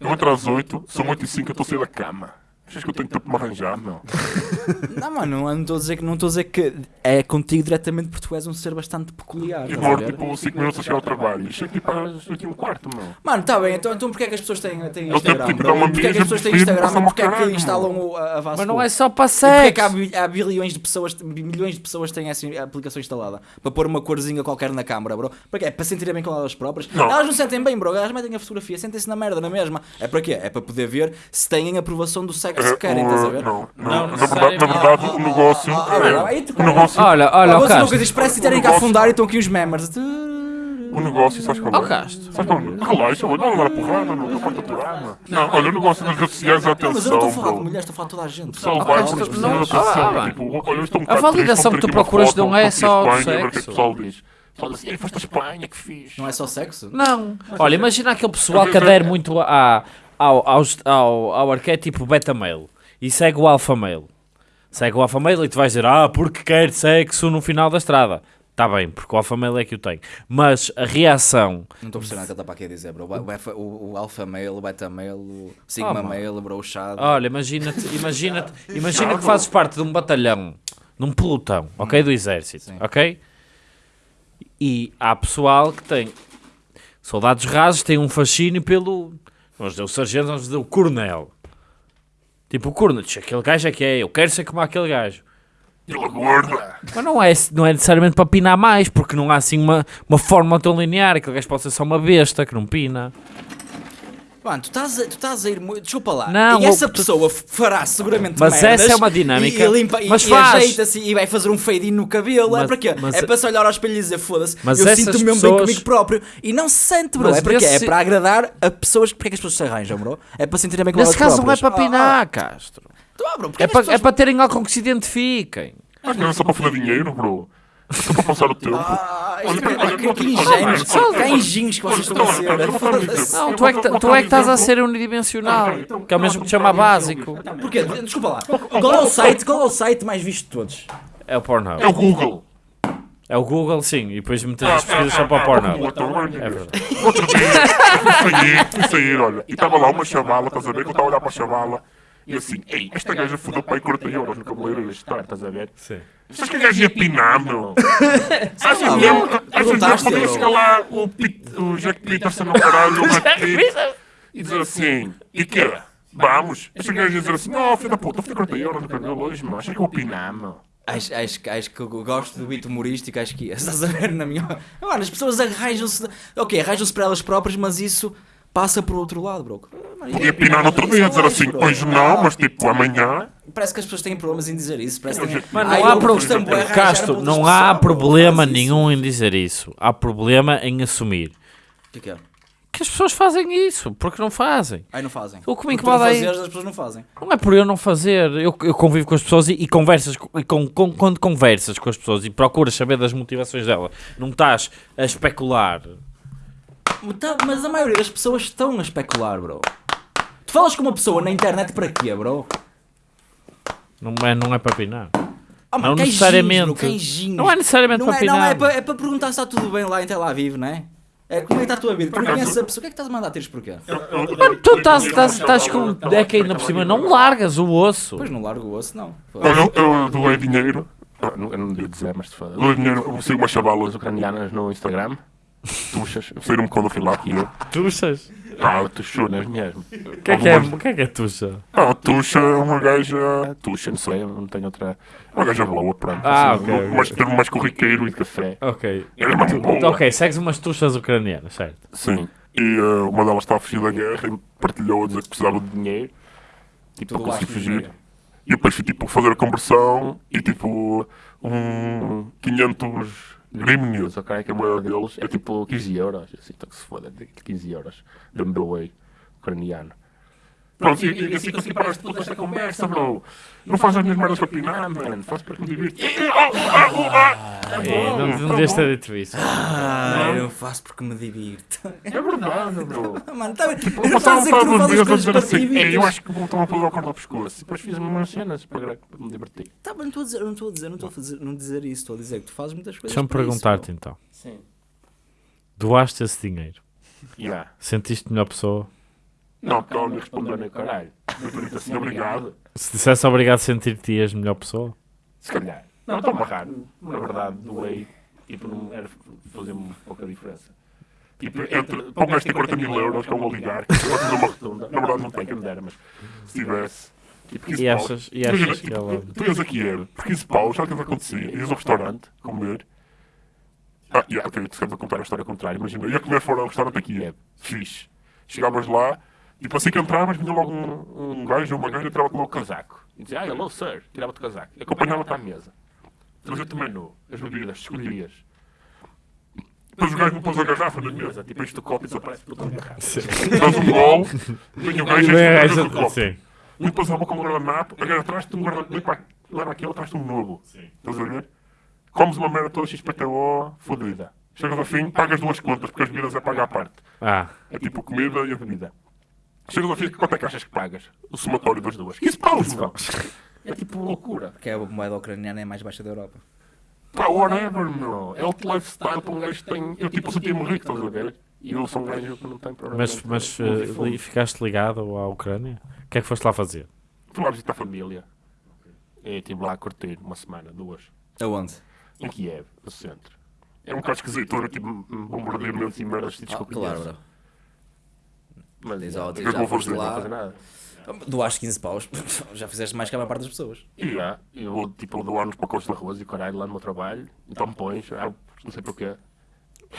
eu entro às 8, são 8 e 5, eu a sair da cama. Achas que eu tenho tempo para me arranjar, meu? Não, mano, não estou a dizer que não estou a dizer que é contigo diretamente porque tu és um ser bastante peculiar. E estás a demoro ver? tipo 5 minutos a chegar ao trabalho. Chego tipo às 8 e um quarto, meu. Mano, tá bem, então, então porquê é que as pessoas têm, têm Eu Instagram? tipo, Porquê é que as pessoas têm Instagram e porquê é que instalam o, a, a Vasco? Mas não é só para E porquê é que há, sexo. bi- há bilhões de pessoas, milhões de pessoas têm essa aplicação instalada? Para pôr uma corzinha qualquer na câmara, bro? Para quê? É para sentirem bem com elas próprias? Não. Elas não sentem bem, bro. Elas metem a fotografia, sentem-se na merda, na mesma. É para quê? É para poder ver se têm aprovação do sexo que querem, o- estás a ver? não, Não não, na verdade, na necessariamente. verdade o negócio. Ah, ah, é- ah, aí tu- O negócio. Olha, olha, Olha, o Castro. parece que terem que negócio- afundar e estão aqui os members. O negócio, sabes qual é? Ó, Castro. Sabes qual é? Relaxa, mano, não dar porrada, não, vai aturar, mano. Não, olha, o negócio das redes sociais, Não, mas eu não estou atenção, a falar de mulheres, estou a falar de toda a gente. Pessoal, Ah, vai, não- atenção, ah, tipo, olha, eu estou um A bocado validação triste, que tu procuras não é só a o é sexo. o. O pessoal diz assim, "Ei, foste a Espanha, que fixe. Não é só sexo? Não. Olha, imagina aquele pessoal que adere muito a, ao, aos- ao, ao arquétipo beta male e segue o alfa male. Segue o alfa male e tu vais dizer, ah, porque quer sexo no final da estrada. Está bem, porque o alfa male é que o tem. Mas a reação. Não estou a perceber nada que ele está para aqui a dizer, bro. O, alfa- o, o alfa male, o beta male, o sigma Oh, male, bro, o chado. Olha, imagina-te, imagina-te, imagina que fazes parte de um batalhão, num pelotão, ok? Do exército, Sim. ok? E há pessoal que tem soldados rasos, têm um fascínio pelo. Vamos dizer, o sargento, vamos dizer, o coronel. Tipo, o coronel, "Tch, aquele gajo é que é, eu quero ser como aquele gajo. Ele gorda. Mas não é, não é necessariamente para pinar mais, porque não há assim uma, uma forma tão linear. Aquele gajo pode ser só uma besta que não pina. Mano, tu estás, a, tu estás a ir muito. Desculpa lá. Não, e essa tu- pessoa fará seguramente Mas merdas essa é uma dinâmica. E, limpa, e- Mas e, faz. ajeita-se e vai fazer um fade no cabelo. é Mas- para quê? mas- é para se olhar ao espelho e dizer foda-se. Mas Eu sinto-me mesmo bem pessoas- comigo próprio. E não se sente, bro. Mas é para quê? É nesse- para agradar a pessoas. Porque é que as pessoas se arranjam, bro? É para sentirem bem com Nesse caso não é próprias. para pinar, Castro. Ah, então, ah, bro, É é para, é pessoas- para terem algo com que se identifiquem. Mas não é só para fazer dinheiro, bro. Só para passar o tempo. Ah, que- olha, Que engenhos que vocês estão a ser. Não, tu é que, ta- tu é que estás a ser unidimensional, que é o mesmo que chama básico. Porquê? Desculpa lá. Qual é o site, qual é o site mais visto de todos? É o Pornhub. É o Google. É o Google, sim, e depois metes as pesquisas só para o Pornhub. É verdade. Outro dia, fui sair, fui sair, olha, e estava lá uma chavala, estás a ver? Que eu estava a olhar para a chavala. E assim, ei, esta gaja fodeu para aí 40 euros no cabeleireiro estás a ver? Sim. Que a lá, mesmo? bro. Achas mesmo que Perguntaste, podia bro. chegar lá o, o Jack Peterson no caralho, e dizer assim, e quê? Vamos? Esta gaja ia dizer assim, não, filho da puta, eu fui 40 euros no cabelo hoje, meu. Achas que eu vou pinar, meu? Acho, acho, que- acho que eu gosto do beat humorístico, acho que estás a ver na minha. Mano, as pessoas arranjam-se. Ok, arranjam-se para elas próprias, mas isso passa por outro lado, bro. Podia isso- pinar no outro dia, dizer assim, hoje não, mas tipo amanhã. Parece que as pessoas têm problemas em dizer isso. Parece que Ai, não há eu pro- costumo arranjar para Castro, não há problema nenhum em dizer isso. Há problema em assumir. O que é que é? Que as pessoas fazem isso, porque não fazem. Ai, não fazem. O que me incomoda aí- fazeres, as pessoas não fazem. Não é por eu não fazer. Eu, eu convivo com as pessoas e, e conversas e com, com- quando conversas com as pessoas e procuras saber das motivações dela, não estás a especular. Tá, Mas a maioria das pessoas estão a especular, bro. Tu falas com uma pessoa na internet para quê, bro? Não é, não é para pinar. Ah, Não necessariamente. Não é necessariamente Não para é, pinar. não, é para, é para perguntar se está tudo bem lá em Tel Aviv, não é? É como é que está a tua vida? Tu conheces a pessoa, o que é que estás a mandar tiros porquê? Tu estás, estás, estás com. É que ainda por cima não largas o osso. Pois não largo o osso, não. Eu, eu doei dinheiro. Ah, não- Eu não devia dizer, mas se foda. Doei dinheiro, eu sigo umas chavalas ucranianas no Instagram. Tuxas, saíram-me quando eu fui lá aqui. eu. Tuxas. Ah, tuxunas mesmo. O que é que é, o que é, que é tuxa? Ah, a Tuxa é uma gaja. Tuxa, não sei, não tenho outra. É uma gaja boa, pronto. Ah, assim, ok, ok. Mas termo mais corriqueiro e café. Ok. Era muito boa. Ok, segues umas tuxas ucranianas, certo? Sim. E eh, uma delas estava a fugir da guerra e partilhou a dizer que precisava de dinheiro. Tipo, para conseguir fugir. E depois fui tipo fazer a conversão e tipo um 500 grimnews, ok? Que a moeda deles é tipo 15 euros. Assim, então que se foda, de 15 euros. Deu-me doei ucraniano. Pronto, e, e assim consegui parar toda esta conversa, bro. Não faz as minhas merdas para pinar, mano. Faz para que me divirta. É, não, não devias ter dito isso. Ah, eu faço porque me divirto. É verdade, bro. Mano, tá bem. Eu Eu não a passava dizer que não fazes dias a coisas assim, "Ei, divertir. eu acho que vou tomar pelo corda ao pescoço. E depois fiz umas cenas para, me divertir. Tá bem, não estou a dizer, não estou a dizer, não estou a fazer, não dizer isso. Estou a dizer que tu fazes muitas coisas Deixa-me perguntar-te então. Sim. Doaste esse dinheiro? Yeah. Sentiste melhor pessoa? Não, porque ela me respondeu nem caralho. Eu pergunto assim, obrigado. Se dissesse obrigado, sentir-te-ias melhor pessoa? Se calhar. Não, estou amarrado. Na verdade, doei. Tipo, não era fazer-me pouca diferença. Tipo, entre, para um gajo ter 40 mil euros, que é um oligarca, que vai fazer uma rotunda. Na verdade, não tem, quem me dera, mas se tivesse. Tipo, 15 E achas, e Imagina, achas que tipo, ela. Tu ias aqui, Kiev, por 15 paus, sabe o que é que acontecia? Ias ao restaurante comer. Ah, yeah, ok, tu esqueces a contar a história contrária. Imagina, ia comer fora do restaurante aqui, Kiev. Fixe. Chegavas lá, tipo assim que entravas, vinha logo um, um gajo ou uma gaja, tirava-te logo o casaco. E dizia, ah, hello, sir. Tirava-te o casaco. E acompanhava-te à mesa. Trazia-te o menu, as bebidas, escolherias. Depois o gajo me pôs a garrafa na mesa, tipo, o copo e desaparece por toda a garrafa. Dás um gol, vem o gajo e É, enche o copo. Limpas a boca com um guardanapo, a gaja traz-te um guardanapo, leva aquele, traz-te um novo. Estás a ver? Comes uma merda toda XPTO, fodida. Chegas ao fim, pagas duas contas, porque as bebidas é pagar à parte. Ah, É tipo a comida e a bebida. Chegas ao fim, quanto é que achas que pagas? O somatório das duas. 15 paus. É tipo loucura. Que é a moeda ucraniana é mais baixa da Europa. Pá, whatever, meu. É o lifestyle para um gajo que tem. Eu tipo senti-me rico, estás a ver? E eu sou um gajo que não tem problema. mas, mas li- ficaste ligado à Ucrânia? O que é que foste lá fazer? Fui lá visitar a família. E estive lá a curtir uma semana, duas. Aonde? Em Kiev, no centro. É um bocado esquisito, era tipo um bombardeamentos e merdas sítios que Ah, eu claro, bro. Mas é, o que tio, é que Doaste 15 paus. Já fizeste mais que a maior parte das pessoas. E já, eu vou tipo doar nos pacotes de arroz e o caralho lá no meu trabalho. Então pões, ah, não sei porquê.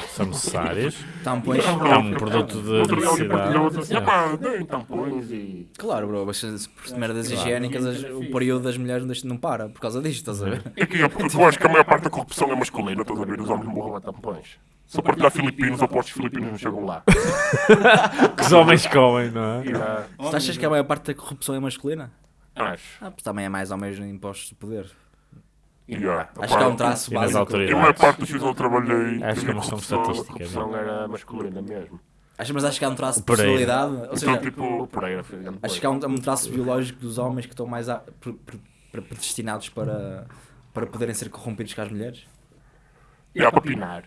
São necessários? Tampões. É um produto de Outro dia alguém necessidade. partilhou outro assim, "Epá, deem tampões e. Claro, bro, mas por merdas higiênicas as- o período das mulheres não para por causa disto, estás a ver? É que eu, eu acho que a maior parte da corrupção é masculina, estás a ver? Os homens morram a tampões. Se eu partilhar filipinos, eu aposto que os filipinos não chegam lá. Que os homens comem, não é? E, ah, Tu achas que a maior parte da corrupção é masculina? acho. Ah, pois também é mais ou menos impostos de poder. E, ah, Acho que é um traço básico. Eu, a maior parte dos onde eu trabalhei, Acho que é uma a questão corrupção- estatística, A corrupção era masculina mesmo. Acho, mas acho que há um traço de personalidade. Ou Então, seja, tipo, Pereira acho que há um, um traço biológico dos homens que estão mais a, pre- pre- pre- predestinados para, para poderem ser corrompidos que as mulheres. E há para pinar.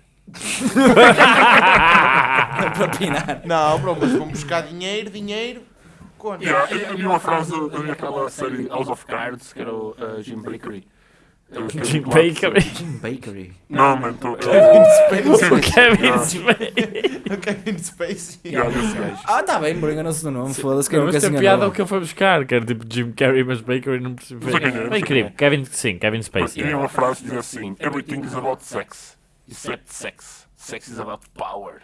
Para pinar. Não, bro, mas vamos buscar dinheiro, dinheiro. Quando? E há- eu havia uma frase, havia aquela série House of Cards, que era o uh, Jim Brickery. Jim Bakery. Jim Bakery. Não, mano. Kevin Spacey. O Kevin Spacey. Esse gajo. Ah, tá bem, bro, enganou-se do nome. Foda-se, quem Mas nunca se tem piada é o que eu fui buscar, que era tipo Jim Carrey, mas Bakery não percebi. É, Bakery, quem é. Kevin, sim, Kevin Spacey. E uma frase diz assim: Everything is about sex, except sex. Sex is about power.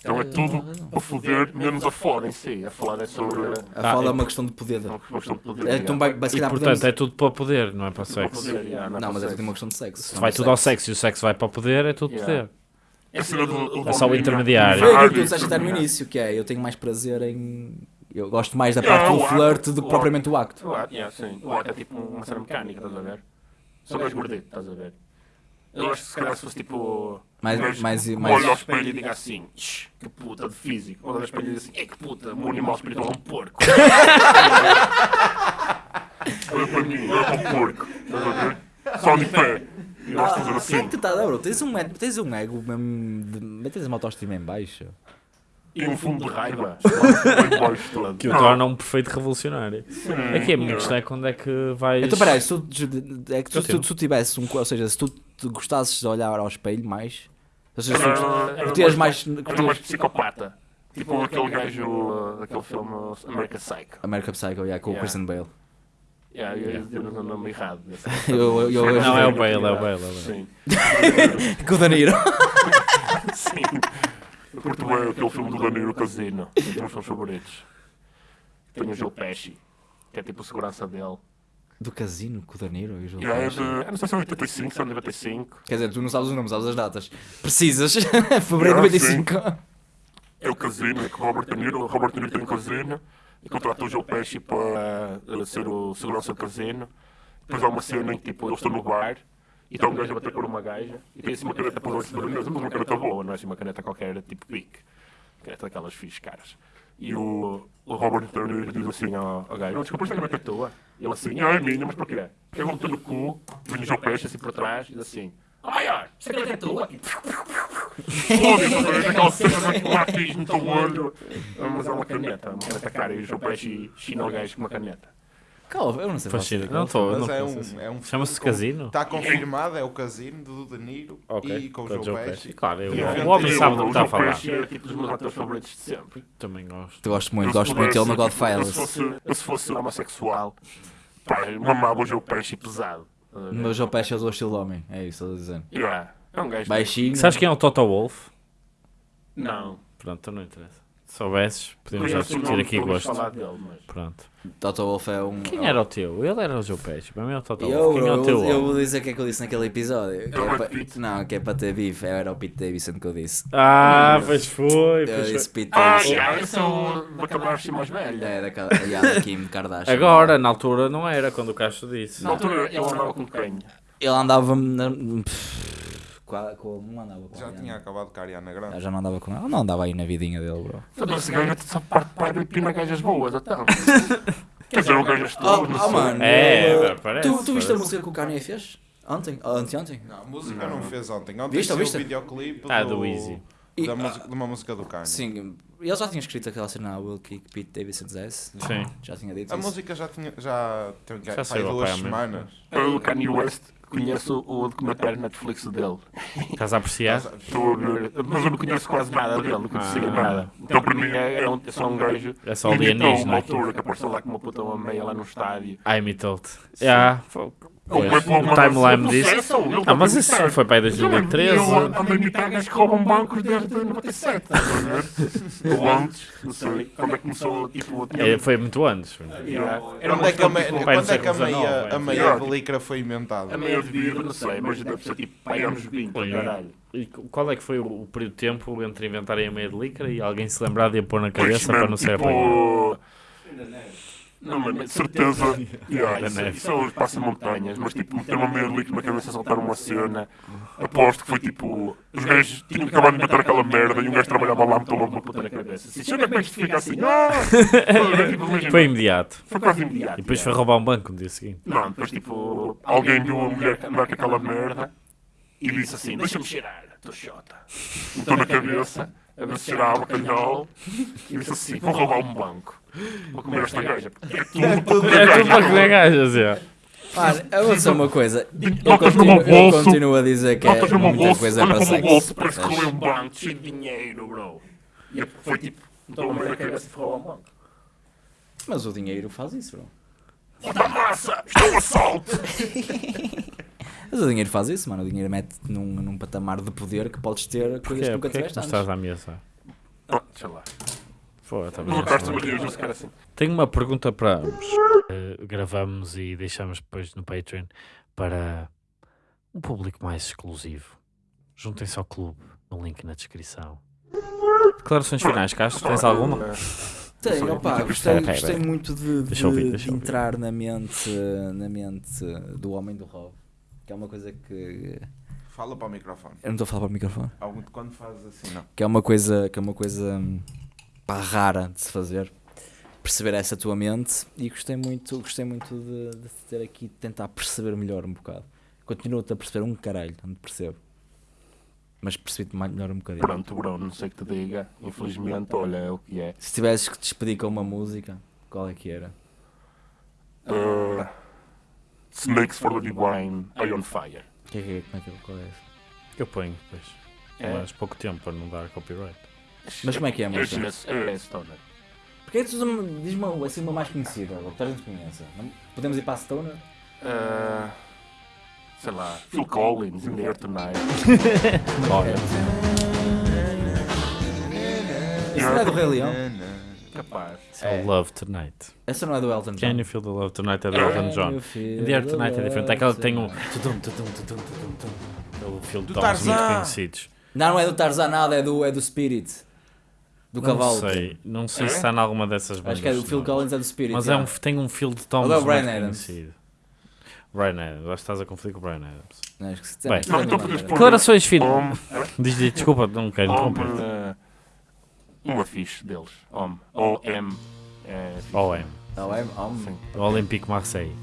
Então é tudo para foder, menos a foda em si. A foda é sobre A fala é uma questão de poder. uma questão de poder. É, então, vai, vai, se E calhar, portanto podemos- é tudo para o poder, não é para o sexo. poder, yeah, não, Não, mas é para tudo uma questão de sexo. Se vai tudo ao sexo e o sexo vai para o poder, é tudo Yeah. poder. É a do- É só o do- intermediário. Foi aquilo que tu disseste até no início, que é, eu tenho mais prazer em... Eu gosto mais da Yeah, parte do o flerte do que o propriamente o acto. O sim. O ato é tipo uma cena mecânica, estás a ver? Só mais gordito, estás a ver? Eu acho que se calhar se fosse tipo. Mais- mais- que mais- Olha ao espelho e diga assim: "Shh, que puta de físico. Olha ao espelho e diga assim: é que puta, o meu animal espiritual é um porco. olha para mim, olha para o porco. Estás a ver? Só de pé. E nós fazer Quem é assim. que tu tá, bro? Tens um, ego- tens um ego mesmo, de, tens uma autoestima em baixo. E um fundo de raiva. Que o Não, torna um perfeito revolucionário. Aqui a minha não. questão é quando é que vais. Então, peraí, se tu, é que tu, se tu, Continua. se tu tivesse um... Ou seja, se tu te gostasses de olhar ao espelho mais... Ou seja, se tu mais... Era mais psicopata. Tipo aquele gajo uh, daquele filme uh, American Psycho. American Psycho, yeah, com o Yeah. Christian Bale. Yeah, eu ia dizer o nome errado. Eu- eu- eu- Não, é o. Bale, é o Bale. É o Bale. Sim. Com o Danilo. Sim. Eu curto bem aquele filme do Danilo Casino. Um dos meus filmes favoritos. Tem o Joe Pesci, que é tipo a segurança dele. Do casino com o Danilo e o João E é Pesci. de. Eu não sei se é 85, se é 95. Quer dizer, tu não sabes os nomes, sabes as datas. Precisas. Fevereiro de Ah, sim. 95. É o casino, é que o Robert De Niro. O Robert De Niro tem um casino e contrata o Joe Pesci para eh, ser o segurança do casino. Depois há uma cena em que tipo, eles estão no bar e está um gajo por uma gaja e tem assim uma caneta para os mas uma caneta boa, não é assim uma caneta qualquer, tipo Bic. Caneta daquelas fixe caras. E o, o Robert Niro diz assim ao, ao gajo: Não, desculpa, esta caneta é tua. E ele assim: Ah, é minha, mas porquê? Porque eu vou meter no cu, vem o Joe Pesci assim por trás e diz assim: Oh, maior, esta caneta é tua. Foda-se, aquela cena de lápis no teu olho. Ah, Mas é uma caneta, uma caneta cara. E o João Pesci china o gajo com uma caneta. Calma, eu não sei. Falar Não estou. Mas não é conheço um, é um Chama-se Casino? Está confirmado, é o Casino do De Niro Ok. e com o Joe Pesci. Claro, eu- Yeah. o homem sabe do que O está a João falar. É tipo dos meus atores favoritos de sempre. Também gosto. Eu gosto muito, Eu, gosto muito dele no pudesse, Eu se fosse, eu, se fosse homossexual, pá, mamava o João Pesci pesado. O meu João Pesci é o estilo de homem. É isso, estou a dizer. Yeah, É um gajo. Baixinho. Sabes quem é o Toto Wolff? Não. Pronto, então não interessa. Se soubesses, podíamos já o discutir aqui gosto. falar dele, mas. Pronto. Toto Wolff é um. Quem era o teu? Ele era o Joe Pesci. Para mim é o Toto Eu, Wolff. Quem é o teu? eu vou dizer o que é que eu disse naquele episódio. Que É o pa-. Não, que é para ter bife. Era o Pete Davidson que eu disse. Ah, pois foi. Eu disse. Pete Ah, Davidson. yeah, esse é o daquela assim mais velha. É, daquela. Yeah, da Kim Kardashian. Agora, na altura não era, quando o Castro disse. Na altura ele andava com quem? Ele andava. na- Com a, com, não andava com Já a tinha acabado com a Ariana Ah, Grande. Já não andava com ela. Não andava aí na vidinha dele, bro. Sabe, esse gajo só parte para e pina gajas boas, então. Quer dizer, Oh, estou, não oh sei. mano. É, eu- parece, Tu, tu viste a música que o Kanye fez? Ontem? Ou anteontem? Não, a música não, fez ontem. Ontem Viste, viste? o videoclipe Ah, do Easy. E- da música, de uma música do Kanye. Sim, ele já tinha escrito aquela cena Will Kick Pete Davidson's ass. Sim. Já tinha dito A isso. música já tinha já tem Já já saiu há duas semanas. Eu, o Kanye West, conheço o documentário Netflix dele. Estás a apreciar? Estou a ver, mas eu não conheço quase nada dele, não conhecia Ah. nada. Então para mim é, é, um, é só um gajo. É só que imitou alienígena uma altura que apareceu lá com uma puta uma meia lá no estádio. I imitou-te. Foi- O para timeline ele Ah, mas isso imitar. foi para aí 2013. Eu ando a imitar gajos que roubam bancos desde 97, estás a ver? Ou antes, não sei, quando é que começou, tipo... É, foi muito antes. Yeah. Era Quando é que a, tipo, quando é que a meia, a de licra foi inventada? A meia de vida, não sei, mas deve ser tipo, pai, anos 20, caralho. E qual é que foi o, período de tempo entre inventarem a meia de licra e alguém se lembrar de a pôr na cabeça Pois, para não ser tipo, apanhado? Não, de certeza. Yeah, isso, neve. isso é os passa-montanhas, mas tipo, meter uma meia de líquido na cabeça e soltar uma cena. Aposto que foi tipo. Os gajos tinham acabado de meter aquela merda e um gajo trabalhava lá, meteu logo uma puta na cabeça. Assim, "Sabe como é que isto fica assim? Tipo, Foi imediato. foi quase imediato. E depois foi roubar um banco no dia seguinte. Não, depois tipo, alguém viu a mulher andar com aquela merda e disse assim, deixa-me cheirar, estou chota. Meteu na cabeça, a ver se cheirava bacalhau e disse assim, vou roubar um banco. Vou comer esta gaja. porque É tudo para comer É tudo para gaja. comer gajas, é. Mano, eu vou dizer uma coisa. Eu continuo, eu continuo a dizer que é muita coisa olha para para sexo. bolso, parece que roubei um banco cheio de dinheiro, bro. E foi tipo, estou a cabeça de roubar um banco. Mas o dinheiro faz isso, bro. Puta massa, isto é um assalto. Mas o dinheiro faz isso, mano. O dinheiro mete num, num patamar de poder que podes ter coisas que nunca tiveste antes. estás à mesa? Ah, Sei lá. Pô, bem, Não gosto de assim. Tenho uma pergunta para ambos. Eh, gravamos e deixamos depois no Patreon para um público mais exclusivo. Juntem-se ao clube, no link na descrição. Declarações finais, Castro, tens alguma? Tenho, opá, Espera, gostei, gostei muito de, de- ouvir, de entrar na mente, na mente do homem do Rob. Que é uma coisa que. Fala para o microfone. Eu não estou a falar para o microfone. Algum de quando fazes assim, não. Que é uma coisa, que é uma coisa hum, pá, rara de se fazer. Perceber essa tua mente e gostei muito, gostei muito de, de te ter aqui, de tentar perceber melhor um bocado. Continuo-te a perceber um caralho, não te percebo. Mas percebi-te mais- melhor um bocadinho. Pronto, bro, não sei o que te diga. Infelizmente, olha, é o que é. Se tivesses que te despedir com uma música, qual é que era? Uh, Snakes for the Divine, Eye on Fire. Que é que é? Como é que é? Qual é essa? Eu ponho depois. É. Mas pouco tempo para não dar copyright. Mas como é que é a É, música? é, é, Stoner. Porque é que tu usas uma- assim uma mais conhecida, ou que toda a gente conheça. Não- Podemos ir para a Stoner? Uh, sei lá, Phil Collins, In the Air Tonight. Olha, Isso não é do Rei Leão? Capaz. é o Love Tonight. Essa não é do Elton John? Can you feel the love tonight é do Elton John. In the Air Tonight é diferente. É aquela que tem um. tudum. Aquele filme de muito Tarzan. conhecidos. Não, não é do Tarzan nada, é do, é do Spirit. Do cavalo. Não sei, não sei É? se está em alguma dessas bandas. Acho que é do Phil não. Collins, é do Spirit. Mas é um, tem um feel de Tom Ou é o Bryan Adams. conhecido. Brian Adams, acho que estás a confundir com o Brian Adams. Não, acho que se- Bem. Não, então Declarações finais. Home, Diz, diz, desculpa, não quero interromper. uh, uma fixe deles. Home. O-M. É. OM, Não, é oh, Sim. Olympique Marseille.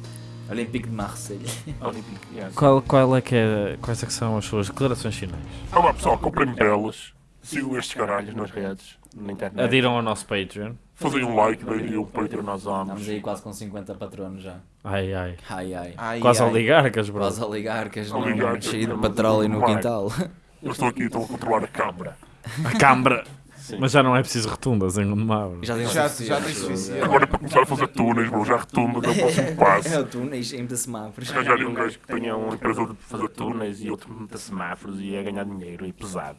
Olympique de Marseille. Qual, qual é que é, quais é que são as suas declarações finais? Olá pessoal, comprem belas. Sigam estes caralhos nas redes, na internet. Adiram ao nosso Patreon. Fazem um like, deem um Patreon Estamos homens. aí quase com 50 patronos já. Ai, ai. Ai ai. Ai, Quase ai. oligarcas, bro. Quase oligarcas, Oligarcas, cheio de petróleo no quintal. Eu estou aqui, estou a controlar a câmara. A câmara. Sim. Mas já não é preciso rotundas em Gondomar. Já tem Já, suficiente. já tem suficiente. Agora para começar a fazer túneis, bro, já retunda, deu o próximo É passo. o túneis em de semáforos. Arranjar um gajo que tenha uma empresa de fazer túneis e outro de semáforos e ia ganhar dinheiro e pesado.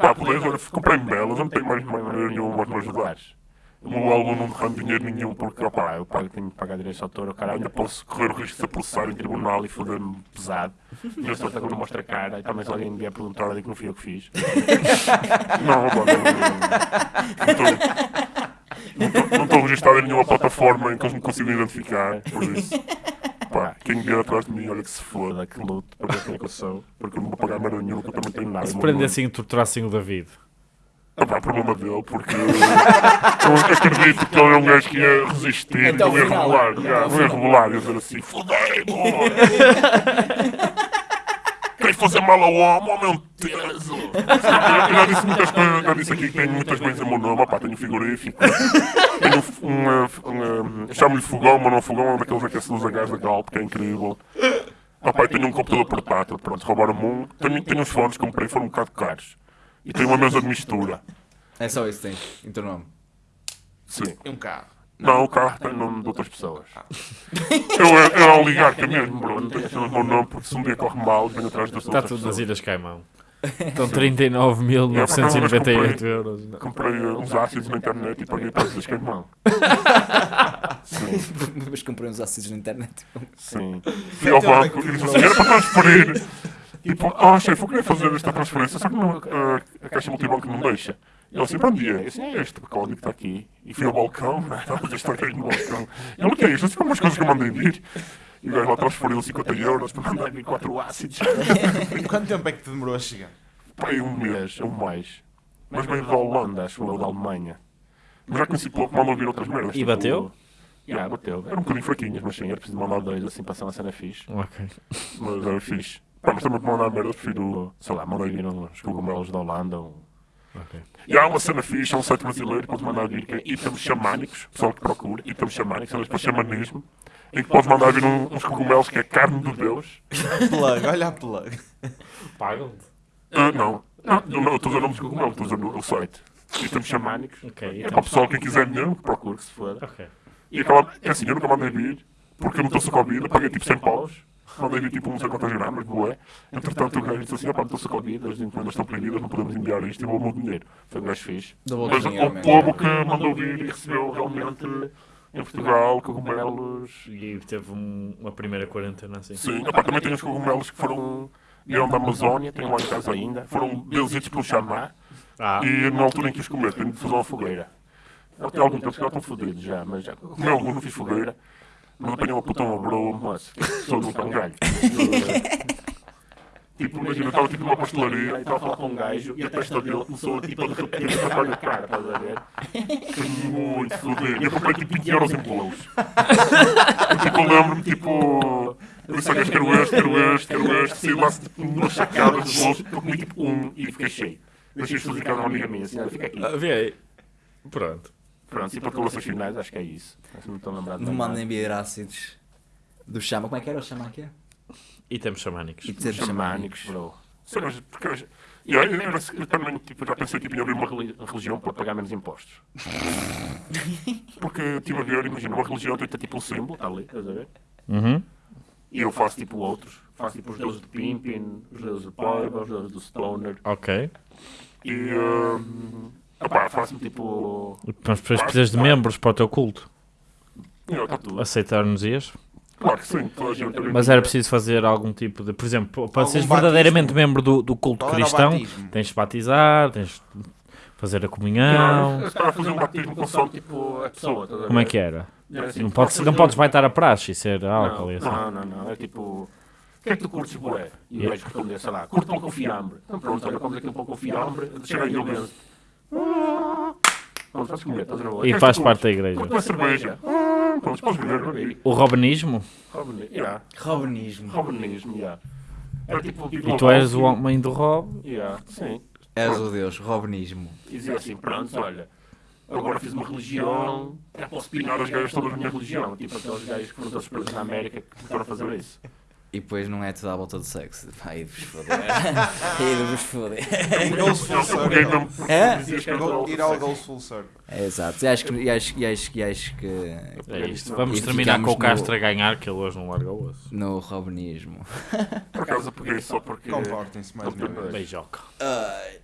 Pá, poderes, olha, comprei belas, eu não tenho mais maneira nenhuma de me ajudares. O meu álbum não rende dinheiro nenhum porque, opá, eu pago, tenho que pagar direitos de autor, cara, ainda posso correr o risco de ser processado em tribunal e foder-me pesado. E eu estou até quando mostro a cara e também se alguém me vier perguntar, eu digo que não fui eu que fiz. Não, opá, não, não, não, não estou- não estou registado em nenhuma plataforma em que eles me consigam identificar, por isso. Pá, quem vier atrás de mim, olha que se foda, que luto para é que eu sou, porque eu não vou pagar merda nenhuma, que eu também tenho nada. Se prendessem e torturassem o David. ah, pá, problema dele, porque eu acredito que ele é um gajo que ia resistir, Até não ia final. já, ao não ia revelar, ia dizer assim, fodei-me! Queres fazer mal ao homem, é um teso! Eu já disse muitas coisas, já disse aqui que tenho muitas coisas em meu nome, pá, tenho frigorífico, tenho um, um, um chamo-lhe fogão, mas não é fogão, é um daqueles aquecedores a gás da Galp, que é incrível. Ah, pá, e tenho um computador portátil, pronto, roubaram-me um, tenho, tenho uns fones que comprei, foram um bocado caros. E tenho uma mesa de mistura. É só isso que tens, em teu nome. Sim. E um carro. Não, o carro tem nome de outras pessoas. Eu é, é oligarca mesmo, bro. Não tenho esse meu nome porque se um dia corre mal, venho atrás das Está outras tudo nas pessoas. Ilhas Caimão. Estão 39.998 euros. Comprei uh, uns ácidos na internet e paguei para eles queimão. Sim, Mas comprei uns ácidos na internet. sim. Fui ao banco e disse assim, era para transferir. Tipo, ah, chefe, eu queria fazer esta transferência, só que não, uh, a caixa multibanco não deixa. E ele assim, para onde é? Eu este código que está aqui. E fui ao balcão, né? estava a estar no balcão. Ele, o que é isto? Assim, como as coisas que eu mandei vir. E o gajo lá transferiu 50 euros para mandar vir 4 ácidos. Quanto tempo é que te demorou a chegar? Pai, um mês, ou mais. Mas veio da Holanda, acho eu, da Alemanha. Mas já conheci pouco, mandou vir outras merdas. E bateu? Já, bateu. Eram um bocadinho fraquinhas, mas sim, era preciso mandar dois assim para ser uma cena fixe. Ok. Mas era fixe. Pá, mas também para mandar merdas, prefiro, sei lá, mandei vir uns cogumelos da Holanda. Ou... Ok. E há uma cena fixe, há um site brasileiro que pode mandar vir, que é itens xamânicos, pessoal que procura, itens xamânicos, eles para xamanismo. em que podes mandar vir um- uns cogumelos que é carne de Deus. Plug, olha a plug. Pagam-te. Ah, não. Não, não, não, eu estou usando nomes de cogumelo, estou usando o site. E temos xamânicos. Ok, É então- para o pessoal, quem quiser mesmo, que procure, que se for. Ok. E acaba, é assim, eu nunca mandei vir, porque eu não estou com Covid, eu paguei tipo 100 paus. Mandei vir tipo não sei quantas gramas, boé. Entretanto, o gajo disse assim: opá, não estou com Covid, as encomendas estão proibidas, não podemos enviar isto, e vou o meu dinheiro. Foi um gajo fixe. Mas o povo que mandou vir e recebeu realmente em Portugal cogumelos. E teve um- uma primeira quarentena assim. Sim, opá, também tem os cogumelos que foram. vieram da Amazónia, tenho lá em casa ainda. Foram benzidos pelo chamar. Ah, E na altura em que os comer, tenho de fazer uma fogueira. Tenho algum tempo que já estão fodidos já, mas já comi algum, não fiz fogueira. Puta, uma broa, moço. Sou nunca um galho. Tipo, imagina, eu estava tipo numa pastelaria estava a falar com um gajo e a testa dele começou tipo a derreter e a tocar na cara, estás a ver? Foi muito fodido. E eu comprei tipo 20 euros em bolos. Tipo, eu lembro-me, tipo, eu disse gajo, quero este, quero este, quero este. Saí lá tipo duas sacadas de bolos, comi tipo um e fiquei cheio. Deixei os fazer casa a uma amiga minha, assim, olha, fica aqui. vê aí. Pronto. Pronto, e para declarações finais, acho que é isso. Acho que não estou a lembrar de Não mandem vir ácidos do chama. Como é que era o chama aqui? E temos xamânicos. E dizer xamânicos, bro. Sim, mas porque eu, e olha, lembra-se que eu também tipo, já pensei tipo, em abrir uma reli- religião para pagar menos impostos. Porque estive a ver, imagina, uma religião tem tipo um símbolo, está ali, estás a ver? Uhum. E eu faço tipo outros. Faço tipo os deuses de Pimpin, os deuses de Poiva, os deuses do Stoner. Ok. E. Um, opá, faço-me tipo. Mas depois precisas de membros para o teu culto. Aceitar-nos ias? Claro que sim, toda a gente. Mas era preciso fazer algum tipo de. Por exemplo, para Algum seres batismo? verdadeiramente membro do, do culto Qual era o cristão, batismo? tens de batizar, tens de fazer a comunhão. Não, eu para fazer um batismo com só tipo a pessoa. estás a Como é que era? Era assim, Não podes, não podes baitar a praxe e ser álcool e assim. Não, não, não. É tipo. O que é que tu curtes, boé? E o gajo responder, sei lá, curto pão com fiambre. Então pronto, olha, comes aquele pão com fiambre, chega aí o benzo. É E faz parte da curtes? igreja. Uma cerveja. Beber, beber aí. O robenismo? Robin- yeah. Robenismo. Robinismo, yeah. Era tipo, tipo E tu és o homem do rob? Yeah, sim. És o Deus, Robenismo. E dizia assim, pronto, olha, agora fiz uma religião, já posso pinar os gajos todos da minha religião. Tipo aqueles gajos que foram todos presos na América que foram fazer isso. E depois não é tudo à volta do sexo. Aí de vos foder. De vos foder. Goes full Eu peguei circle. É? Ir ao goes full circle. É exato. E acho que, e acho, e acho, e acho que É isto. Vamos E terminar com o no- Castro a ganhar, que ele hoje não larga o osso. no Robenismo. Por acaso eu peguei só porque. Comportem-se mais uma vez. Beijoca. Ai.